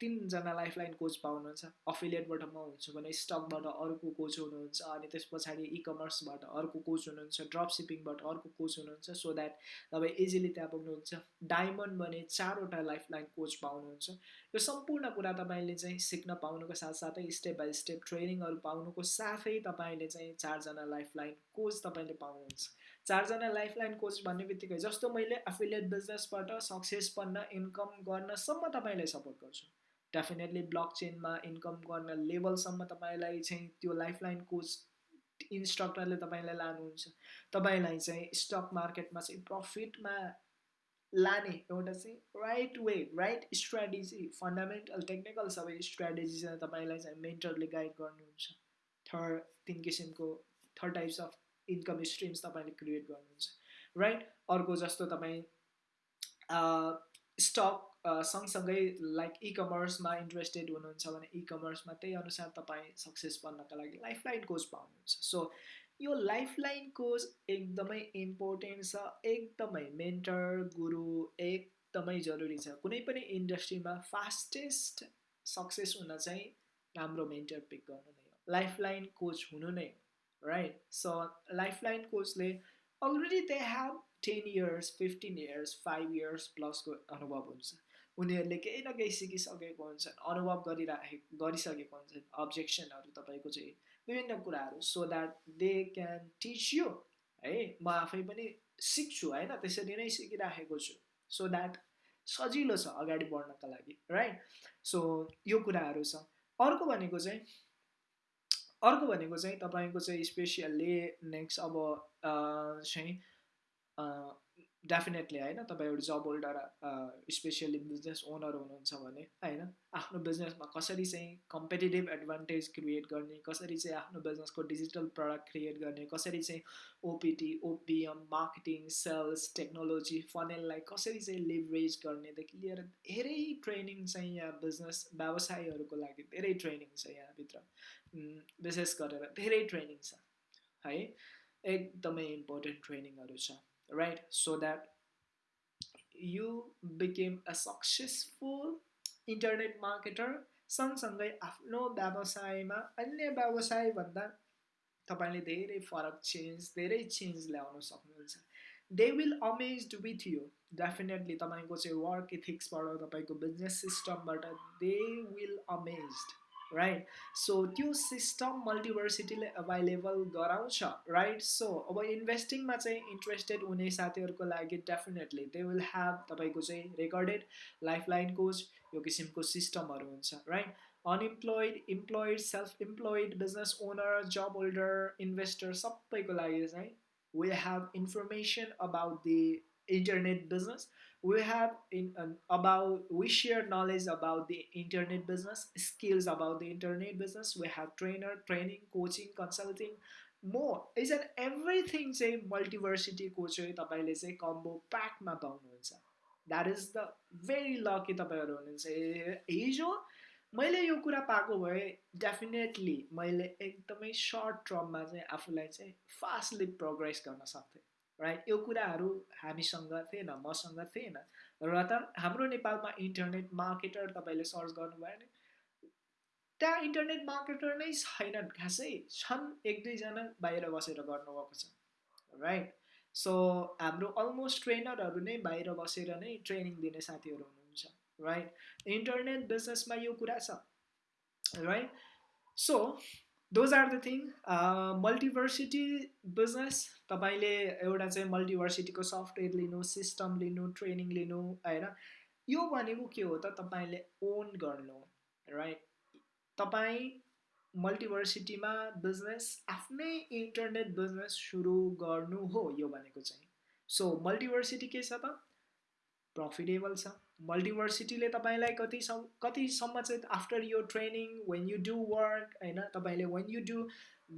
तिनजना लाइफ लाइन कोच पाउनुहुन्छ। अफिलिएटबाट म हुन्छु भने स्टकबाट अर्को कोच हुनुहुन्छ अनि त्यस पछाडि इ कमर्सबाट अर्को कोच हुनुहुन्छ ड्रप सिपिङबाट अर्को कोच हुनुहुन्छ। सो द्याट तपाईँ इजिली त्यहाँ पुग्नुहुन्छ। डायमन्ड भने चारवटा लाइफ लाइन कोच पाउनुहुन्छ। यो सम्पूर्ण कुरा तपाईँले चाहिँ सिक्न पाउनुको साथसाथै स्टेप बाई स्टेप ट्रेनिङहरू पाउनुको साथै तपाईँले चाहिँ चारजना लाइफ लाइन कोच तपाईँले पाउनुहुन्छ। चारजना लाइफ लाइन कोच भन्ने बित्तिकै जस्तो मैले एफिलिएट बिजनेसबाट सक्सेस बन्न इन्कम गर्नसम्म तपाईँलाई सपोर्ट गर्छु। डेफिनेटली ब्लक चेनमा इन्कम गर्न लेभलसम्म तपाईँलाई चाहिँ त्यो लाइफ लाइन कोच इन्स्ट्रक्टरले तपाईँलाई लानुहुन्छ। तपाईँलाई चाहिँ स्टक मार्केटमा चाहिँ प्रफिटमा लाने एउटा चाहिँ right way right strategy fundamental technical सबै स्ट्राटेजी चाहिँ तपाईँलाई चाहिँ मेन्टरले गाइड गर्नुहुन्छ। थर्ड तिन किसिमको third types of income streams तपाईँले क्रिएट गर्नुहुन्छ। राइट अर्को जस्तो तपाईँ स्टक सँगसँगै लाइक इ कमर्समा इन्ट्रेस्टेड हुनुहुन्छ भने इ कमर्समा त्यही अनुसार तपाईँ सक्सेस बन्नका लागि लाइफ लाइन कोच पाउनुहुन्छ। सो यो लाइफ लाइन कोच एकदमै इम्पोर्टेन्ट छ एकदमै मेन्टर गुरु एकदमै जरुरी छ। कुनै पनि इन्डस्ट्रीमा फास्टेस्ट सक्सेस हुन चाहिँ राम्रो मेन्टर पिक गर्नु नै हो। लाइफ लाइन कोच हुनु नै हो right so lifeline कोचले already they have ten years fifteen years five years प्लसको अनुभव हुन्छ। उनीहरूले केही न केही सिकिसकेको हुन्छन् अनुभव गरिराखे गरिसकेको हुन्छन् अब्जेक्सनहरू तपाईँको चाहिँ विभिन्न कुराहरू. So that they can teach you है? म आफै पनि सिक्छु होइन? त्यसरी नै सिकिराखेको छु। सो द्याट सजिलो छ अगाडि बढ्नका लागि राइट सो यो कुराहरू छ। अर्को भनेको चाहिँ अर्को भनेको चाहिँ तपाईँको चाहिँ स्पेसियल्ली नेक्स्ट अब चाहिँ डेफिनेटली होइन? तपाईँ एउटा job holder specially business owner हुनुहुन्छ भने होइन? आफ्नो बिजनेसमा कसरी चाहिँ कम्पिटेटिभ एडभान्टेज क्रिएट गर्ने कसरी चाहिँ आफ्नो बिजनेसको डिजिटल प्रडक्ट क्रिएट गर्ने कसरी चाहिँ OPT OPM marketing sales technology फनेललाई कसरी चाहिँ लिभरेज गर्नेदेखि लिएर धेरै ट्रेनिङ चाहिँ यहाँ बिजनेस व्यवसायीहरूको लागि धेरै ट्रेनिङ छ यहाँभित्र। विशेष गरेर धेरै ट्रेनिङ छ है? एकदमै इम्पोर्टेन्ट ट्रेनिङहरू छ। Right? So that you became a successful internet marketer सँगसँगै आफ्नो व्यवसायमा अन्य व्यवसायभन्दा तपाईँले धेरै फरक चेन्ज धेरै चेन्ज ल्याउन सक्नुहुन्छ they will amaze with you definitely तपाईँको चाहिँ वर्क इथिक्सबाट तपाईँको business सिस्टमबाट they will amazed right so त्यो सिस्टम मल्टिभर्सिटीले एभाइलेबल गराउँछ राइट सो अब इन्भेस्टिङमा चाहिँ इन्ट्रेस्टेड हुने साथीहरूको लागि डेफिनेटली दे विल ह्याभ तपाईँको चाहिँ रेकर्डेड लाइफ लाइन कोच यो किसिमको सिस्टमहरू हुन्छ right unemployed employed self employed business owner job holder investor सबैको लागि चाहिँ we have information about the internet business we have in um, about we share knowledge about the internet business skills about the internet business we have trainer training coaching consulting more is an everything चाहिँ मल्टिभर्सिटीको चाहिँ तपाईँले चाहिँ combo प्याकमा पाउनुहुन्छ that is the very lucky तपाईँहरू हुनुहुन्छ हिजो मैले यो कुरा पाएको भए डेफिनेटली मैले एकदमै सर्ट टर्ममा चाहिँ आफूलाई चाहिँ फास्टली प्रोग्रेस गर्न सक्थेँ राइट यो कुराहरू हामीसँग थिएन मसँग थिएन। र त हाम्रो नेपालमा इन्टरनेट मार्केटर तपाईँले सर्च गर्नुभयो भने त्यहाँ इन्टरनेट मार्केटर नै छैनन् खासै छन् एक दुईजना बाहिर बसेर गर्नुभएको छ राइट सो हाम्रो अलमोस्ट ट्रेनरहरू नै बाहिर बसेर नै ट्रेनिङ दिने साथीहरू हुनुहुन्छ राइट इन्टरनेट बिजनेसमा यो कुरा छ right so those are the thing Multiversity business तपाईँले एउटा चाहिँ मल्टिभर्सिटीको सफ्टवेयर लिनु सिस्टम लिनु ट्रेनिङ लिनु होइन? यो भनेको के हो त तपाईँले ओन गर्नु राइट तपाईँ मल्टिभर्सिटीमा बिजनेस आफ्नै इन्टरनेट बिजनेस सुरु गर्नु हो यो भनेको चाहिँ। सो मल्टिभर्सिटी के छ त? प्रफिटेबल छ। मल्टिभर्सिटीले तपाईँलाई कतिसम्म कतिसम्म चाहिँ आफ्टर यो training when you do work होइन तपाईँले when you do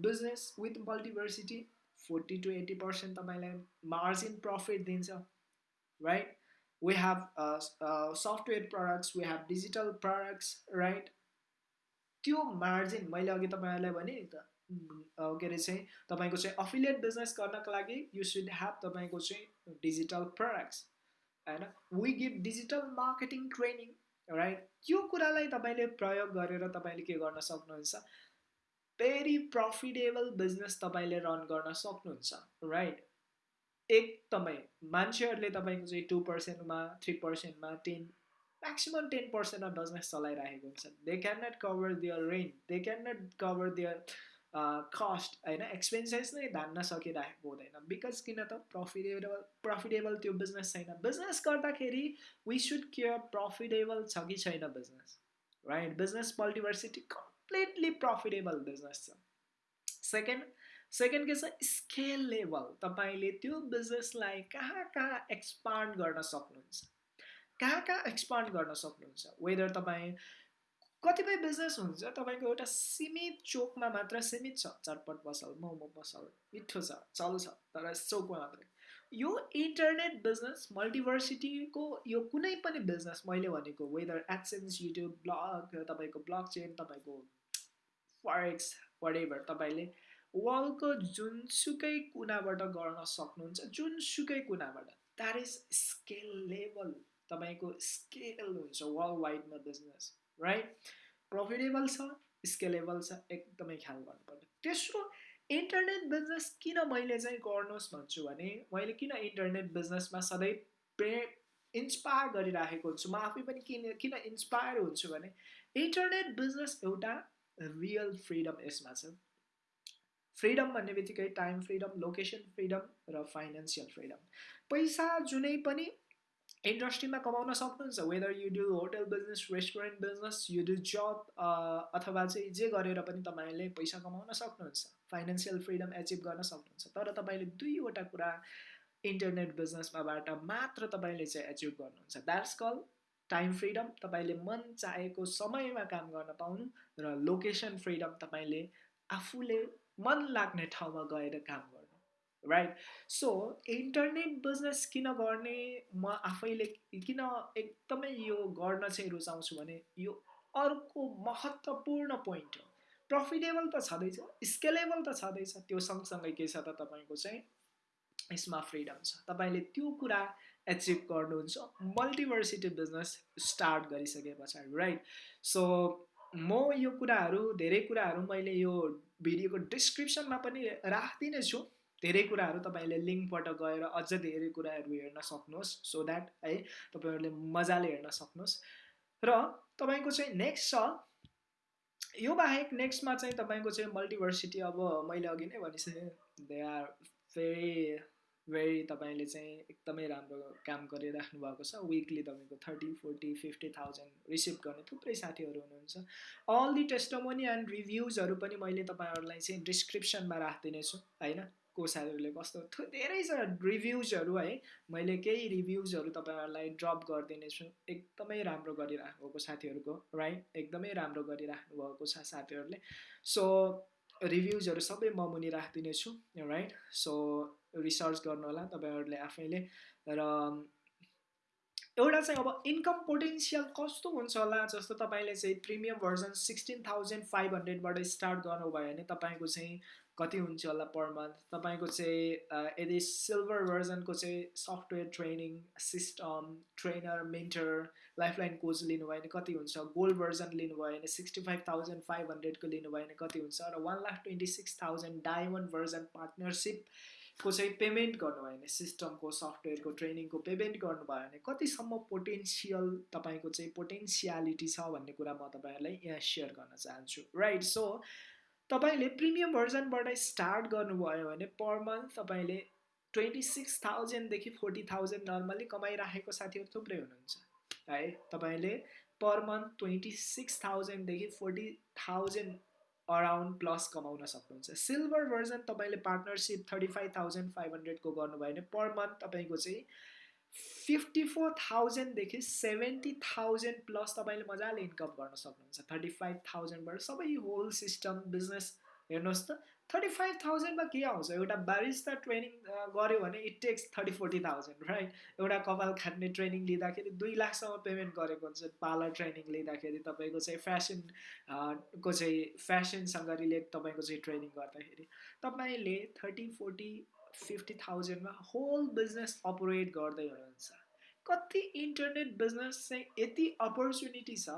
business with Multiversity forty to eighty percent तपाईँलाई मार्जिन प्रफिट दिन्छ right we have software products we have digital products right त्यो मार्जिन मैले अघि तपाईँहरूलाई भने नि त के अरे चाहिँ तपाईँको चाहिँ अफिलिएट बिजनेस गर्नको लागि यु सुड ह्याभ तपाईँको चाहिँ डिजिटल प्रडक्ट्स होइन? We give digital marketing training right त्यो कुरालाई तपाईँले प्रयोग गरेर तपाईँले के गर्न सक्नुहुन्छ? भेरी प्रफिटेबल बिजनेस तपाईँले रन गर्न सक्नुहुन्छ राइट एकदमै मान्छेहरूले तपाईँको चाहिँ टु पर्सेन्टमा three पर्सेन्टमा ten maximum ten percent of business चलाइरहेको हुन्छ they can not cover their rent they can not cover their cost होइन एक्सपेन्सेस नै धान्न सकिरहेको हुँदैन बिकज किन त प्रफिटेबल प्रफिटेबल त्यो बिजनेस छैन बिजनेस गर्दाखेरि वी सुड केयर प्रफिटेबल छ कि छैन business right business Multiversity completely profitable business छ सेकेन्ड सेकेन्ड के छ स्केल लेभल तपाईँले त्यो बिजनेसलाई कहाँ कहाँ एक्सपान्ड गर्न सक्नुहुन्छ कहाँ कहाँ एक्सपान्ड गर्न सक्नुहुन्छ वेदर तपाईँ कतिपय बिजनेस हुन्छ तपाईँको एउटा सीमित चोकमा मात्र सीमित छ। चटपट पसल मोमो पसल मिठो छ चल्छ तर चोकमा मात्रै। यो इन्टरनेट बिजनेस मल्टिभर्सिटीको यो कुनै पनि बिजनेस मैले भनेको वेदर एडसेन्स युट्युब ब्लग तपाईँको ब्लग चेन तपाईँको फरेक्स वडेभर तपाईँले वर्ल्डको जुनसुकै कुनाबाट गर्न सक्नुहुन्छ जुनसुकै कुनाबाट द्याट इज स्केल लेभल तपाईँको स्केल हुन्छ वर्ल्ड वाइडमा बिजनेस राइट प्रफिटेबल छ स्केलेबल छ एकदमै ख्याल गर्नुपर्छ तेस्रो इन्टरनेट बिजनेस किन मैले चाहिँ गर्नुहोस् भन्छु भने मैले किन इन्टरनेट बिजनेसमा सधैँ प्रे इन्सपायर गरिराखेको हुन्छु म आफै पनि किन किन इन्सपायर हुन्छु भने इन्टरनेट बिजनेस एउटा रियल फ्रिडम यसमा छ। फ्रिडम भन्ने बित्तिकै टाइम फ्रिडम लोकेसन फ्रिडम र फाइनेन्सियल फ्रिडम पैसा जुनै पनि इन्डस्ट्रीमा कमाउन सक्नुहुन्छ whether you do hotel business restaurant business you do job अथवा चाहिँ जे गरेर पनि तपाईँले पैसा कमाउन सक्नुहुन्छ फाइनेन्सियल फ्रिडम एचिभ गर्न सक्नुहुन्छ तर तपाईँले दुईवटा कुरा इन्टरनेट बिजनेसमाबाट मात्र तपाईँले चाहिँ एचिभ गर्नुहुन्छ। द्याट्स कल टाइम फ्रिडम तपाईँले मन चाहेको समयमा काम गर्न पाउनु र लोकेसन फ्रिडम तपाईँले आफूले मन लाग्ने ठाउँमा गएर काम गर्नु। राइट सो इन्टरनेट बिजनेस किन गर्ने? म आफैले किन एकदमै यो गर्न चाहिँ रुचाउँछु भने यो अर्को महत्त्वपूर्ण पोइन्ट हो। प्रफिटेबल त छँदैछ स्केलेबल त छँदैछ। त्यो सँगसँगै के छ त तपाईँको चाहिँ यसमा फ्रिडम छ। तपाईँले त्यो कुरा एचिभ गर्नुहुन्छ। मल्टिभर्सिटी बिजनेस स्टार्ट गरिसके पछाडि राइट सो म यो कुराहरू धेरै कुराहरू मैले यो भिडियोको डिस्क्रिप्सनमा पनि राखिदिने छु धेरै कुराहरू तपाईँले लिङ्कबाट गएर अझ धेरै कुराहरू हेर्न सक्नुहोस् सो द्याट है तपाईँहरूले मजाले हेर्न सक्नुहोस्। र तपाईँको चाहिँ नेक्स्ट छ यो बाहेक नेक्स्टमा चाहिँ तपाईँको चाहिँ मल्टिभर्सिटी अब मैले अघि नै भनिसकेँ दे आर भेरी भेरी तपाईँले चाहिँ एकदमै राम्रो काम गरिराख्नु भएको छ। विकली तपाईँको thirty forty fifty thousand receive गर्ने थुप्रै साथीहरू हुनुहुन्छ। अल दि टेस्टमोनी एन्ड रिभ्युजहरू पनि मैले तपाईँहरूलाई चाहिँ डिस्क्रिप्सनमा राखिदिनेछु होइन? को साथीहरूले कस्तो धेरै छ रिभ्युजहरू है। मैले केही रिभ्युजहरू तपाईँहरूलाई ड्रप गरिदिनेछु एकदमै राम्रो गरिराख्नु भएको साथीहरूको राइट एकदमै राम्रो गरिराख्नु भएको छ साथीहरूले। सो रिभ्युजहरू सबै म मुनि राखिदिनेछु राइट सो रिसर्च गर्नु होला तपाईँहरूले आफैले। र एउटा चाहिँ अब इन्कम पोटेन्सियल कस्तो हुन्छ होला जस्तो तपाईँले चाहिँ premium version sixteen thousand five हन्ड्रेडबाट start गर्नुभयो भने तपाईँको चाहिँ कति हुन्छ होला पर मन्थ तपाईँको चाहिँ यदि सिल्भर भर्जनको चाहिँ software training system trainer mentor lifeline लिनुभयो भने कति हुन्छ? गोल्ड भर्जन लिनुभयो भने सिक्सटी फाइभ थाउजन्ड फाइभ हन्ड्रेडको लिनुभयो भने कति हुन्छ? र one lakh twenty six thousand diamond version partnership को चाहिँ पेमेन्ट गर्नुभयो भने सिस्टमको सफ्टवेयरको ट्रेनिङको पेमेन्ट गर्नुभयो भने कतिसम्म पोटेन्सियल तपाईँको चाहिँ पोटेन्सियालिटी छ भन्ने कुरा म तपाईँहरूलाई यहाँ सेयर गर्न चाहन्छु। राइट सो तपाईँले प्रिमियम भर्जनबाट स्टार्ट गर्नुभयो भने पर मन्थ तपाईँले ट्वेन्टी सिक्स थाउजन्डदेखि फोर्टी थाउजन्ड नर्मली कमाइराखेको साथीहरू थुप्रै हुनुहुन्छ है? तपाईँले पर मन्थ ट्वेन्टी सिक्स थाउजन्डदेखि फोर्टी थाउजन्ड अराउन्ड प्लस कमाउन सक्नुहुन्छ। सिल्भर भर्जन तपाईँले partnership thirty five thousand five हन्ड्रेडको गर्नुभयो भने पर मन्थ तपाईँको चाहिँ फिफ्टी फोर थाउजन्डदेखि सेभेन्टी थाउजन्ड प्लस तपाईँले मजाले इन्कम गर्न सक्नुहुन्छ। थर्टी फाइभ थाउजन्डबाट सबै होल सिस्टम बिजनेस हेर्नुहोस् त। थर्टी फाइभ थाउजन्डमा के आउँछ? एउटा बारिस्ता ट्रेनिङ गऱ्यो भने it takes thirty forty thousand right एउटा कपाल खाट्ने ट्रेनिङ लिँदाखेरि दुई लाखसम्म पेमेन्ट गरेको हुन्छ। पार्लर ट्रेनिङ लिँदाखेरि तपाईँको चाहिँ फ्यासन को चाहिँ फ्यासनसँग रिलेट तपाईँको चाहिँ ट्रेनिङ गर्दाखेरि। तपाईँले थर्टी फोर्टी फिफ्टी थाउजन्डमा होल बिजनेस अपरेट गर्दै हुनुहुन्छ कति इन्टरनेट बिजनेस चाहिँ यति अपर्च्युनिटी छ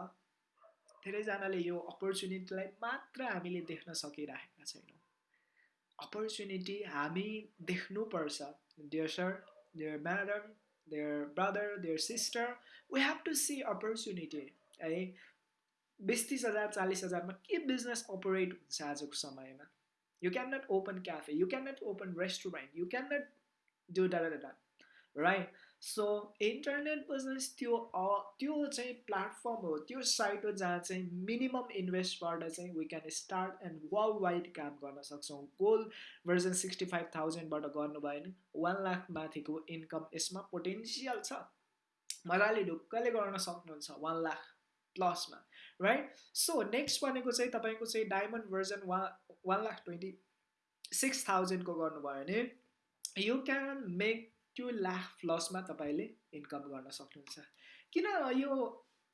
धेरैजनाले यो अपर्च्युनिटीलाई मात्र हामीले देख्न सकिरहेका छैनौँ। अपर्च्युनिटी हामी देख्नुपर्छ। Dear sir dear madam dear brother dear sister we have to see opportunity है। बिस तिस हजार चालिस हजारमा के बिजनेस अपरेट हुन्छ आजको समयमा? You can not open cafe you can not open restaurant you can not do डा राइट सो इन्टरनेट बिजनेस त्यो त्यो चाहिँ प्लेटफर्म हो. त्यो साइट हो जहाँ चाहिँ मिनिमम इन्भेस्टबाट चाहिँ we can start and world wide काम गर्न सक्छौँ. गोल भर्जन सिक्सटी फाइभ थाउजन्डबाट गर्नुभयो भने वान लाख माथिको इन्कम यसमा पोटेन्सियल छ. मजाले ढुक्कले गर्न सक्नुहुन्छ. वान लाख प्लसमा राइट सो नेक्स्ट भनेको चाहिँ तपाईँको चाहिँ diamond version one one lakh twenty six थाउजन्डको गर्नुभयो भने यु क्यान मेक त्यो लाख प्लसमा तपाईँले इन्कम गर्न सक्नुहुन्छ। किन यो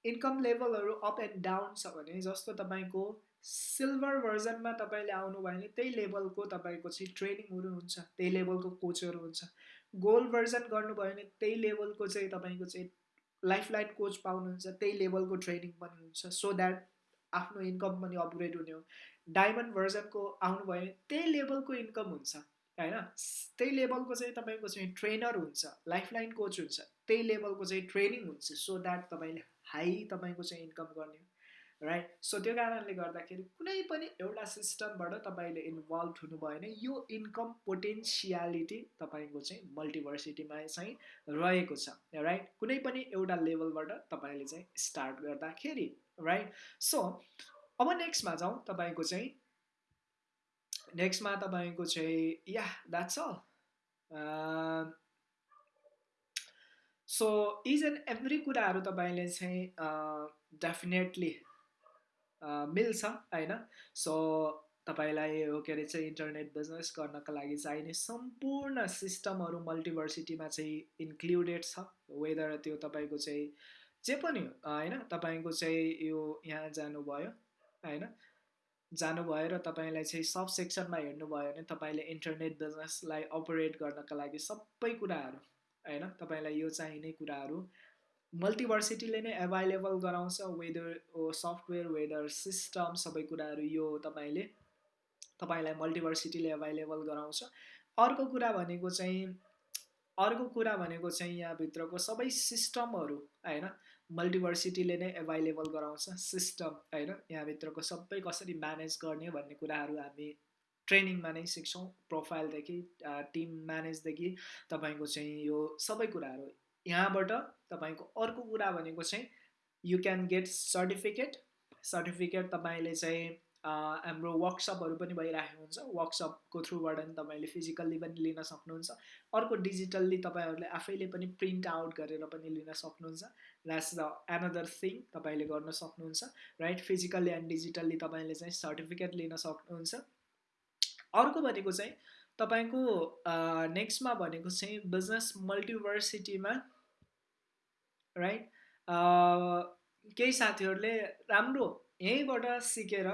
इन्कम लेभलहरू अप एन्ड डाउन छ भने जस्तो तपाईँको सिल्भर भर्जनमा तपाईँले आउनुभयो भने त्यही लेभलको तपाईँको चाहिँ ट्रेनिङहरू हुन्छ त्यही लेभलको कोचहरू हुन्छ। गोल्ड भर्जन गर्नुभयो भने त्यही लेभलको चाहिँ तपाईँको चाहिँ लाइफ लाइन कोच पाउनुहुन्छ त्यही लेभलको ट्रेनिङ पनि हुन्छ सो द्याट आफ्नो इन्कम पनि अपग्रेड हुने हो। डायमन्ड भर्जनको आउनुभयो भने त्यही लेभलको इन्कम हुन्छ होइन? त्यही लेभलको चाहिँ तपाईँको चाहिँ ट्रेनर हुन्छ लाइफलाइन कोच हुन्छ त्यही लेभलको चाहिँ ट्रेनिङ हुन्छ सो द्याट तपाईँले हाई तपाईँको चाहिँ इन्कम गर्ने राइट सो त्यो कारणले गर्दाखेरि कुनै पनि एउटा सिस्टमबाट तपाईँले इन्भल्भ हुनुभयो भने यो इन्कम पोटेन्सियालिटी तपाईँको चाहिँ मल्टिभर्सिटीमा चाहिँ रहेको छ राइट कुनै पनि एउटा लेभलबाट तपाईँले चाहिँ स्टार्ट गर्दाखेरि राइट सो अब नेक्स्टमा जाउँ तपाईँको चाहिँ नेक्स्टमा तपाईँको चाहिँ yeah that's all so is and every कुराहरू तपाईँले चाहिँ डेफिनेटली मिल्छ होइन? सो तपाईँलाई हो के अरे चाहिँ इन्टरनेट बिजनेस गर्नको लागि चाहिने सम्पूर्ण सिस्टमहरू मल्टिभर्सिटीमा चाहिँ इन्क्लुडेड छ। वेदर त्यो तपाईँको चाहिँ जे पनि होइन? तपाईँको चाहिँ यो यहाँ जानुभयो होइन? जानुभयो र तपाईँलाई चाहिँ सब सेक्सनमा हेर्नुभयो भने तपाईँले इन्टरनेट बिजनेसलाई अपरेट गर्नका लागि सबै कुराहरू होइन? तपाईँलाई यो चाहिने कुराहरू मल्टिभर्सिटीले नै एभाइलेबल गराउँछ वेदर सफ्टवेयर वेदर सिस्टम सबै कुराहरू यो तपाईँले तपाईँलाई मल्टिभर्सिटीले एभाइलेबल गराउँछ। अर्को कुरा भनेको चाहिँ अर्को कुरा भनेको चाहिँ यहाँभित्रको सबै सिस्टमहरू होइन मल्टिभर्सिटीले नै एभाइलेबल गराउँछ। सिस्टम होइन यहाँभित्रको सबै कसरी म्यानेज गर्ने भन्ने कुराहरू हामी ट्रेनिङमा नै सिक्छौँ। प्रोफाइलदेखि टिम म्यानेजदेखि तपाईँको चाहिँ यो सबै कुराहरू यहाँबाट तपाईँको अर्को कुरा भनेको चाहिँ you can get certificate certificate तपाईँले चाहिँ हाम्रो वर्कसपहरू पनि भइरहेको हुन्छ। वर्कसपको थ्रुबाट पनि तपाईँले फिजिकल्ली पनि लिन सक्नुहुन्छ। अर्को डिजिटल्ली तपाईँहरूले आफैले पनि प्रिन्ट आउट गरेर पनि लिन सक्नुहुन्छ। द्याट्स द एनदर थिङ तपाईँले गर्न सक्नुहुन्छ राइट फिजिकल्ली एन्ड डिजिटल्ली तपाईँले चाहिँ सर्टिफिकेट लिन सक्नुहुन्छ। अर्को भनेको चाहिँ तपाईँको नेक्स्टमा भनेको चाहिँ बिजनेस मल्टिभर्सिटीमा राइट केही साथीहरूले राम्रो यहीँबाट सिकेर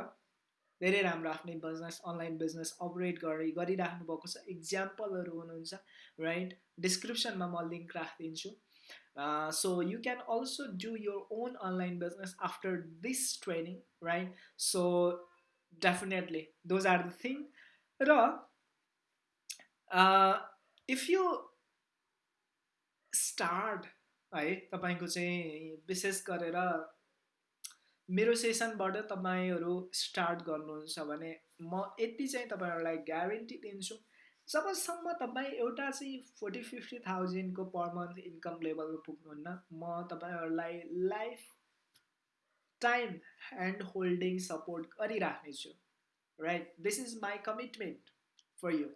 धेरै राम्रो आफ्नै बिजनेस अनलाइन बिजनेस अपरेट गरी गरिराख्नु भएको छ। इक्जाम्पलहरू हुनुहुन्छ राइट डिस्क्रिप्सनमा म लिङ्क राखिदिन्छु। So you can also do your own online business after this training right so definitely those are the thing र इफ यु स्टार्ट है तपाईँको चाहिँ विशेष गरेर मेरो सेसनबाट तपाईँहरू स्टार्ट गर्नुहुन्छ भने म यति चाहिँ तपाईँहरूलाई ग्यारेन्टी दिन्छु। जबसम्म तपाईँ एउटा चाहिँ फोर्टी फिफ्टी थाउजन्डको पर मन्थ इन्कम लेभलमा पुग्नुहुन्न म तपाईँहरूलाई life time hand holding support गरिराख्नेछु। Right this is my commitment for you.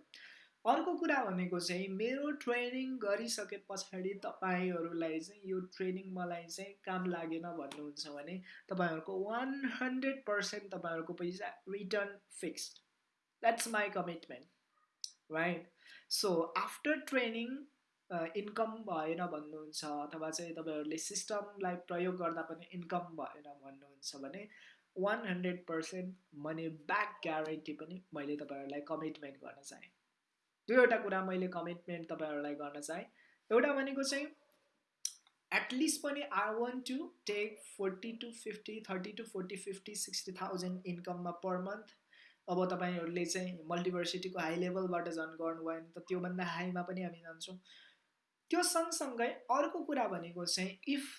अर्को कुरा भनेको चाहिँ मेरो ट्रेनिङ गरिसके पछाडि तपाईँहरूलाई चाहिँ यो ट्रेनिङ मलाई चाहिँ काम लागेन भन्नुहुन्छ भने तपाईँहरूको वान हन्ड्रेड पर्सेन्ट तपाईँहरूको पैसा return fixed that's my commitment right so after training income भएन भन्नुहुन्छ अथवा चाहिँ तपाईँहरूले सिस्टमलाई प्रयोग गर्दा पनि इन्कम भएन भन्नुहुन्छ भने one hundred percent money back guarantee पनि मैले तपाईँहरूलाई कमिटमेन्ट गर्न चाहेँ। दुईवटा कुरा मैले कमिटमेन्ट तपाईँहरूलाई गर्न चाहेँ। एउटा भनेको चाहिँ एटलिस्ट पनि I want to take forty to fifty thirty to forty fifty sixty thousand इन्कममा per month अब तपाईँहरूले चाहिँ मल्टिभर्सिटीको हाई लेभलबाट झन् गर्नुभयो भने त त्योभन्दा हाईमा पनि हामी जान्छौँ। त्यो सँगसँगै अर्को कुरा भनेको चाहिँ इफ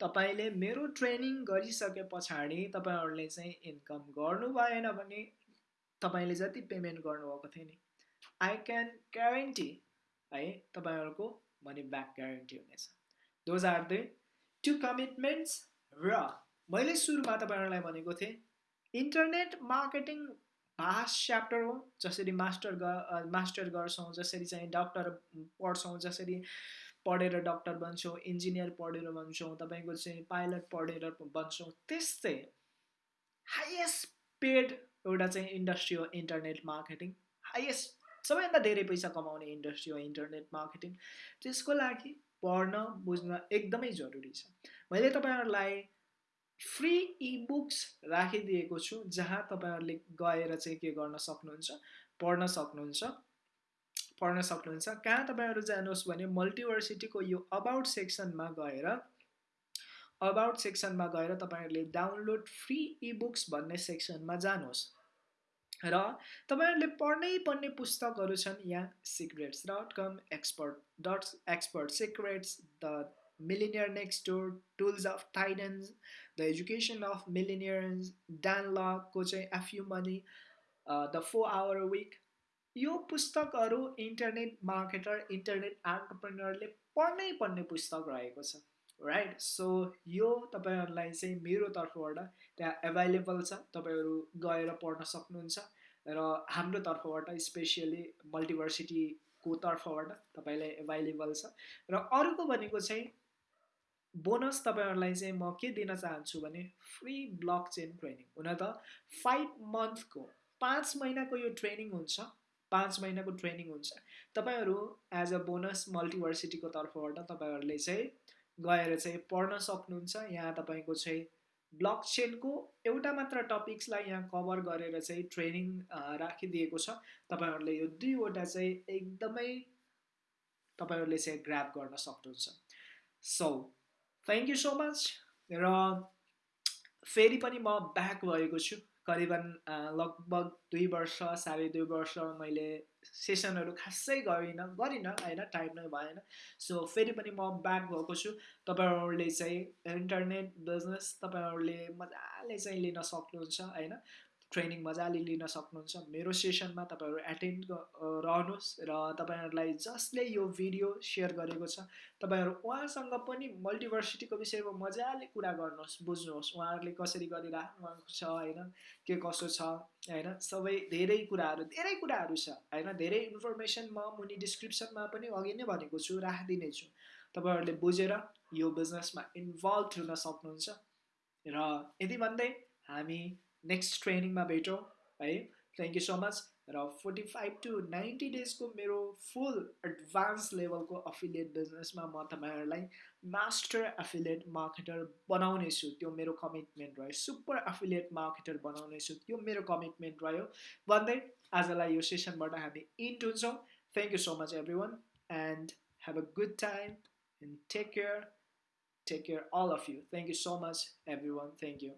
तपाईँले मेरो ट्रेनिङ गरिसके पछाडि तपाईँहरूले चाहिँ इन्कम गर्नु भएन भने तपाईँले जति पेमेन्ट गर्नुभएको थियो नि। आई क्यान ग्यारेन्टी है तपाईँहरूको मनी ब्याक ग्यारेन्टी हुनेछ। Those are the two commitments र मैले सुरुमा तपाईँहरूलाई भनेको थिएँ इन्टरनेट मार्केटिङ भास्ट च्याप्टर हो जसरी मास्टर मास्टर गर्छौँ जसरी चाहिँ डक्टर पढ्छौँ जसरी पढेर डक्टर बन्छौँ इन्जिनियर पढेर बन्छौँ तपाईँको चाहिँ पाइलट पढेर बन्छौँ त्यस्तै हाइएस्ट पेड एउटा चाहिँ इन्डस्ट्री हो इन्टरनेट मार्केटिङ हाइएस्ट सबैभन्दा धेरै पैसा कमाउने इन्डस्ट्री हो इन्टरनेट मार्केटिङ त्यसको लागि पढ्न बुझ्न एकदमै जरुरी छ। मैले तपाईँहरूलाई फ्री इबुक्स राखिदिएको छु जहाँ तपाईँहरूले गएर चाहिँ के गर्न सक्नुहुन्छ पढ्न सक्नुहुन्छ पढ्न सक्नुहुन्छ। कहाँ तपाईँहरू जानुहोस् भने मल्टिभर्सिटीको यो अबाउट सेक्सनमा गएर अबाउट सेक्सनमा गएर तपाईँहरूले डाउनलोड फ्री इबुक्स भन्ने सेक्सनमा जानुहोस्। र तपाईँहरूले पढ्नै पर्ने पुस्तकहरू छन् यहाँ secrets dot com expert dot expert secrets the millionaire next door tools of titans the education of millionaires Dan लको चाहिँ F U money the four hour week यो पुस्तकहरू इन्टरनेट मार्केटर इन्टरनेट एन्टरप्रेनरले पढ्नै पर्ने पुस्तक रहेको छ। राइट सो यो तपाईँहरूलाई चाहिँ मेरो तर्फबाट त्यहाँ एभाइलेबल छ। तपाईँहरू गएर पढ्न सक्नुहुन्छ र हाम्रो तर्फबाट स्पेसियली मल्टिभर्सिटीको तर्फबाट तपाईँलाई एभाइलेबल छ। र अर्को भनेको चाहिँ बोनस तपाईँहरूलाई चाहिँ म के दिन चाहन्छु भने फ्री ब्लक चेन ट्रेनिङ हुन त फाइभ मन्थको पाँच महिनाको यो ट्रेनिङ हुन्छ। पाँच महिनाको ट्रेनिङ हुन्छ। तपाईँहरू एज अ बोनस मल्टिभर्सिटीको तर्फबाट तपाईँहरूले चाहिँ गएर चाहिँ पढ्न सक्नुहुन्छ। यहाँ तपाईँको चाहिँ ब्लक चेनको एउटा मात्र टपिक्सलाई यहाँ कभर गरेर चाहिँ ट्रेनिङ राखिदिएको छ। तपाईँहरूले यो दुईवटा चाहिँ एकदमै तपाईँहरूले चाहिँ ग्राप गर्न सक्नुहुन्छ। So thank you so much र फेरि पनि म ब्याक भएको छु। करिबन लगभग दुई वर्ष साढे दुई वर्ष मैले सेसनहरू खासै गरिनँ गरिनँ होइन टाइम नै भएन। सो फेरि पनि म ब्याक भएको छु। तपाईँहरूले चाहिँ इन्टरनेट बिजनेस तपाईँहरूले मजाले चाहिँ लिन सक्नुहुन्छ होइन? ट्रेनिङ मजाले लिन सक्नुहुन्छ। मेरो सेसनमा तपाईँहरू एटेन्ड रहनुहोस् र तपाईँहरूलाई जसले यो भिडियो सेयर गरेको छ तपाईँहरू उहाँसँग पनि मल्टिभर्सिटीको विषयमा मजाले कुरा गर्नुहोस् बुझ्नुहोस् उहाँहरूले कसरी गरिराख्नु छ होइन? के कसो छ होइन? सबै धेरै कुराहरू धेरै कुराहरू छ होइन? धेरै इन्फर्मेसन म मुनि डिस्क्रिप्सनमा पनि अघि नै भनेको छु राखिदिने छु। तपाईँहरूले बुझेर यो बिजनेसमा इन्भल्भ हुन सक्नुहुन्छ। र यदि भन्दै हामी नेक्स्ट ट्रेनिङमा भेटौँ है थ्याङ्क यू सो मच र फोर्टी फाइभ टु नाइन्टी डेजको मेरो फुल एडभान्स लेभलको अफिलिएट बिजनेसमा म तपाईँहरूलाई मास्टर एफिलिएट मार्केटर बनाउनेछु त्यो मेरो कमिटमेन्ट रह्यो सुपर एफिलिएट मार्केटर बनाउनेछु त्यो मेरो कमिटमेन्ट रह्यो भन्दै आजलाई यो सेसनबाट हामी इन्ट हुन्छौँ thank you so much everyone and have a good time and take care take care all of you thank you so much everyone thank you